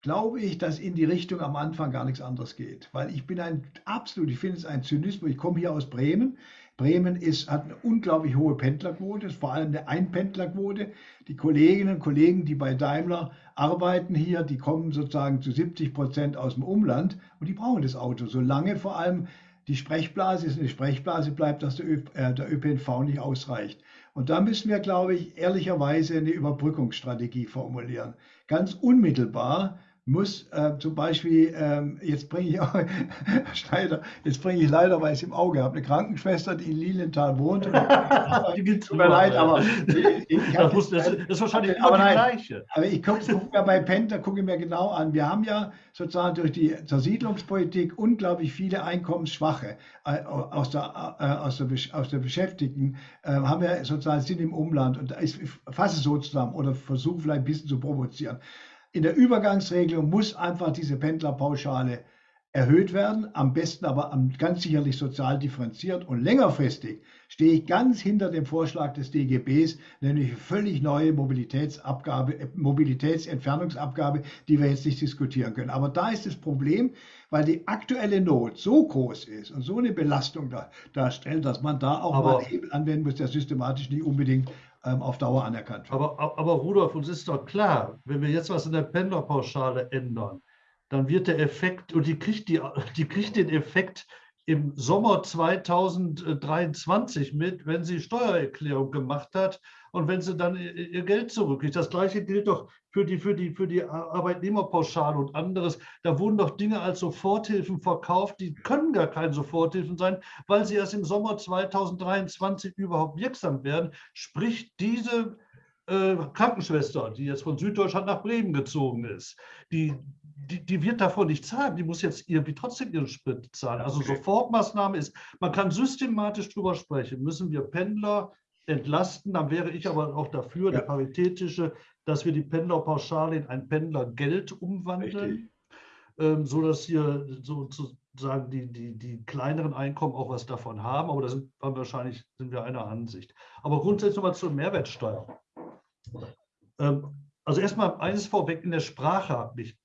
Speaker 2: glaube ich, dass in die Richtung am Anfang gar nichts anderes geht. Weil ich bin ein absolut, ich finde es ein Zynismus. Ich komme hier aus Bremen. Bremen ist, hat eine unglaublich hohe Pendlerquote, ist vor allem eine Einpendlerquote. Die Kolleginnen und Kollegen, die bei Daimler arbeiten hier, die kommen sozusagen zu 70 Prozent aus dem Umland und die brauchen das Auto, solange vor allem die Sprechblase ist eine Sprechblase bleibt, dass der, äh, der ÖPNV nicht ausreicht. Und da müssen wir, glaube ich, ehrlicherweise eine Überbrückungsstrategie formulieren. Ganz unmittelbar muss äh, zum Beispiel, ähm, jetzt bringe ich auch, Schneider, jetzt bringe ich leider, weil ich es im Auge habe, eine Krankenschwester, die in Lilienthal wohnt. die tut mir leid, aber ich, ich das, muss, das, ist wahrscheinlich aber nein, gleiche. Aber ich gucke guck mir bei Penta, gucke mir genau an. Wir haben ja sozusagen durch die Zersiedlungspolitik unglaublich viele Einkommensschwache äh, aus, der, äh, aus, der, aus der Beschäftigten, äh, haben wir sozusagen sind im Umland und ich fasse es so zusammen oder versuche vielleicht ein bisschen zu provozieren in der Übergangsregelung muss einfach diese Pendlerpauschale erhöht werden, am besten aber ganz sicherlich sozial differenziert und längerfristig stehe ich ganz hinter dem Vorschlag des DGBs, nämlich eine völlig neue Mobilitätsabgabe, äh, Mobilitätsentfernungsabgabe, die wir jetzt nicht diskutieren können. Aber da ist das Problem, weil die aktuelle Not so groß ist und so eine Belastung da, darstellt, dass man da auch aber, mal einen Hebel anwenden muss, der systematisch nicht unbedingt auf Dauer anerkannt wird.
Speaker 4: Aber, aber Rudolf, uns ist doch klar, wenn wir jetzt was in der Pendlerpauschale ändern, dann wird der Effekt, und die kriegt, die, die kriegt den Effekt im Sommer 2023 mit, wenn sie Steuererklärung gemacht hat und wenn sie dann ihr Geld zurückkriegt. Das gleiche gilt doch für die, für die, für die Arbeitnehmerpauschale und anderes. Da wurden doch Dinge als Soforthilfen verkauft, die können gar keine Soforthilfen sein, weil sie erst im Sommer 2023 überhaupt wirksam werden. Sprich, diese äh, Krankenschwester, die jetzt von Süddeutschland nach Bremen gezogen ist, die, die, die, wird davon nicht zahlen, die muss jetzt irgendwie trotzdem ihren Sprit zahlen. Also okay. Sofortmaßnahme ist, man kann systematisch drüber sprechen, müssen wir Pendler entlasten, dann wäre ich aber auch dafür, ja. der paritätische, dass wir die Pendlerpauschale in ein Pendlergeld umwandeln, ähm, sodass hier sozusagen die, die, die kleineren Einkommen auch was davon haben, aber da sind wir wahrscheinlich sind wir einer Ansicht. Aber grundsätzlich nochmal zur Mehrwertsteuer. Ähm, also erstmal eines vorweg, in der Sprache mich,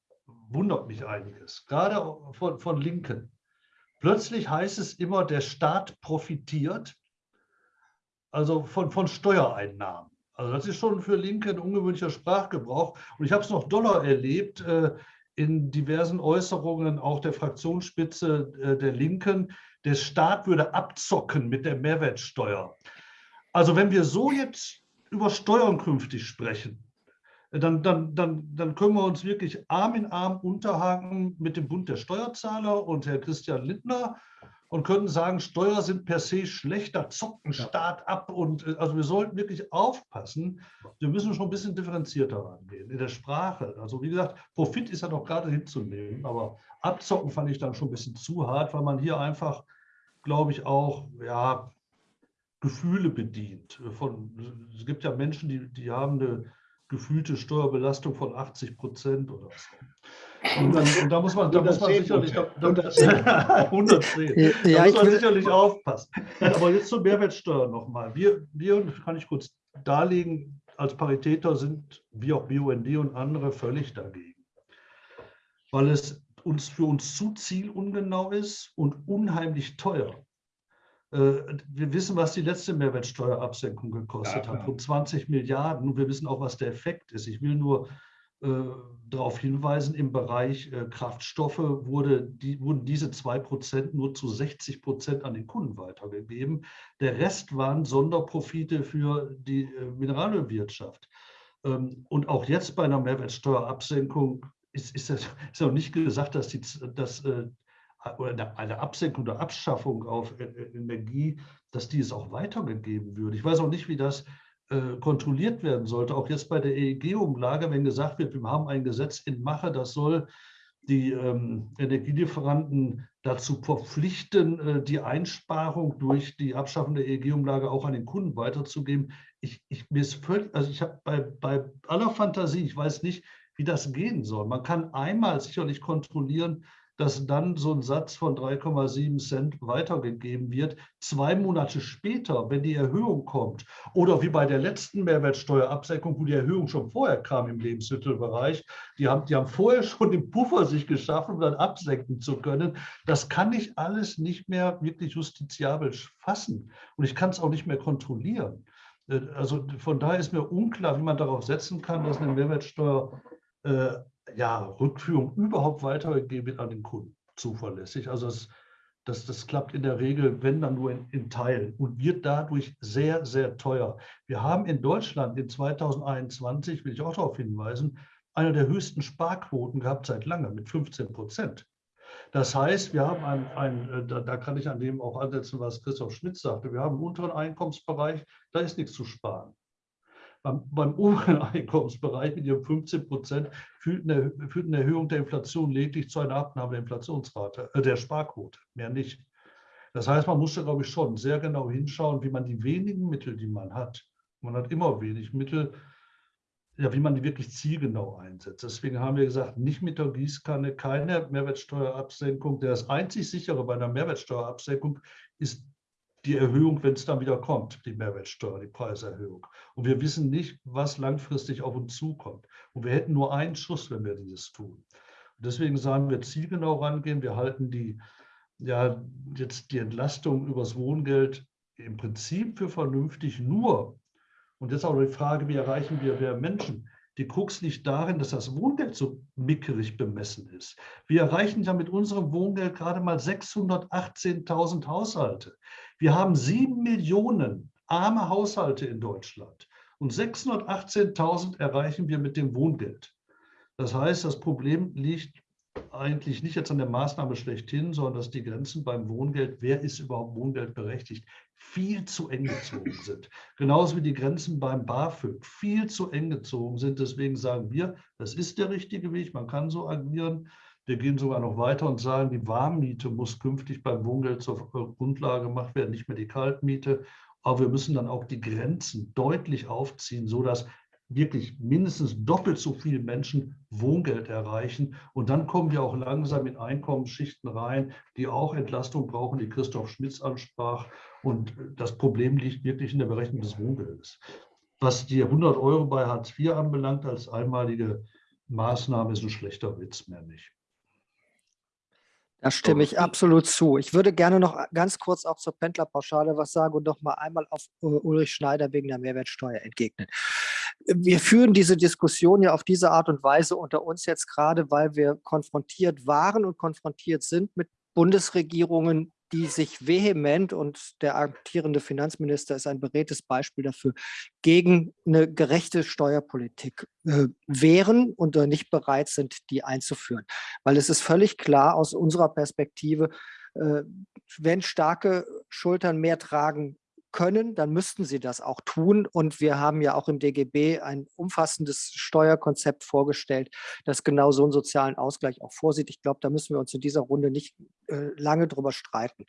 Speaker 4: wundert mich einiges, gerade von, von Linken. Plötzlich heißt es immer, der Staat profitiert also von, von Steuereinnahmen. Also das ist schon für Linke ein ungewöhnlicher Sprachgebrauch. Und ich habe es noch doller erlebt äh, in diversen Äußerungen auch der Fraktionsspitze äh, der Linken. Der Staat würde abzocken mit der Mehrwertsteuer. Also wenn wir so jetzt über Steuern künftig sprechen, dann, dann, dann, dann können wir uns wirklich Arm in Arm unterhaken mit dem Bund der Steuerzahler und Herr Christian Lindner und können sagen, Steuer sind per se schlechter, zocken Staat ab. Und äh, also wir sollten wirklich aufpassen. Wir müssen schon ein bisschen differenzierter rangehen in der Sprache. Also wie gesagt, Profit ist ja noch gerade hinzunehmen, aber abzocken fand ich dann schon ein bisschen zu hart, weil man hier einfach, glaube ich, auch ja, Gefühle bedient. Von, es gibt ja Menschen, die, die haben eine gefühlte Steuerbelastung von 80 Prozent oder so. Und, dann, und da muss man, da muss man sicherlich, da, da, 110. Ja, da muss man sicherlich aufpassen. Aber jetzt zur Mehrwertsteuer nochmal. Wir, wir, kann ich kurz darlegen, als Paritäter sind wir auch BUND und andere völlig dagegen. Weil es uns für uns zu zielungenau ist und unheimlich teuer. Äh, wir wissen, was die letzte Mehrwertsteuerabsenkung gekostet ja, hat, rund 20 Milliarden. Und wir wissen auch, was der Effekt ist. Ich will nur äh, darauf hinweisen, im Bereich äh, Kraftstoffe wurde die, wurden diese 2% nur zu 60 Prozent an den Kunden weitergegeben. Der Rest waren Sonderprofite für die äh, Mineralölwirtschaft. Ähm, und auch jetzt bei einer Mehrwertsteuerabsenkung ist, ist, das, ist auch nicht gesagt, dass, die, dass äh, eine Absenkung oder Abschaffung auf äh, äh, Energie, dass die es auch weitergegeben würde. Ich weiß auch nicht, wie das äh, kontrolliert werden sollte. Auch jetzt bei der EEG-Umlage, wenn gesagt wird, wir haben ein Gesetz in Mache, das soll die ähm, Energielieferanten dazu verpflichten, äh, die Einsparung durch die Abschaffung der EEG-Umlage auch an den Kunden weiterzugeben. Ich, ich, also ich habe bei, bei aller Fantasie, ich weiß nicht, wie das gehen soll. Man kann einmal sicherlich kontrollieren, dass dann so ein Satz von 3,7 Cent weitergegeben wird. Zwei Monate später, wenn die Erhöhung kommt, oder wie bei der letzten Mehrwertsteuerabsenkung, wo die Erhöhung schon vorher kam im Lebensmittelbereich, die haben, die haben vorher schon den Puffer sich geschaffen, um dann absenken zu können. Das kann ich alles nicht mehr wirklich justiziabel fassen. Und ich kann es auch nicht mehr kontrollieren. Äh, also von daher ist mir unklar, wie man darauf setzen kann, dass eine Mehrwertsteuer äh, ja, Rückführung überhaupt weitergegeben an den Kunden zuverlässig. Also das, das, das klappt in der Regel, wenn dann nur in, in Teilen und wird dadurch sehr, sehr teuer. Wir haben in Deutschland in 2021, will ich auch darauf hinweisen, eine der höchsten Sparquoten gehabt seit langem mit 15 Prozent. Das heißt, wir haben ein, ein äh, da, da, kann ich an dem auch ansetzen, was Christoph Schmidt sagte, wir haben einen unteren Einkommensbereich, da ist nichts zu sparen. Beim, oberen Einkommensbereich mit ihren 15 Prozent führt eine, führt eine Erhöhung der Inflation lediglich zu einer Abnahme der Inflationsrate, äh, der Sparquote, mehr nicht. Das heißt, man muss da, glaube ich, schon sehr genau hinschauen, wie man die wenigen Mittel, die man hat, man hat immer wenig Mittel, ja, wie man die wirklich zielgenau einsetzt. Deswegen haben wir gesagt, nicht mit der Gießkanne, keine Mehrwertsteuerabsenkung. Das einzig sichere bei einer Mehrwertsteuerabsenkung ist die Erhöhung, wenn es dann wieder kommt, die Mehrwertsteuer, die Preiserhöhung. Und wir wissen nicht, was langfristig auf uns zukommt. Und wir hätten nur einen Schuss, wenn wir dieses tun. Und deswegen sagen wir zielgenau rangehen. Wir halten die, ja, jetzt die Entlastung übers Wohngeld im Prinzip für vernünftig nur. Und jetzt auch die Frage, wie erreichen wir mehr Menschen? Die Krux liegt darin, dass das Wohngeld so mickerig bemessen ist. Wir erreichen ja mit unserem Wohngeld gerade mal 618.000 Haushalte. Wir haben sieben Millionen arme Haushalte in Deutschland und 618.000 erreichen wir mit dem Wohngeld. Das heißt, das Problem liegt eigentlich nicht jetzt an der Maßnahme schlechthin, sondern dass die Grenzen beim Wohngeld, wer ist überhaupt Wohngeld berechtigt, viel zu eng gezogen sind. Genauso wie die Grenzen beim BAföG viel zu eng gezogen sind. Deswegen sagen wir, das ist der richtige Weg, man kann so agieren. Wir gehen sogar noch weiter und sagen, die Warmmiete muss künftig beim Wohngeld zur Grundlage gemacht werden, nicht mehr die Kaltmiete. Aber wir müssen dann auch die Grenzen deutlich aufziehen, sodass wirklich mindestens doppelt so viele Menschen Wohngeld erreichen. Und dann kommen wir auch langsam in Einkommensschichten rein, die auch Entlastung brauchen, die Christoph Schmitz ansprach. Und das Problem liegt wirklich in der Berechnung des Wohngeldes. Was die 100 Euro bei Hartz IV anbelangt als einmalige Maßnahme, ist ein schlechter Witz mehr nicht.
Speaker 5: Da stimme ich absolut zu. Ich würde gerne noch ganz kurz auch zur Pendlerpauschale was sagen und noch mal einmal auf äh, Ulrich Schneider wegen der Mehrwertsteuer entgegnen. Wir führen diese Diskussion ja auf diese Art und Weise unter uns jetzt gerade, weil wir konfrontiert waren und konfrontiert sind mit Bundesregierungen, die sich vehement, und der amtierende Finanzminister ist ein beredtes Beispiel dafür, gegen eine gerechte Steuerpolitik äh, wehren und nicht bereit sind, die einzuführen. Weil es ist völlig klar aus unserer Perspektive, äh, wenn starke Schultern mehr tragen können, dann müssten sie das auch tun. Und wir haben ja auch im DGB ein umfassendes Steuerkonzept vorgestellt, das genau so einen sozialen Ausgleich auch vorsieht. Ich glaube, da müssen wir uns in dieser Runde nicht äh, lange drüber streiten.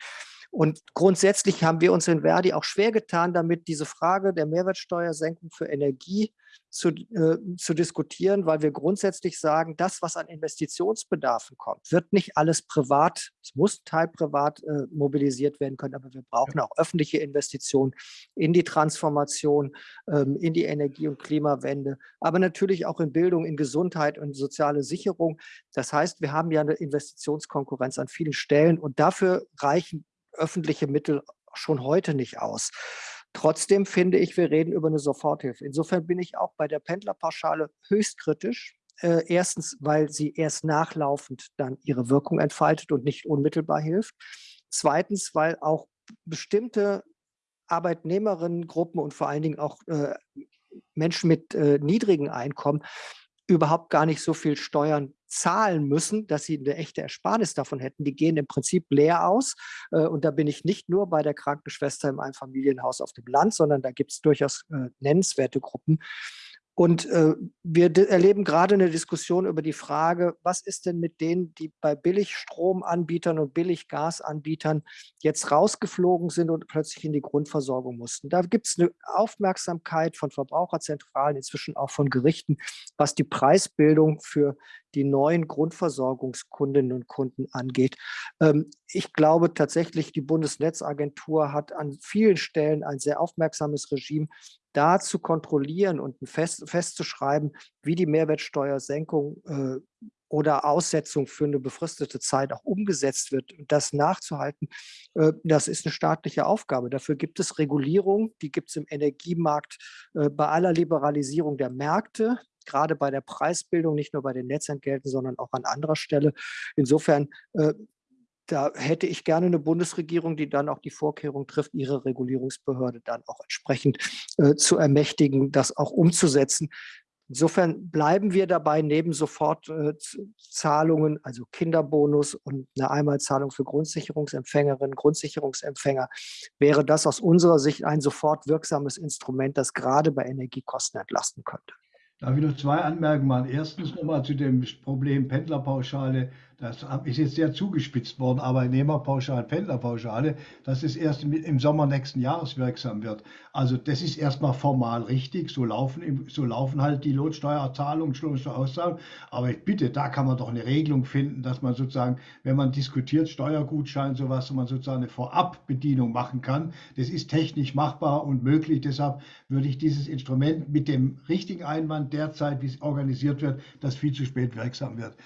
Speaker 5: Und grundsätzlich haben wir uns in Verdi auch schwer getan, damit diese Frage der Mehrwertsteuersenkung für Energie zu, äh, zu diskutieren, weil wir grundsätzlich sagen, das, was an Investitionsbedarfen kommt, wird nicht alles privat, es muss Teil privat äh, mobilisiert werden können, aber wir brauchen auch öffentliche Investitionen in die Transformation, ähm, in die Energie- und Klimawende, aber natürlich auch in Bildung, in Gesundheit und soziale Sicherung. Das heißt, wir haben ja eine Investitionskonkurrenz an vielen Stellen und dafür reichen öffentliche Mittel schon heute nicht aus. Trotzdem finde ich, wir reden über eine Soforthilfe. Insofern bin ich auch bei der Pendlerpauschale höchst kritisch. Äh, erstens, weil sie erst nachlaufend dann ihre Wirkung entfaltet und nicht unmittelbar hilft. Zweitens, weil auch bestimmte Arbeitnehmerinnengruppen und vor allen Dingen auch äh, Menschen mit äh, niedrigen Einkommen überhaupt gar nicht so viel Steuern zahlen müssen, dass sie eine echte Ersparnis davon hätten. Die gehen im Prinzip leer aus. Äh, und da bin ich nicht nur bei der Krankenschwester im Einfamilienhaus auf dem Land, sondern da gibt es durchaus äh, nennenswerte Gruppen, und äh, wir erleben gerade eine Diskussion über die Frage, was ist denn mit denen, die bei Billigstromanbietern und Billiggasanbietern jetzt rausgeflogen sind und plötzlich in die Grundversorgung mussten. Da gibt es eine Aufmerksamkeit von Verbraucherzentralen, inzwischen auch von Gerichten, was die Preisbildung für die neuen Grundversorgungskundinnen und Kunden angeht. Ähm, ich glaube tatsächlich, die Bundesnetzagentur hat an vielen Stellen ein sehr aufmerksames Regime, da zu kontrollieren und fest, festzuschreiben, wie die Mehrwertsteuersenkung äh, oder Aussetzung für eine befristete Zeit auch umgesetzt wird das nachzuhalten, äh, das ist eine staatliche Aufgabe. Dafür gibt es Regulierung, die gibt es im Energiemarkt äh, bei aller Liberalisierung der Märkte, gerade bei der Preisbildung, nicht nur bei den Netzentgelten, sondern auch an anderer Stelle. Insofern äh, da hätte ich gerne eine Bundesregierung, die dann auch die Vorkehrung trifft, ihre Regulierungsbehörde dann auch entsprechend äh, zu ermächtigen, das auch umzusetzen. Insofern bleiben wir dabei, neben Sofortzahlungen, äh, also Kinderbonus und eine Einmalzahlung für Grundsicherungsempfängerinnen, Grundsicherungsempfänger, wäre das aus unserer Sicht ein sofort wirksames Instrument, das gerade bei Energiekosten entlasten könnte.
Speaker 2: Darf ich noch zwei Anmerkungen machen? Erstens nochmal zu dem Problem Pendlerpauschale. Das ist jetzt sehr zugespitzt worden, Arbeitnehmerpauschale, Pendlerpauschale, dass es erst im Sommer nächsten Jahres wirksam wird. Also das ist erstmal formal richtig, so laufen, so laufen halt die Lohnsteuerzahlungen, Lohnsteuerauszahlungen. Aber ich bitte, da kann man doch eine Regelung finden, dass man sozusagen, wenn man diskutiert, Steuergutschein, sowas, man sozusagen eine Vorabbedienung machen kann. Das ist technisch machbar und möglich. Deshalb würde ich dieses Instrument mit dem richtigen Einwand derzeit, wie es organisiert wird, das viel zu spät wirksam wird.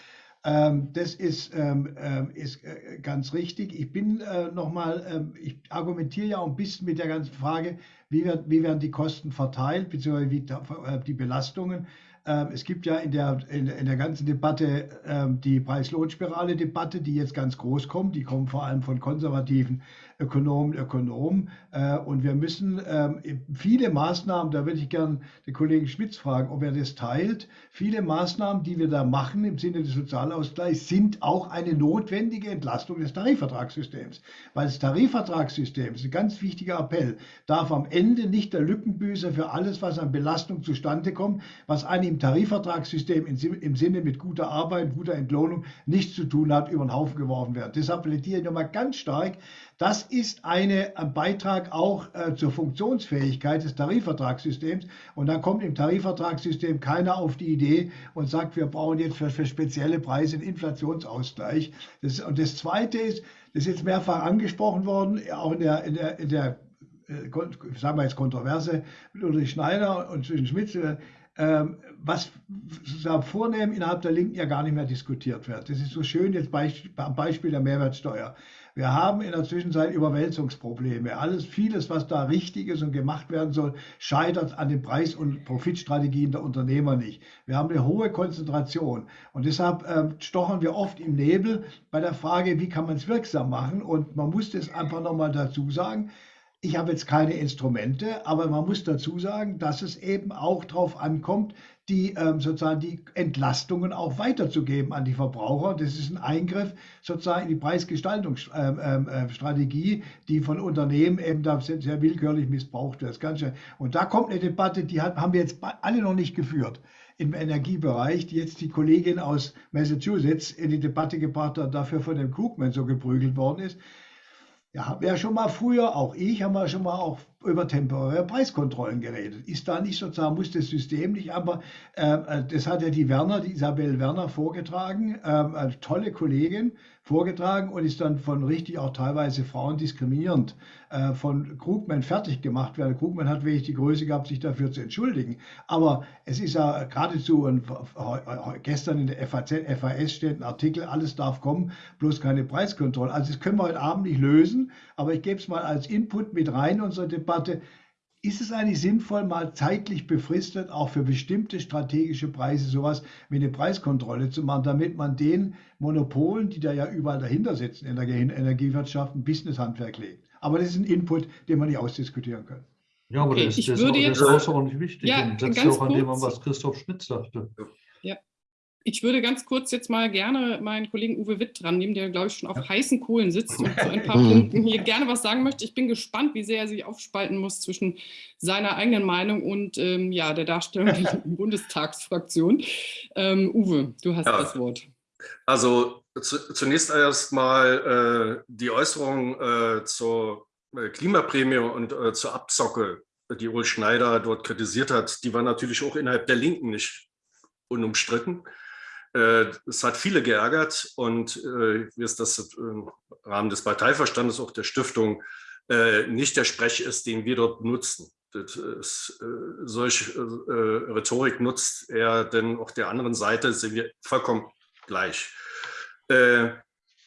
Speaker 2: Ähm, das ist, ähm, ähm, ist äh, ganz richtig. Ich bin äh, nochmal, ich argumentiere ja auch ein bisschen mit der ganzen Frage, wie, wird, wie werden die Kosten verteilt, beziehungsweise wie äh, die Belastungen. Ähm, es gibt ja in der, in, in der ganzen Debatte ähm, die Preis-Lohn-Spirale-Debatte, die jetzt ganz groß kommt. Die kommt vor allem von konservativen Ökonomen, Ökonomen. Äh, und wir müssen ähm, viele Maßnahmen, da würde ich gerne den Kollegen Schmitz fragen, ob er das teilt. Viele Maßnahmen, die wir da machen im Sinne des Sozialausgleichs, sind auch eine notwendige Entlastung des Tarifvertragssystems. Weil das Tarifvertragssystem, ist ein ganz wichtiger Appell, darf am Ende nicht der Lückenbüßer für alles, was an Belastung zustande kommt, was einem im Tarifvertragssystem im Sinne mit guter Arbeit, guter Entlohnung nichts zu tun hat, über den Haufen geworfen werden. Deshalb plädiere ich nochmal ganz stark, das ist eine, ein Beitrag auch äh, zur Funktionsfähigkeit des Tarifvertragssystems. Und dann kommt im Tarifvertragssystem keiner auf die Idee und sagt, wir brauchen jetzt für, für spezielle Preise einen Inflationsausgleich. Das, und das Zweite ist, das ist jetzt mehrfach angesprochen worden, auch in der, in der, in der äh, sagen wir jetzt Kontroverse mit Ulrich Schneider und zwischen Schmitz, ähm, was vornehmen innerhalb der Linken ja gar nicht mehr diskutiert wird. Das ist so schön jetzt am Beispiel der Mehrwertsteuer. Wir haben in der Zwischenzeit Überwälzungsprobleme. Alles, vieles, was da richtig ist und gemacht werden soll, scheitert an den Preis- und Profitstrategien der Unternehmer nicht. Wir haben eine hohe Konzentration und deshalb äh, stochern wir oft im Nebel bei der Frage, wie kann man es wirksam machen. Und man muss das einfach nochmal dazu sagen. Ich habe jetzt keine Instrumente, aber man muss dazu sagen, dass es eben auch darauf ankommt, die ähm, sozusagen die Entlastungen auch weiterzugeben an die Verbraucher. Das ist ein Eingriff sozusagen in die Preisgestaltungsstrategie, ähm, ähm, die von Unternehmen eben da sehr willkürlich missbraucht wird. Das Ganze. Und da kommt eine Debatte, die hat, haben wir jetzt alle noch nicht geführt im Energiebereich, die jetzt die Kollegin aus Massachusetts in die Debatte gebracht hat, dafür von dem Krugman so geprügelt worden ist. Ja, haben ja schon mal früher, auch ich, haben wir schon mal auch über temporäre Preiskontrollen geredet. Ist da nicht sozusagen, muss das System nicht, aber äh, das hat ja die Werner, die Isabel Werner vorgetragen, äh, tolle Kollegin, vorgetragen und ist dann von richtig auch teilweise Frauen diskriminierend äh, von Krugman fertig gemacht werden. Krugman hat wirklich die Größe gehabt, sich dafür zu entschuldigen. Aber es ist ja geradezu, ein, gestern in der FAZ, FAS steht ein Artikel, alles darf kommen, bloß keine Preiskontrolle. Also das können wir heute Abend nicht lösen, aber ich gebe es mal als Input mit rein in unsere Debatte. Ist es eigentlich sinnvoll, mal zeitlich befristet auch für bestimmte strategische Preise sowas wie eine Preiskontrolle zu machen, damit man den Monopolen, die da ja überall dahinter sitzen in der Energiewirtschaft, ein Businesshandwerk legt? Aber das ist ein Input, den man nicht ausdiskutieren kann.
Speaker 4: Ja, aber okay, das, das, ist, das ist außerordentlich wichtig ja, und setzt auch an dem an, was Christoph Schmidt sagte.
Speaker 1: Ich würde ganz kurz jetzt mal gerne meinen Kollegen Uwe Witt dran nehmen, der, glaube ich, schon auf ja. heißen Kohlen sitzt und zu ein paar Punkten hier gerne was sagen möchte. Ich bin gespannt, wie sehr er sich aufspalten muss zwischen seiner eigenen Meinung und ähm, ja, der Darstellung der Bundestagsfraktion. Ähm, Uwe, du hast ja. das Wort.
Speaker 3: Also zu, zunächst erst mal äh, die Äußerung äh, zur äh, Klimaprämie und äh, zur Abzocke, die Ul Schneider dort kritisiert hat, die war natürlich auch innerhalb der Linken nicht unumstritten. Äh, es hat viele geärgert und äh, wie es das im Rahmen des Parteiverstandes auch der Stiftung äh, nicht der Sprech ist, den wir dort nutzen. Ist, solche Rhetorik nutzt er denn auch der anderen Seite, sind wir vollkommen gleich.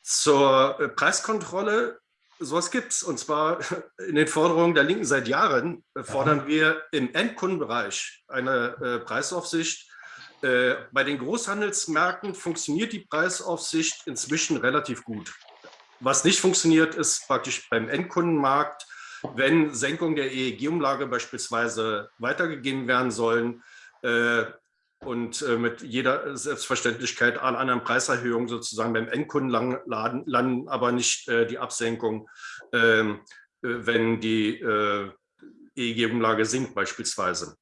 Speaker 3: Zur Preiskontrolle, sowas gibt es. Und zwar in den Forderungen der Linken seit Jahren fordern wir im Endkundenbereich eine Preisaufsicht äh, bei den Großhandelsmärkten funktioniert die Preisaufsicht inzwischen relativ gut. Was nicht funktioniert, ist praktisch beim Endkundenmarkt, wenn Senkungen der EEG-Umlage beispielsweise weitergegeben werden sollen äh, und äh, mit jeder Selbstverständlichkeit an anderen Preiserhöhungen sozusagen beim Endkunden landen, aber nicht äh, die Absenkung, ähm, äh, wenn die EEG-Umlage sinkt beispielsweise.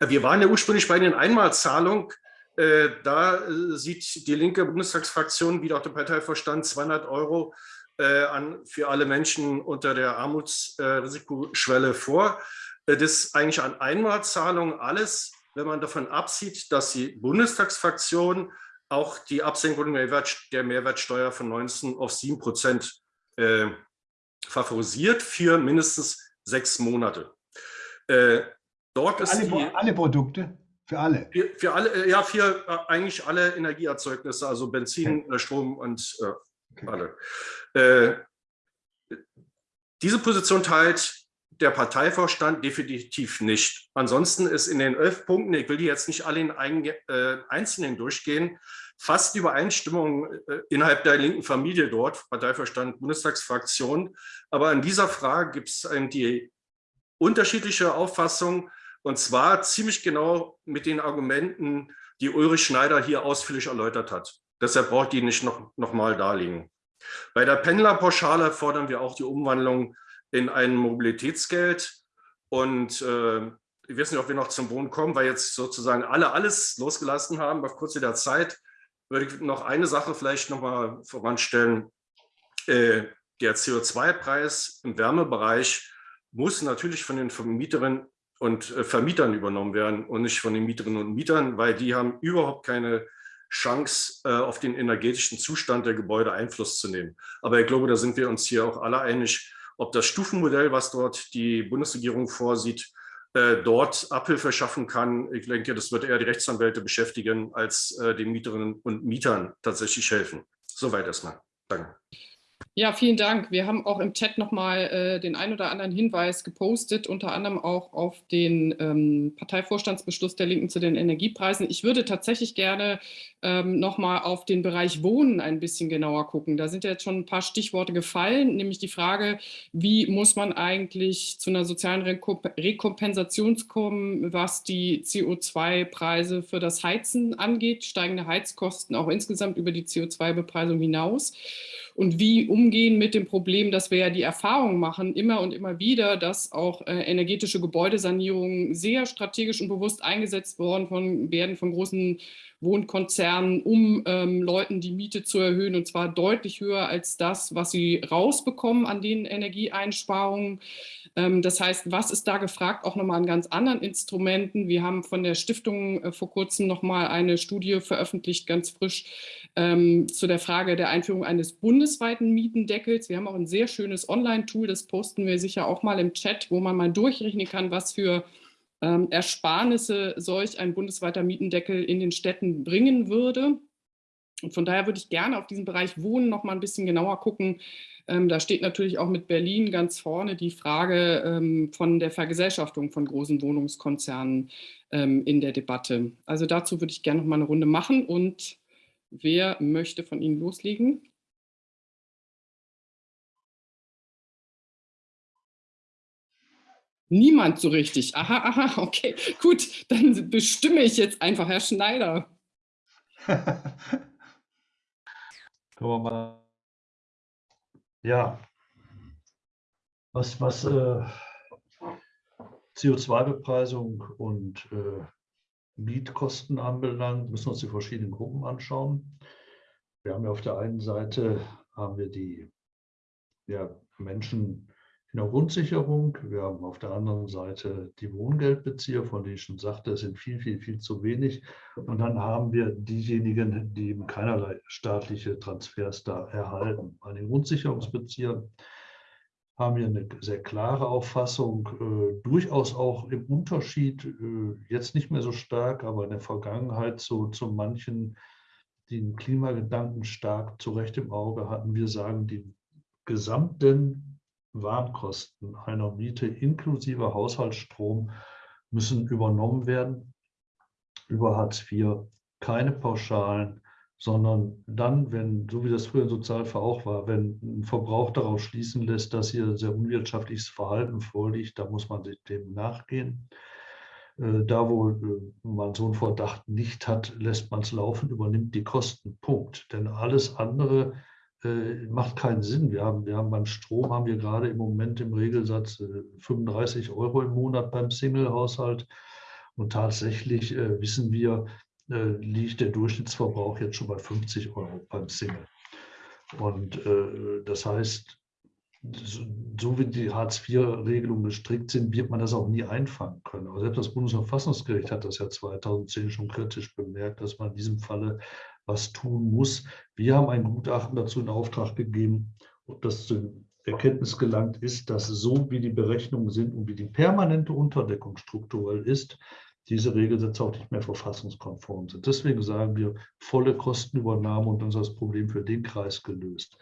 Speaker 3: Wir waren ja ursprünglich bei den Einmalzahlungen. Äh, da äh, sieht die linke Bundestagsfraktion, wie auch der Parteivorstand, 200 Euro äh, an, für alle Menschen unter der Armutsrisikoschwelle vor. Das ist eigentlich an Einmalzahlungen alles, wenn man davon absieht, dass die Bundestagsfraktion auch die Absenkung der Mehrwertsteuer von 19 auf 7 Prozent favorisiert für mindestens sechs Monate.
Speaker 2: Äh, dort ist alle, die, alle Produkte? Für alle?
Speaker 3: Für, für alle, äh, ja, für äh, eigentlich alle Energieerzeugnisse, also Benzin, okay. Äh, Strom und äh, okay. alle. Äh, diese Position teilt der Parteivorstand definitiv nicht. Ansonsten ist in den elf Punkten, ich will die jetzt nicht alle in Einzelnen durchgehen, fast Übereinstimmung innerhalb der linken Familie dort, Parteivorstand, Bundestagsfraktion. Aber in dieser Frage gibt es die unterschiedliche Auffassungen und zwar ziemlich genau mit den Argumenten, die Ulrich Schneider hier ausführlich erläutert hat. Deshalb braucht die nicht noch, noch mal darlegen. Bei der Pendlerpauschale fordern wir auch die Umwandlung in ein Mobilitätsgeld. Und äh, ich weiß nicht, ob wir noch zum Wohnen kommen, weil jetzt sozusagen alle alles losgelassen haben auf kurze der Zeit. Würde ich noch eine Sache vielleicht noch mal voranstellen. Äh, der CO2-Preis im Wärmebereich muss natürlich von den Vermieterinnen und äh, Vermietern übernommen werden und nicht von den Mieterinnen und Mietern, weil die haben überhaupt keine Chance, äh, auf den energetischen Zustand der Gebäude Einfluss zu nehmen. Aber ich glaube, da sind wir uns hier auch alle einig, ob das Stufenmodell, was dort die Bundesregierung vorsieht, äh, dort Abhilfe schaffen kann. Ich denke, das wird eher die Rechtsanwälte beschäftigen, als den Mieterinnen und Mietern tatsächlich helfen. Soweit erstmal. Danke.
Speaker 1: Ja, vielen Dank. Wir haben auch im Chat nochmal äh, den ein oder anderen Hinweis gepostet, unter anderem auch auf den ähm, Parteivorstandsbeschluss der Linken zu den Energiepreisen. Ich würde tatsächlich gerne ähm, nochmal auf den Bereich Wohnen ein bisschen genauer gucken. Da sind ja jetzt schon ein paar Stichworte gefallen, nämlich die Frage, wie muss man eigentlich zu einer sozialen Rekompensation kommen, was die CO2-Preise für das Heizen angeht, steigende Heizkosten auch insgesamt über die CO2-Bepreisung hinaus und wie umgehen mit dem Problem, dass wir ja die Erfahrung machen, immer und immer wieder, dass auch äh, energetische Gebäudesanierungen sehr strategisch und bewusst eingesetzt worden von, werden von großen Wohnkonzernen, um ähm, Leuten die Miete zu erhöhen und zwar deutlich höher als das, was sie rausbekommen an den Energieeinsparungen. Ähm, das heißt, was ist da gefragt? Auch nochmal an ganz anderen Instrumenten. Wir haben von der Stiftung äh, vor kurzem nochmal eine Studie veröffentlicht, ganz frisch, ähm, zu der Frage der Einführung eines bundesweiten Mietendeckels. Wir haben auch ein sehr schönes Online-Tool, das posten wir sicher auch mal im Chat, wo man mal durchrechnen kann, was für ähm, Ersparnisse solch ein bundesweiter Mietendeckel in den Städten bringen würde. Und von daher würde ich gerne auf diesen Bereich Wohnen noch mal ein bisschen genauer gucken. Ähm, da steht natürlich auch mit Berlin ganz vorne die Frage ähm, von der Vergesellschaftung von großen Wohnungskonzernen ähm, in der Debatte. Also dazu würde ich gerne noch mal eine Runde machen. Und wer möchte von Ihnen loslegen? Niemand so richtig. Aha, aha, okay, gut, dann bestimme ich jetzt einfach Herr Schneider.
Speaker 4: Wir mal. Ja, was, was äh, CO2-Bepreisung und äh, Mietkosten anbelangt, müssen wir uns die verschiedenen Gruppen anschauen. Wir haben ja auf der einen Seite haben wir die ja, Menschen, der Grundsicherung. Wir haben auf der anderen Seite die Wohngeldbezieher, von denen ich schon sagte, es sind viel, viel, viel zu wenig. Und dann haben wir diejenigen, die eben keinerlei staatliche Transfers da erhalten. Bei den Grundsicherungsbeziehern haben wir eine sehr klare Auffassung, äh, durchaus auch im Unterschied, äh, jetzt nicht mehr so stark, aber in der Vergangenheit zu, zu manchen, die den Klimagedanken stark zu Recht im Auge hatten. Wir sagen, die gesamten Warnkosten einer Miete inklusive Haushaltsstrom müssen übernommen werden über Hartz IV. Keine Pauschalen, sondern dann, wenn, so wie das früher in Sozialfall auch war, wenn ein Verbrauch darauf schließen lässt, dass hier sehr unwirtschaftliches Verhalten vorliegt, da muss man dem nachgehen. Äh, da, wo äh, man so einen Verdacht nicht hat, lässt man es laufen, übernimmt die Kosten. Punkt. Denn alles andere äh, macht keinen Sinn. Wir haben, wir haben beim Strom haben wir gerade im Moment im Regelsatz äh, 35 Euro im Monat beim Single-Haushalt. Und tatsächlich äh, wissen wir, äh, liegt der Durchschnittsverbrauch jetzt schon bei 50 Euro beim Single. Und äh, das heißt, so, wie die Hartz-IV-Regelungen gestrickt sind, wird man das auch nie einfangen können. Aber selbst das Bundesverfassungsgericht hat das ja 2010 schon kritisch bemerkt, dass man in diesem Falle was tun muss. Wir haben ein Gutachten dazu in Auftrag gegeben, ob das zu Erkenntnis gelangt ist, dass so wie die Berechnungen sind und wie die permanente Unterdeckung strukturell ist, diese Regelsätze auch nicht mehr verfassungskonform sind. Deswegen sagen wir, volle Kostenübernahme und dann ist das Problem für den Kreis gelöst.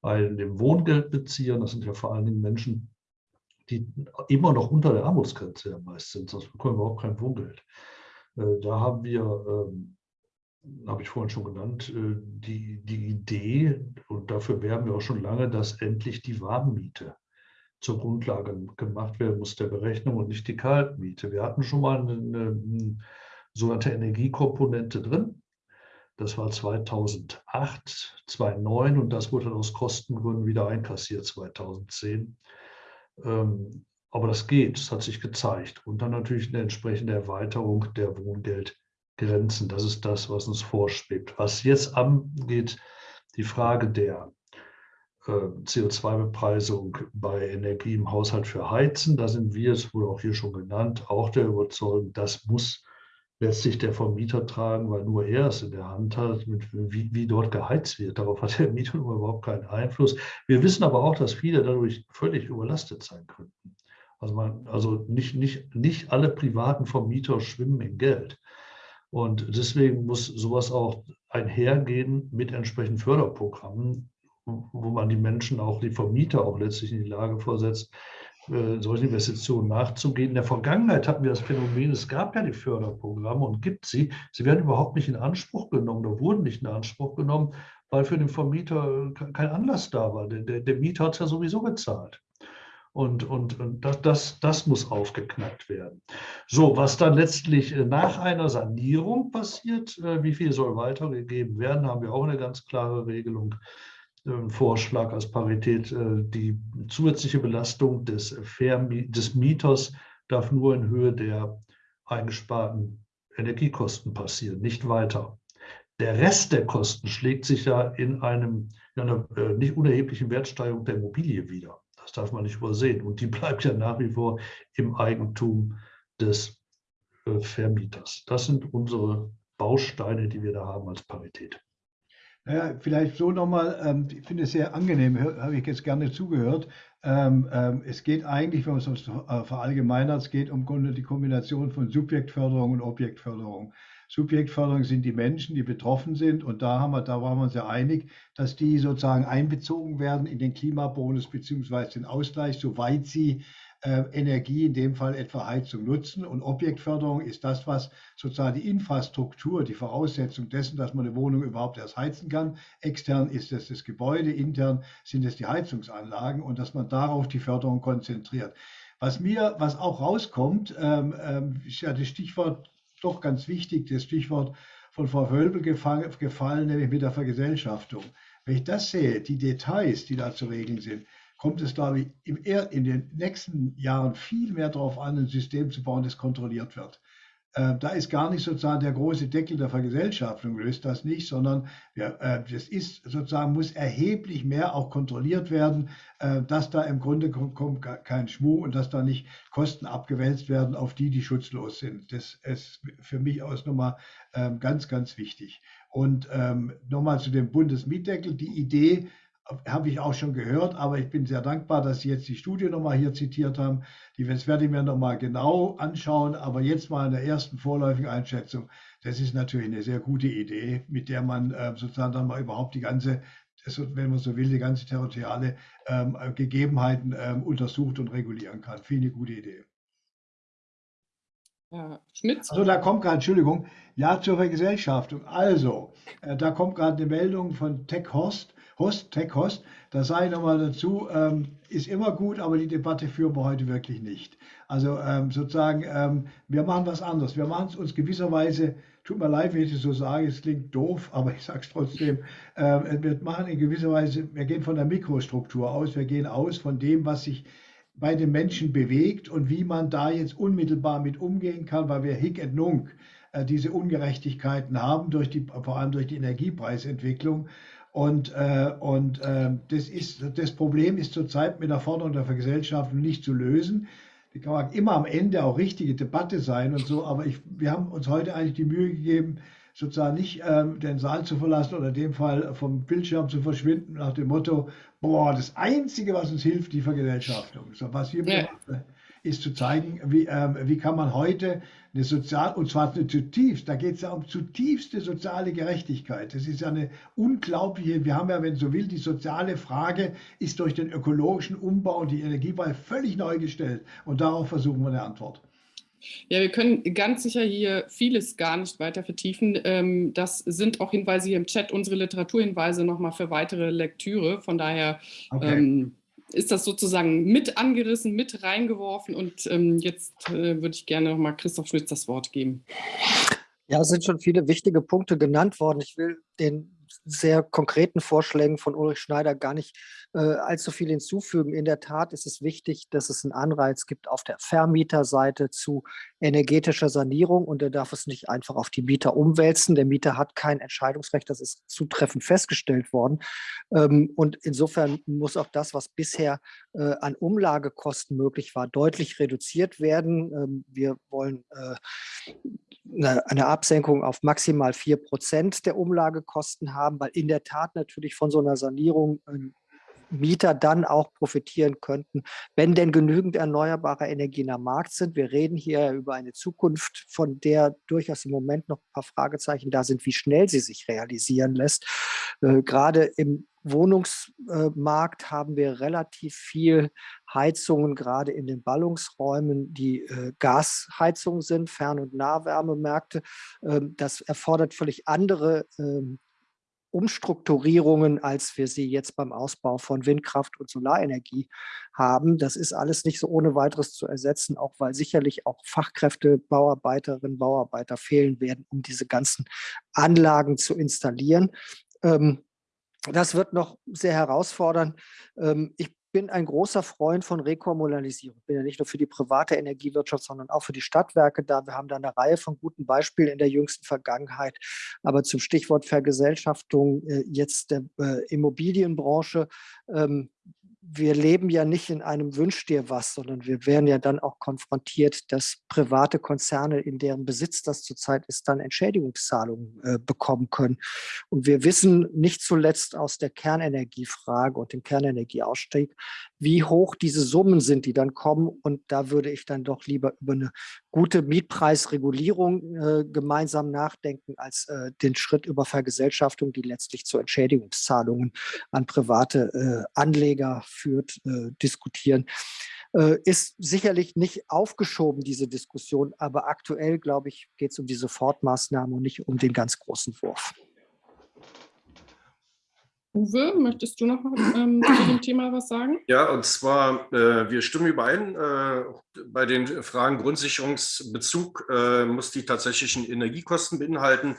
Speaker 4: Bei dem Wohngeldbeziehern, das sind ja vor allen Dingen Menschen, die immer noch unter der Armutsgrenze ja meist sind, sonst bekommen wir überhaupt kein Wohngeld. Äh, da haben wir ähm, habe ich vorhin schon genannt, äh, die, die Idee, und dafür werben wir auch schon lange, dass endlich die Warmmiete zur Grundlage gemacht werden muss der Berechnung und nicht die Kaltmiete. Wir hatten schon mal eine, eine sogenannte Energiekomponente drin. Das war 2008, 2009 und das wurde dann aus Kostengründen wieder einkassiert 2010. Ähm, aber das geht, das hat sich gezeigt. Und dann natürlich eine entsprechende Erweiterung der Wohngeld- Grenzen. Das ist das, was uns vorschwebt. Was jetzt angeht, die Frage der äh, CO2-Bepreisung bei Energie im Haushalt für Heizen, da sind wir, es wurde auch hier schon genannt, auch der Überzeugung, das muss letztlich der Vermieter tragen, weil nur er es in der Hand hat, mit, wie, wie dort geheizt wird. Darauf hat der Mieter überhaupt keinen Einfluss. Wir wissen aber auch, dass viele dadurch völlig überlastet sein könnten. Also, man, also nicht, nicht, nicht alle privaten Vermieter schwimmen in Geld. Und deswegen muss sowas auch einhergehen mit entsprechenden Förderprogrammen, wo man die Menschen, auch die Vermieter auch letztlich in die Lage versetzt, äh, solche Investitionen nachzugehen. In der Vergangenheit hatten wir das Phänomen, es gab ja die Förderprogramme und gibt sie. Sie werden überhaupt nicht in Anspruch genommen oder wurden nicht in Anspruch genommen, weil für den Vermieter kein Anlass da war. Der, der, der Mieter hat es ja sowieso bezahlt. Und, und, und das, das, das muss aufgeknackt werden. So, was dann letztlich äh, nach einer Sanierung passiert, äh, wie viel soll weitergegeben werden, haben wir auch eine ganz klare Regelung. Ein Vorschlag als Parität, äh, die zusätzliche Belastung des, des Mieters darf nur in Höhe der eingesparten Energiekosten passieren, nicht weiter. Der Rest der Kosten schlägt sich ja in, einem, in einer nicht unerheblichen Wertsteigerung der Immobilie wieder. Das darf man nicht übersehen. Und die bleibt ja nach wie vor im Eigentum des äh, Vermieters. Das sind unsere Bausteine, die wir da haben als Parität.
Speaker 2: Naja, vielleicht so nochmal, ähm, ich finde es sehr angenehm, habe ich jetzt gerne zugehört. Ähm, ähm, es geht eigentlich, wenn man es äh, verallgemeinert, es geht um die Kombination von Subjektförderung und Objektförderung. Subjektförderung sind die Menschen, die betroffen sind. Und da, haben wir, da waren wir uns ja einig, dass die sozusagen einbezogen werden in den Klimabonus beziehungsweise den Ausgleich, soweit sie äh, Energie, in dem Fall etwa Heizung, nutzen. Und Objektförderung ist das, was sozusagen die Infrastruktur, die Voraussetzung dessen, dass man eine Wohnung überhaupt erst heizen kann. Extern ist es das Gebäude, intern sind es die Heizungsanlagen und dass man darauf die Förderung konzentriert. Was mir, was auch rauskommt, ähm, ähm, ist ja das Stichwort doch ganz wichtig, das Stichwort von Frau Wölbel gefallen, nämlich mit der Vergesellschaftung. Wenn ich das sehe, die Details, die da zu regeln sind, kommt es, glaube ich, in den nächsten Jahren viel mehr darauf an, ein System zu bauen, das kontrolliert wird. Äh, da ist gar nicht sozusagen der große Deckel der Vergesellschaftung, löst das nicht, sondern äh, das ist sozusagen, muss erheblich mehr auch kontrolliert werden, äh, dass da im Grunde kommt kein Schmuh und dass da nicht Kosten abgewälzt werden auf die, die schutzlos sind. Das ist für mich aus nochmal ganz, ganz wichtig. Und ähm, nochmal zu dem Bundesmietdeckel, die Idee, habe ich auch schon gehört, aber ich bin sehr dankbar, dass Sie jetzt die Studie nochmal hier zitiert haben. Die, das werde ich mir nochmal genau anschauen, aber jetzt mal in der ersten vorläufigen Einschätzung, das ist natürlich eine sehr gute Idee, mit der man äh, sozusagen dann mal überhaupt die ganze, wenn man so will, die ganze territoriale ähm, Gegebenheiten ähm, untersucht und regulieren kann. Finde gute Idee.
Speaker 1: Schmitz.
Speaker 2: Also da kommt gerade, Entschuldigung, ja zur Vergesellschaftung. Also, äh, da kommt gerade eine Meldung von Tech Horst. Host, Tech Host, da sage ich nochmal dazu, ähm, ist immer gut, aber die Debatte führen wir heute wirklich nicht. Also ähm, sozusagen, ähm, wir machen was anderes. Wir machen es uns gewisserweise, tut mir leid, wenn ich das so sage, es klingt doof, aber ich sage es trotzdem, äh, wir machen in gewisser Weise, wir gehen von der Mikrostruktur aus, wir gehen aus von dem, was sich bei den Menschen bewegt und wie man da jetzt unmittelbar mit umgehen kann, weil wir Hick und Nunk äh, diese Ungerechtigkeiten haben, durch die, vor allem durch die Energiepreisentwicklung. Und, äh, und äh, das, ist, das Problem ist zurzeit mit der Forderung der Vergesellschaftung nicht zu lösen. Die kann immer am Ende auch richtige Debatte sein und so, aber ich, wir haben uns heute eigentlich die Mühe gegeben, sozusagen nicht ähm, den Saal zu verlassen oder in dem Fall vom Bildschirm zu verschwinden, nach dem Motto, boah, das Einzige, was uns hilft, die Vergesellschaftung. So, was wir ja. machen, ist zu zeigen, wie, ähm, wie kann man heute eine sozial, und zwar eine zutiefst, da geht es ja um zutiefste soziale Gerechtigkeit. Das ist ja eine unglaubliche, wir haben ja, wenn so will, die soziale Frage ist durch den ökologischen Umbau und die Energiewahl völlig neu gestellt. Und darauf versuchen wir eine Antwort.
Speaker 1: Ja, wir können ganz sicher hier vieles gar nicht weiter vertiefen. Ähm, das sind auch Hinweise hier im Chat, unsere Literaturhinweise nochmal für weitere Lektüre. Von daher okay. ähm, ist das sozusagen mit angerissen, mit reingeworfen. Und ähm, jetzt äh, würde ich gerne nochmal Christoph Schmitz das Wort geben.
Speaker 5: Ja, es sind schon viele wichtige Punkte genannt worden. Ich will den sehr konkreten Vorschlägen von Ulrich Schneider gar nicht äh, allzu viel hinzufügen. In der Tat ist es wichtig, dass es einen Anreiz gibt auf der Vermieterseite zu energetischer Sanierung und er darf es nicht einfach auf die Mieter umwälzen. Der Mieter hat kein Entscheidungsrecht, das ist zutreffend festgestellt worden. Ähm, und insofern muss auch das, was bisher äh, an Umlagekosten möglich war, deutlich reduziert werden. Ähm, wir wollen äh, eine Absenkung auf maximal 4 Prozent der Umlagekosten haben, weil in der Tat natürlich von so einer Sanierung ähm, Mieter dann auch profitieren könnten, wenn denn genügend erneuerbare Energien am Markt sind. Wir reden hier über eine Zukunft, von der durchaus im Moment noch ein paar Fragezeichen da sind, wie schnell sie sich realisieren lässt. Äh, gerade im Wohnungsmarkt haben wir relativ viel Heizungen, gerade in den Ballungsräumen, die äh, Gasheizungen sind, Fern- und Nahwärmemärkte. Ähm, das erfordert völlig andere ähm, Umstrukturierungen, als wir sie jetzt beim Ausbau von Windkraft und Solarenergie haben. Das ist alles nicht so ohne weiteres zu ersetzen, auch weil sicherlich auch Fachkräfte, Bauarbeiterinnen, Bauarbeiter fehlen werden, um diese ganzen Anlagen zu installieren. Ähm, das wird noch sehr herausfordernd. Ähm, ich bin ein großer Freund von Rekommunalisierung. Ich bin ja nicht nur für die private Energiewirtschaft, sondern auch für die Stadtwerke da. Wir haben da eine Reihe von guten Beispielen in der jüngsten Vergangenheit. Aber zum Stichwort Vergesellschaftung äh, jetzt der äh, Immobilienbranche ähm, wir leben ja nicht in einem Wünsch dir was, sondern wir werden ja dann auch konfrontiert, dass private Konzerne, in deren Besitz das zurzeit ist, dann Entschädigungszahlungen äh, bekommen können. Und wir wissen nicht zuletzt aus der Kernenergiefrage und dem Kernenergieausstieg, wie hoch diese Summen sind, die dann kommen. Und da würde ich dann doch lieber über eine gute Mietpreisregulierung äh, gemeinsam nachdenken, als äh, den Schritt über Vergesellschaftung, die letztlich zu Entschädigungszahlungen an private äh, Anleger führt, äh, diskutieren. Äh, ist sicherlich nicht aufgeschoben, diese Diskussion, aber aktuell, glaube ich, geht es um die Sofortmaßnahmen und nicht um den ganz großen Wurf.
Speaker 1: Uwe, möchtest du noch ähm, zu dem Thema was sagen?
Speaker 3: Ja, und zwar, äh, wir stimmen überein, äh, bei den Fragen Grundsicherungsbezug äh, muss die tatsächlichen Energiekosten beinhalten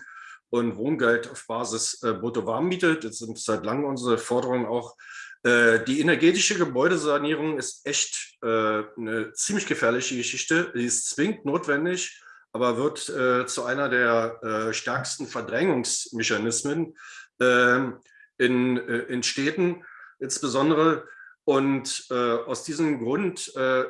Speaker 3: und Wohngeld auf Basis äh, Brutto-Warmmiete. Das sind seit langem unsere Forderungen auch. Äh, die energetische Gebäudesanierung ist echt äh, eine ziemlich gefährliche Geschichte. Die ist zwingend notwendig, aber wird zu einer der stärksten Verdrängungsmechanismen. Ähm, in, äh, in Städten insbesondere. Und äh, aus diesem Grund äh,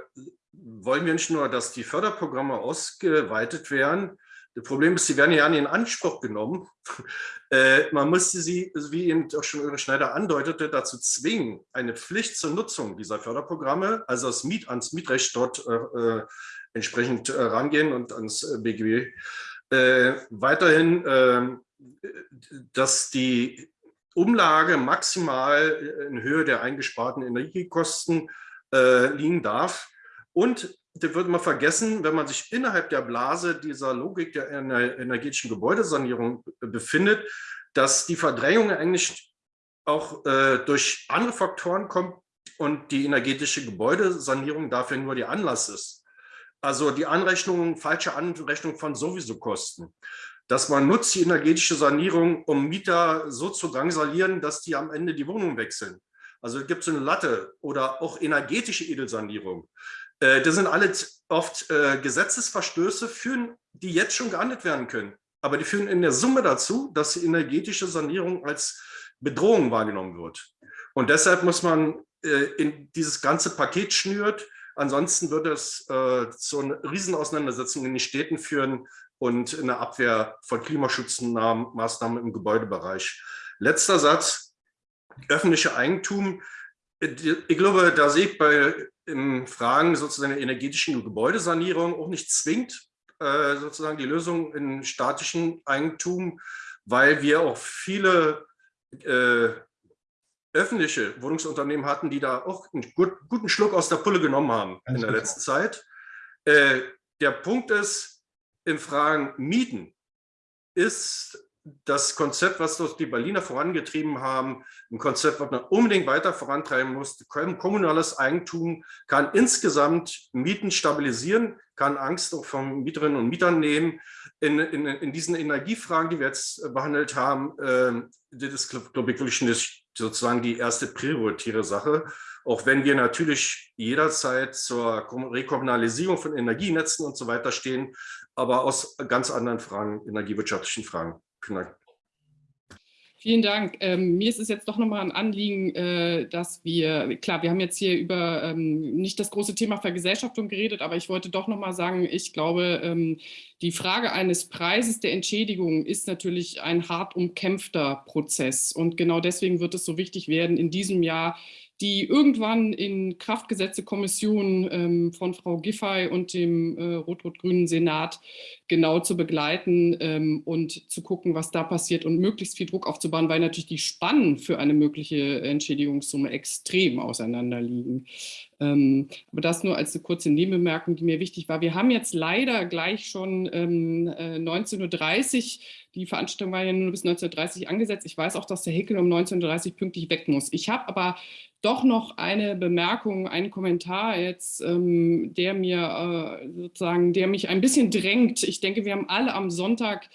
Speaker 3: wollen wir nicht nur, dass die Förderprogramme ausgeweitet werden. Das Problem ist, sie werden ja nicht in Anspruch genommen. äh, man müsste sie, wie eben auch schon Ulrich Schneider andeutete, dazu zwingen, eine Pflicht zur Nutzung dieser Förderprogramme, also das Miet, ans Mietrecht dort äh, äh entsprechend rangehen und ans BGB. weiterhin, dass die Umlage maximal äh, in Höhe der eingesparten Energiekosten äh, liegen darf. Und das wird man vergessen, wenn man sich innerhalb der Blase dieser Logik der energetischen Gebäudesanierung befindet, dass die Verdrängung eigentlich auch äh, durch andere Faktoren kommt und die energetische Gebäudesanierung dafür nur der Anlass ist. Also die Anrechnung, falsche Anrechnung von sowieso Kosten dass man nutzt die energetische Sanierung, um Mieter so zu drangsalieren, dass die am Ende die Wohnung wechseln. Also gibt es eine Latte oder auch energetische Edelsanierung. Äh, das sind alles oft äh, Gesetzesverstöße, führen, die jetzt schon geahndet werden können. Aber die führen in der Summe dazu, dass die energetische Sanierung als Bedrohung wahrgenommen wird. Und deshalb muss man äh, in dieses ganze Paket schnürt. Ansonsten würde es zu einer Riesenauseinandersetzung in den Städten führen, und eine Abwehr von Klimaschutzmaßnahmen im Gebäudebereich. Letzter Satz, öffentliche Eigentum. Ich glaube, da sehe ich bei in Fragen sozusagen der energetischen Gebäudesanierung auch nicht zwingend äh, sozusagen die Lösung in statischen Eigentum, weil wir auch viele äh, öffentliche Wohnungsunternehmen hatten, die da auch einen gut, guten Schluck aus der Pulle genommen haben Ganz in der letzten Zeit. Äh, der Punkt ist, in Fragen Mieten ist das Konzept, was die Berliner vorangetrieben haben, ein Konzept, was man unbedingt weiter vorantreiben muss. Kommunales Eigentum kann insgesamt Mieten stabilisieren, kann Angst auch von Mieterinnen und Mietern nehmen. In, in, in diesen Energiefragen, die wir jetzt behandelt haben, äh, das ist, glaube ich, wirklich sozusagen die erste prioritäre Sache. Auch wenn wir natürlich jederzeit zur Rekommunalisierung von Energienetzen und so weiter stehen, aber aus ganz anderen Fragen, energiewirtschaftlichen Fragen. Vielen Dank.
Speaker 1: Vielen Dank. Ähm, mir ist es jetzt doch nochmal ein Anliegen, äh, dass wir, klar, wir haben jetzt hier über ähm, nicht das große Thema Vergesellschaftung geredet, aber ich wollte doch nochmal sagen, ich glaube, ähm, die Frage eines Preises der Entschädigung ist natürlich ein hart umkämpfter Prozess. Und genau deswegen wird es so wichtig werden, in diesem Jahr die irgendwann in Kraft gesetzte Kommission ähm, von Frau Giffey und dem äh, rot-rot-grünen Senat genau zu begleiten ähm, und zu gucken, was da passiert und möglichst viel Druck aufzubauen, weil natürlich die Spannen für eine mögliche Entschädigungssumme extrem auseinander liegen. Ähm, aber das nur als eine kurze Nebenbemerkung, die mir wichtig war. Wir haben jetzt leider gleich schon ähm, äh, 19.30 Uhr, die Veranstaltung war ja nur bis 19.30 Uhr angesetzt. Ich weiß auch, dass der Hickel um 19.30 Uhr pünktlich weg muss. Ich habe aber doch noch eine Bemerkung, einen Kommentar jetzt, ähm, der mir äh, sozusagen, der mich ein bisschen drängt. Ich denke, wir haben alle am Sonntag ähm,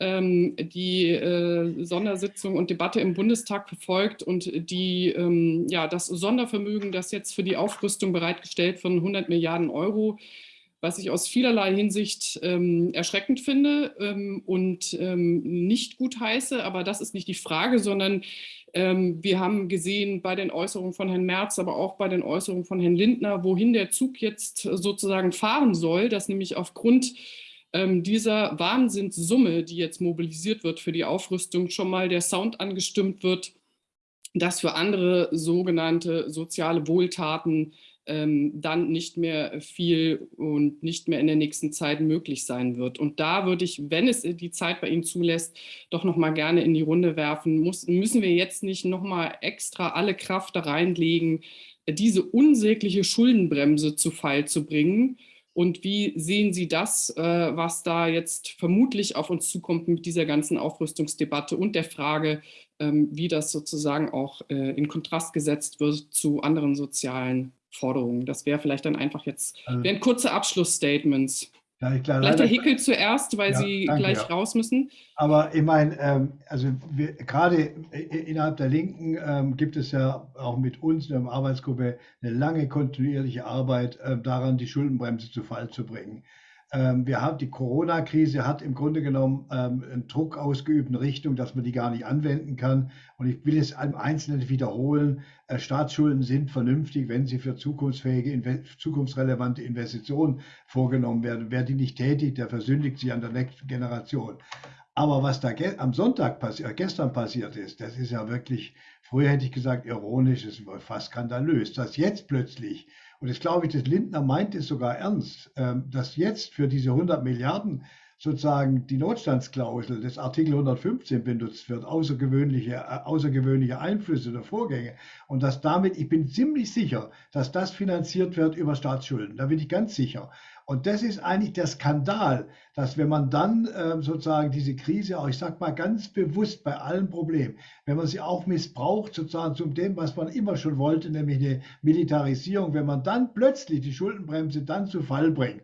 Speaker 1: die äh, Sondersitzung und Debatte im Bundestag verfolgt und die, ähm, ja, das Sondervermögen, das jetzt für die Aufrüstung bereitgestellt von 100 Milliarden Euro, was ich aus vielerlei Hinsicht ähm, erschreckend finde ähm, und ähm, nicht gut heiße. Aber das ist nicht die Frage, sondern ähm, wir haben gesehen bei den Äußerungen von Herrn Merz, aber auch bei den Äußerungen von Herrn Lindner, wohin der Zug jetzt sozusagen fahren soll, dass nämlich aufgrund ähm, dieser Wahnsinnssumme, die jetzt mobilisiert wird für die Aufrüstung, schon mal der Sound angestimmt wird, dass für andere sogenannte soziale Wohltaten ähm, dann nicht mehr viel und nicht mehr in der nächsten Zeit möglich sein wird. Und da würde ich, wenn es die Zeit bei Ihnen zulässt, doch noch mal gerne in die Runde werfen. Muss, müssen wir jetzt nicht noch mal extra alle Kraft da reinlegen, diese unsägliche Schuldenbremse zu Fall zu bringen? Und wie sehen Sie das, äh, was da jetzt vermutlich auf uns zukommt mit dieser ganzen Aufrüstungsdebatte und der Frage, ähm, wie das sozusagen auch äh, in Kontrast gesetzt wird zu anderen sozialen Forderungen. Das wäre vielleicht dann einfach jetzt, also wären kurze Abschlussstatements. Ja, klar, Vielleicht der Hickel zuerst, weil ja, Sie danke, gleich ja. raus müssen.
Speaker 2: Aber ich meine, ähm, also wir, gerade innerhalb der Linken ähm, gibt es ja auch mit uns in der Arbeitsgruppe eine lange kontinuierliche Arbeit äh, daran, die Schuldenbremse zu Fall zu bringen. Ähm, wir haben die Corona-Krise hat im Grunde genommen ähm, einen Druck ausgeübt in Richtung, dass man die gar nicht anwenden kann. Und ich will es im Einzelnen wiederholen. Äh, Staatsschulden sind vernünftig, wenn sie für zukunftsfähige, zukunftsrelevante Investitionen vorgenommen werden. Wer die nicht tätigt, der versündigt sich an der nächsten Generation. Aber was da am Sonntag passiert, äh, gestern passiert ist, das ist ja wirklich, früher hätte ich gesagt, ironisch, ist fast skandalös, dass jetzt plötzlich und das glaube ich, das Lindner meint es sogar ernst, ähm, dass jetzt für diese 100 Milliarden sozusagen die Notstandsklausel des Artikel 115 benutzt wird, außergewöhnliche, äh, außergewöhnliche Einflüsse oder Vorgänge. Und dass damit, ich bin ziemlich sicher, dass das finanziert wird über Staatsschulden. Da bin ich ganz sicher. Und das ist eigentlich der Skandal, dass wenn man dann äh, sozusagen diese Krise, auch ich sage mal ganz bewusst bei allen Problemen, wenn man sie auch missbraucht, sozusagen zum dem, was man immer schon wollte, nämlich eine Militarisierung, wenn man dann plötzlich die Schuldenbremse dann zu Fall bringt.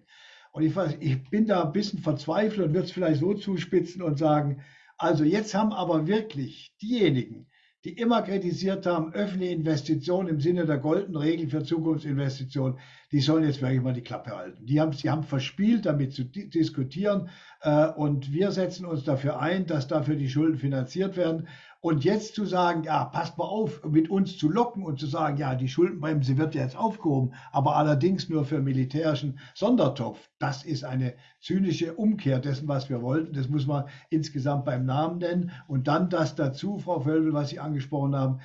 Speaker 2: Und ich, ich bin da ein bisschen verzweifelt und würde es vielleicht so zuspitzen und sagen, also jetzt haben aber wirklich diejenigen, die immer kritisiert haben, öffentliche Investitionen im Sinne der goldenen Regel für Zukunftsinvestitionen, die sollen jetzt wirklich mal die Klappe halten. Die haben, sie haben verspielt, damit zu diskutieren äh, und wir setzen uns dafür ein, dass dafür die Schulden finanziert werden. Und jetzt zu sagen, ja, passt mal auf, mit uns zu locken und zu sagen, ja, die Schuldenbremse wird jetzt aufgehoben, aber allerdings nur für militärischen Sondertopf, das ist eine zynische Umkehr dessen, was wir wollten. Das muss man insgesamt beim Namen nennen. Und dann das dazu, Frau Völbel, was Sie angesprochen haben,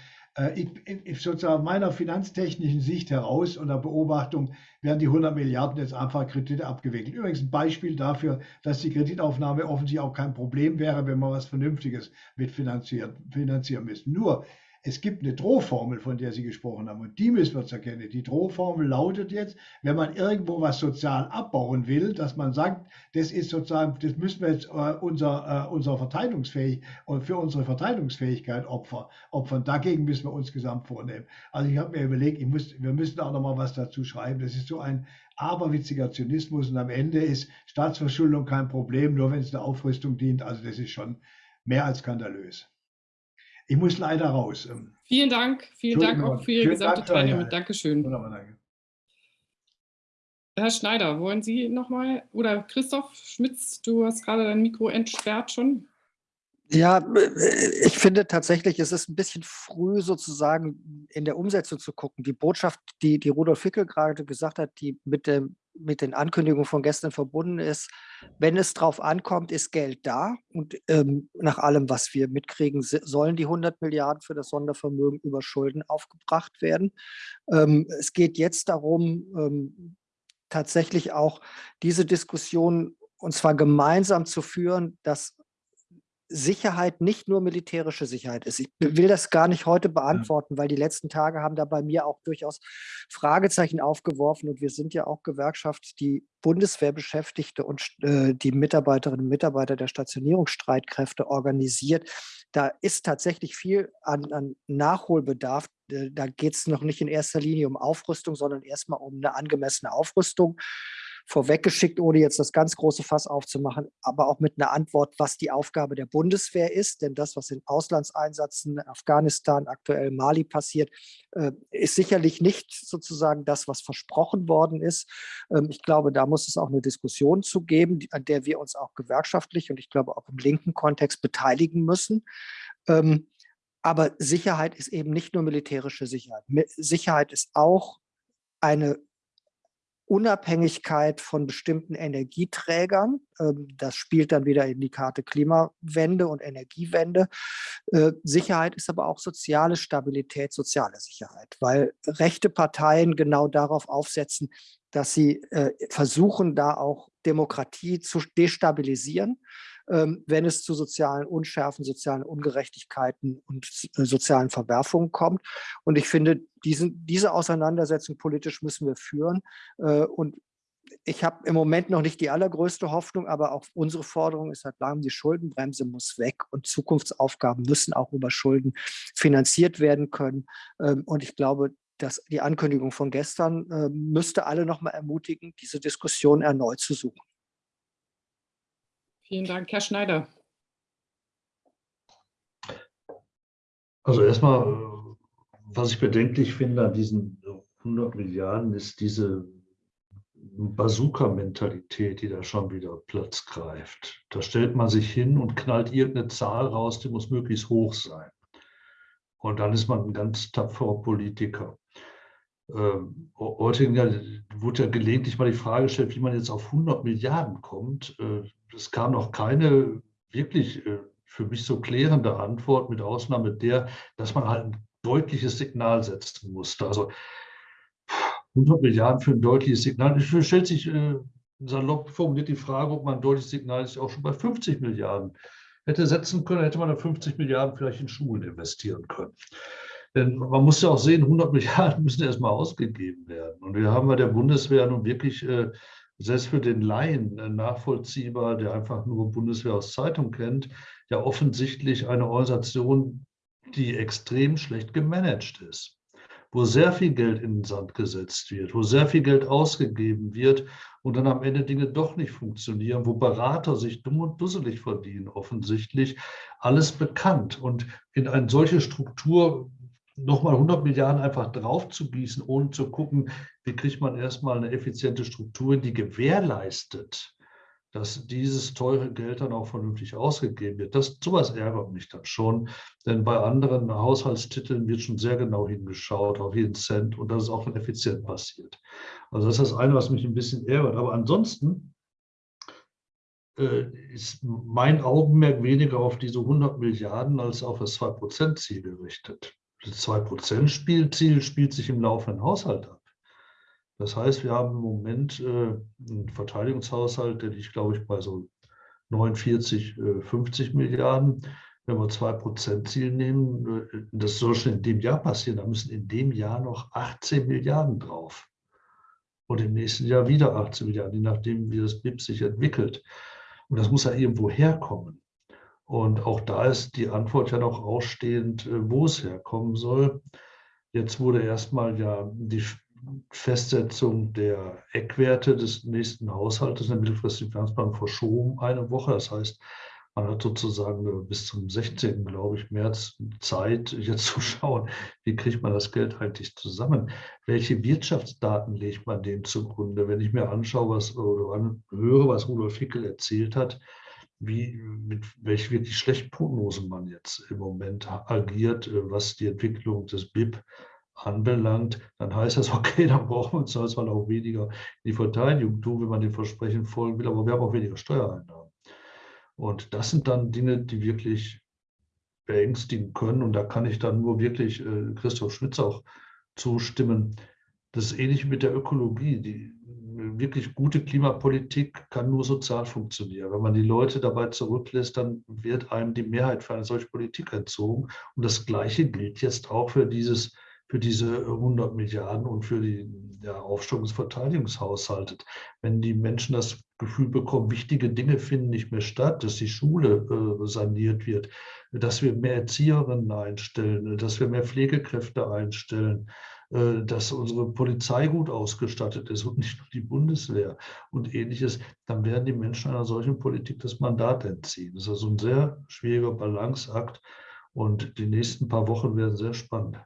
Speaker 2: ich, ich, sozusagen meiner finanztechnischen Sicht heraus und der Beobachtung werden die 100 Milliarden jetzt einfach Kredite abgewickelt. Übrigens ein Beispiel dafür, dass die Kreditaufnahme offensichtlich auch kein Problem wäre, wenn man was Vernünftiges mitfinanzieren finanzieren müsste. Nur es gibt eine Drohformel, von der Sie gesprochen haben, und die müssen wir erkennen. Die Drohformel lautet jetzt, wenn man irgendwo was sozial abbauen will, dass man sagt, das ist sozusagen, das müssen wir jetzt äh, unser, äh, unser Verteidigungsfähig und für unsere Verteidigungsfähigkeit opfer, opfern. Dagegen müssen wir uns gesamt vornehmen. Also ich habe mir überlegt, ich muss, wir müssen auch noch mal was dazu schreiben. Das ist so ein aberwitziger Zynismus und am Ende ist Staatsverschuldung kein Problem, nur wenn es der Aufrüstung dient. Also das ist schon mehr als skandalös. Ich muss leider raus. Ähm.
Speaker 1: Vielen Dank. Vielen Dank auch für Ihre gesamte Teilnahme. Dankeschön. Wunderbar, danke. Herr Schneider, wollen Sie nochmal, oder Christoph Schmitz, du hast gerade dein Mikro entsperrt schon.
Speaker 5: Ja, äh, ich finde tatsächlich, es ist ein bisschen früh sozusagen in der Umsetzung zu gucken. Die Botschaft, die, die Rudolf Fickel gerade gesagt hat, die mit, dem, mit den Ankündigungen von gestern verbunden ist, wenn es drauf ankommt, ist Geld da. Und ähm, nach allem, was wir mitkriegen, sollen die 100 Milliarden für das Sondervermögen über Schulden aufgebracht werden. Ähm, es geht jetzt darum, ähm, tatsächlich auch diese Diskussion und zwar gemeinsam zu führen, dass Sicherheit nicht nur militärische Sicherheit ist. Ich will das gar nicht heute beantworten, weil die letzten Tage haben da bei mir auch durchaus Fragezeichen aufgeworfen und wir sind ja auch Gewerkschaft, die Bundeswehrbeschäftigte und äh, die Mitarbeiterinnen und Mitarbeiter der Stationierungsstreitkräfte organisiert. Da ist tatsächlich viel an, an Nachholbedarf. Da geht es noch nicht in erster Linie um Aufrüstung, sondern erstmal um eine angemessene Aufrüstung vorweggeschickt, ohne jetzt das ganz große Fass aufzumachen, aber auch mit einer Antwort, was die Aufgabe der Bundeswehr ist. Denn das, was in Auslandseinsätzen in Afghanistan, aktuell Mali passiert, äh, ist sicherlich nicht sozusagen das, was versprochen worden ist. Ähm, ich glaube, da muss es auch eine Diskussion zu geben, an der wir uns auch gewerkschaftlich und ich glaube auch im linken Kontext beteiligen müssen. Ähm, aber Sicherheit ist eben nicht nur militärische Sicherheit. Sicherheit ist auch eine Unabhängigkeit von bestimmten Energieträgern. Ähm, das spielt dann wieder in die Karte Klimawende und Energiewende. Äh, Sicherheit ist aber auch soziale Stabilität, soziale Sicherheit, weil rechte Parteien genau darauf aufsetzen, dass sie äh, versuchen, da auch Demokratie zu destabilisieren wenn es zu sozialen Unschärfen, sozialen Ungerechtigkeiten und äh, sozialen Verwerfungen kommt. Und ich finde, diesen, diese Auseinandersetzung politisch müssen wir führen. Äh, und ich habe im Moment noch nicht die allergrößte Hoffnung, aber auch unsere Forderung ist seit langem, die Schuldenbremse muss weg und Zukunftsaufgaben müssen auch über Schulden finanziert werden können. Ähm, und ich glaube, dass die Ankündigung von gestern äh, müsste alle noch mal ermutigen, diese Diskussion erneut zu suchen.
Speaker 1: Vielen Dank, Herr Schneider.
Speaker 4: Also erstmal, was ich bedenklich finde an diesen 100 Milliarden, ist diese Bazooka-Mentalität, die da schon wieder Platz greift. Da stellt man sich hin und knallt irgendeine Zahl raus, die muss möglichst hoch sein. Und dann ist man ein ganz tapferer Politiker. Ähm, heute ja, wurde ja gelegentlich mal die Frage gestellt, wie man jetzt auf 100 Milliarden kommt. Äh, es kam noch keine wirklich äh, für mich so klärende Antwort, mit Ausnahme der, dass man halt ein deutliches Signal setzen musste. Also 100 Milliarden für ein deutliches Signal. Es stellt sich äh, salopp formuliert die Frage, ob man ein deutliches Signal auch schon bei 50 Milliarden hätte setzen können, hätte man da 50 Milliarden vielleicht in Schulen investieren können. Denn man muss ja auch sehen, 100 Milliarden müssen erstmal ausgegeben werden. Und wir haben bei der Bundeswehr nun wirklich äh, selbst für den Laien äh, nachvollziehbar, der einfach nur Bundeswehr aus Zeitung kennt, ja offensichtlich eine Organisation, die extrem schlecht gemanagt ist, wo sehr viel Geld in den Sand gesetzt wird, wo sehr viel Geld ausgegeben wird und dann am Ende Dinge doch nicht funktionieren, wo Berater sich dumm und dusselig verdienen, offensichtlich. Alles bekannt. Und in eine solche Struktur nochmal 100 Milliarden einfach drauf zu gießen, ohne zu gucken, wie kriegt man erstmal eine effiziente Struktur, die gewährleistet, dass dieses teure Geld dann auch vernünftig ausgegeben wird. Das, sowas ärgert mich dann schon, denn bei anderen Haushaltstiteln wird schon sehr genau hingeschaut, auf jeden Cent und das ist auch effizient passiert. Also das ist das eine, was mich ein bisschen ärgert. Aber ansonsten äh, ist mein Augenmerk weniger auf diese 100 Milliarden als auf das 2-Prozent-Ziel gerichtet. Das 2%-Spielziel spielt sich im laufenden Haushalt ab. Das heißt, wir haben im Moment äh, einen Verteidigungshaushalt, der liegt, glaube ich, bei so 49, äh, 50 Milliarden. Wenn wir 2%-Ziel nehmen, äh, das soll schon in dem Jahr passieren, da müssen in dem Jahr noch 18 Milliarden drauf. Und im nächsten Jahr wieder 18 Milliarden, je nachdem, wie das BIP sich entwickelt. Und das muss ja irgendwo herkommen. Und auch da ist die Antwort ja noch ausstehend, äh, wo es herkommen soll. Jetzt wurde erstmal ja die Festsetzung der Eckwerte des nächsten Haushaltes in der mittelfristigen Finanzplanung verschoben eine Woche. Das heißt, man hat sozusagen bis zum 16. glaube ich, März Zeit, jetzt zu schauen, wie kriegt man das Geld eigentlich zusammen? Welche Wirtschaftsdaten legt man dem zugrunde? Wenn ich mir anschaue, was oder höre, was Rudolf Hickel erzählt hat, wie, mit welch wirklich schlechten Prognosen man jetzt im Moment agiert, äh, was die Entwicklung des BIP anbelangt, dann heißt das, okay, dann brauchen wir uns zwar auch weniger die Verteidigung tun, wenn man dem Versprechen folgen will, aber wir haben auch weniger Steuereinnahmen. Und das sind dann Dinge, die wirklich beängstigen können. Und da kann ich dann nur wirklich äh, Christoph Schmitz auch zustimmen. Das ist ähnlich mit der Ökologie. Die, wirklich gute Klimapolitik kann nur sozial funktionieren. Wenn man die Leute dabei zurücklässt, dann wird einem die Mehrheit für eine solche Politik entzogen. Und das Gleiche gilt jetzt auch für, dieses, für diese 100 Milliarden und für die ja, Aufstockung des Verteidigungshaushaltes. Wenn die Menschen das Gefühl bekommen, wichtige Dinge finden nicht mehr statt, dass die Schule äh, saniert wird, dass wir mehr Erzieherinnen einstellen, dass wir mehr Pflegekräfte einstellen, dass unsere Polizei gut ausgestattet ist und nicht nur die Bundeswehr und ähnliches, dann werden die Menschen einer solchen Politik das Mandat entziehen. Das ist also ein sehr schwieriger Balanceakt und die nächsten paar Wochen werden sehr spannend.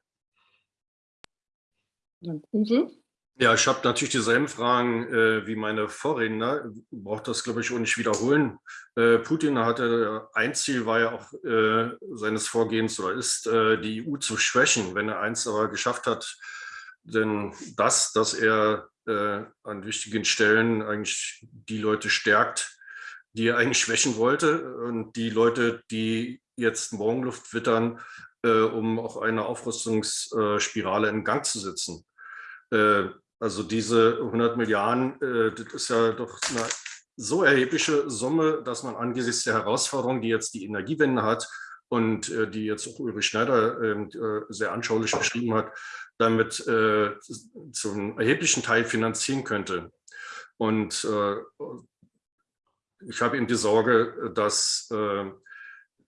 Speaker 1: Uwe.
Speaker 3: Ja, ich habe natürlich dieselben Fragen äh, wie meine Vorredner. Braucht das, glaube ich, auch nicht wiederholen. Äh, Putin hatte, ein Ziel war ja auch äh, seines Vorgehens oder ist, äh, die EU zu schwächen. Wenn er eins aber geschafft hat, denn das, dass er äh, an wichtigen Stellen eigentlich die Leute stärkt, die er eigentlich schwächen wollte und die Leute, die jetzt Morgenluft wittern, äh, um auch eine Aufrüstungsspirale in Gang zu setzen. Also diese 100 Milliarden, äh, das ist ja doch eine so erhebliche Summe, dass man angesichts der Herausforderungen, die jetzt die Energiewende hat und äh, die jetzt auch Ulrich Schneider ähm, äh, sehr anschaulich beschrieben hat, damit zum erheblichen Teil finanzieren könnte. Und ich habe eben die Sorge, dass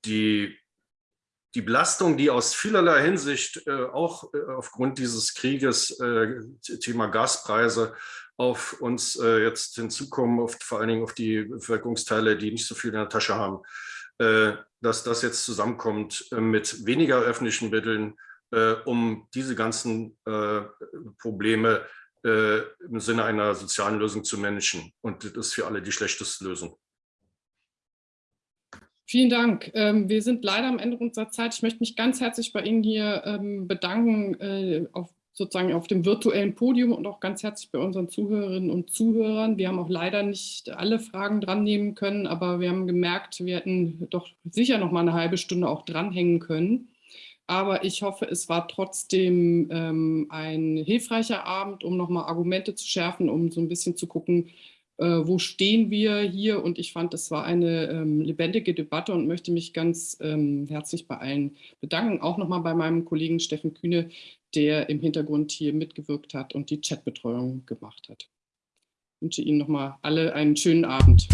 Speaker 3: die die Belastung, die aus vielerlei Hinsicht äh, auch äh, aufgrund dieses Krieges, äh, Thema Gaspreise, auf uns äh, jetzt hinzukommen, auf, vor allen Dingen auf die Bevölkerungsteile, die nicht so viel in der Tasche haben, äh, dass das jetzt zusammenkommt äh, mit weniger öffentlichen Mitteln, um diese ganzen Probleme im Sinne einer sozialen Lösung zu managen. Und das ist für alle die schlechteste Lösung.
Speaker 1: Vielen Dank. Ähm, wir sind leider am Ende unserer Zeit. Ich möchte mich ganz herzlich bei Ihnen hier ähm, bedanken, äh, auf, sozusagen auf dem virtuellen Podium und auch ganz herzlich bei unseren Zuhörerinnen und Zuhörern. Wir haben auch leider nicht alle Fragen dran nehmen können, aber wir haben gemerkt, wir hätten doch sicher noch mal eine halbe Stunde auch dranhängen können. Aber ich hoffe, es war trotzdem ähm, ein hilfreicher Abend, um nochmal Argumente zu schärfen, um so ein bisschen zu gucken, wo stehen wir hier? Und ich fand, das war eine ähm, lebendige Debatte und möchte mich ganz ähm, herzlich bei allen bedanken. Auch nochmal bei meinem Kollegen Steffen Kühne, der im Hintergrund hier mitgewirkt hat und die Chatbetreuung gemacht hat. Ich wünsche Ihnen nochmal alle einen schönen Abend.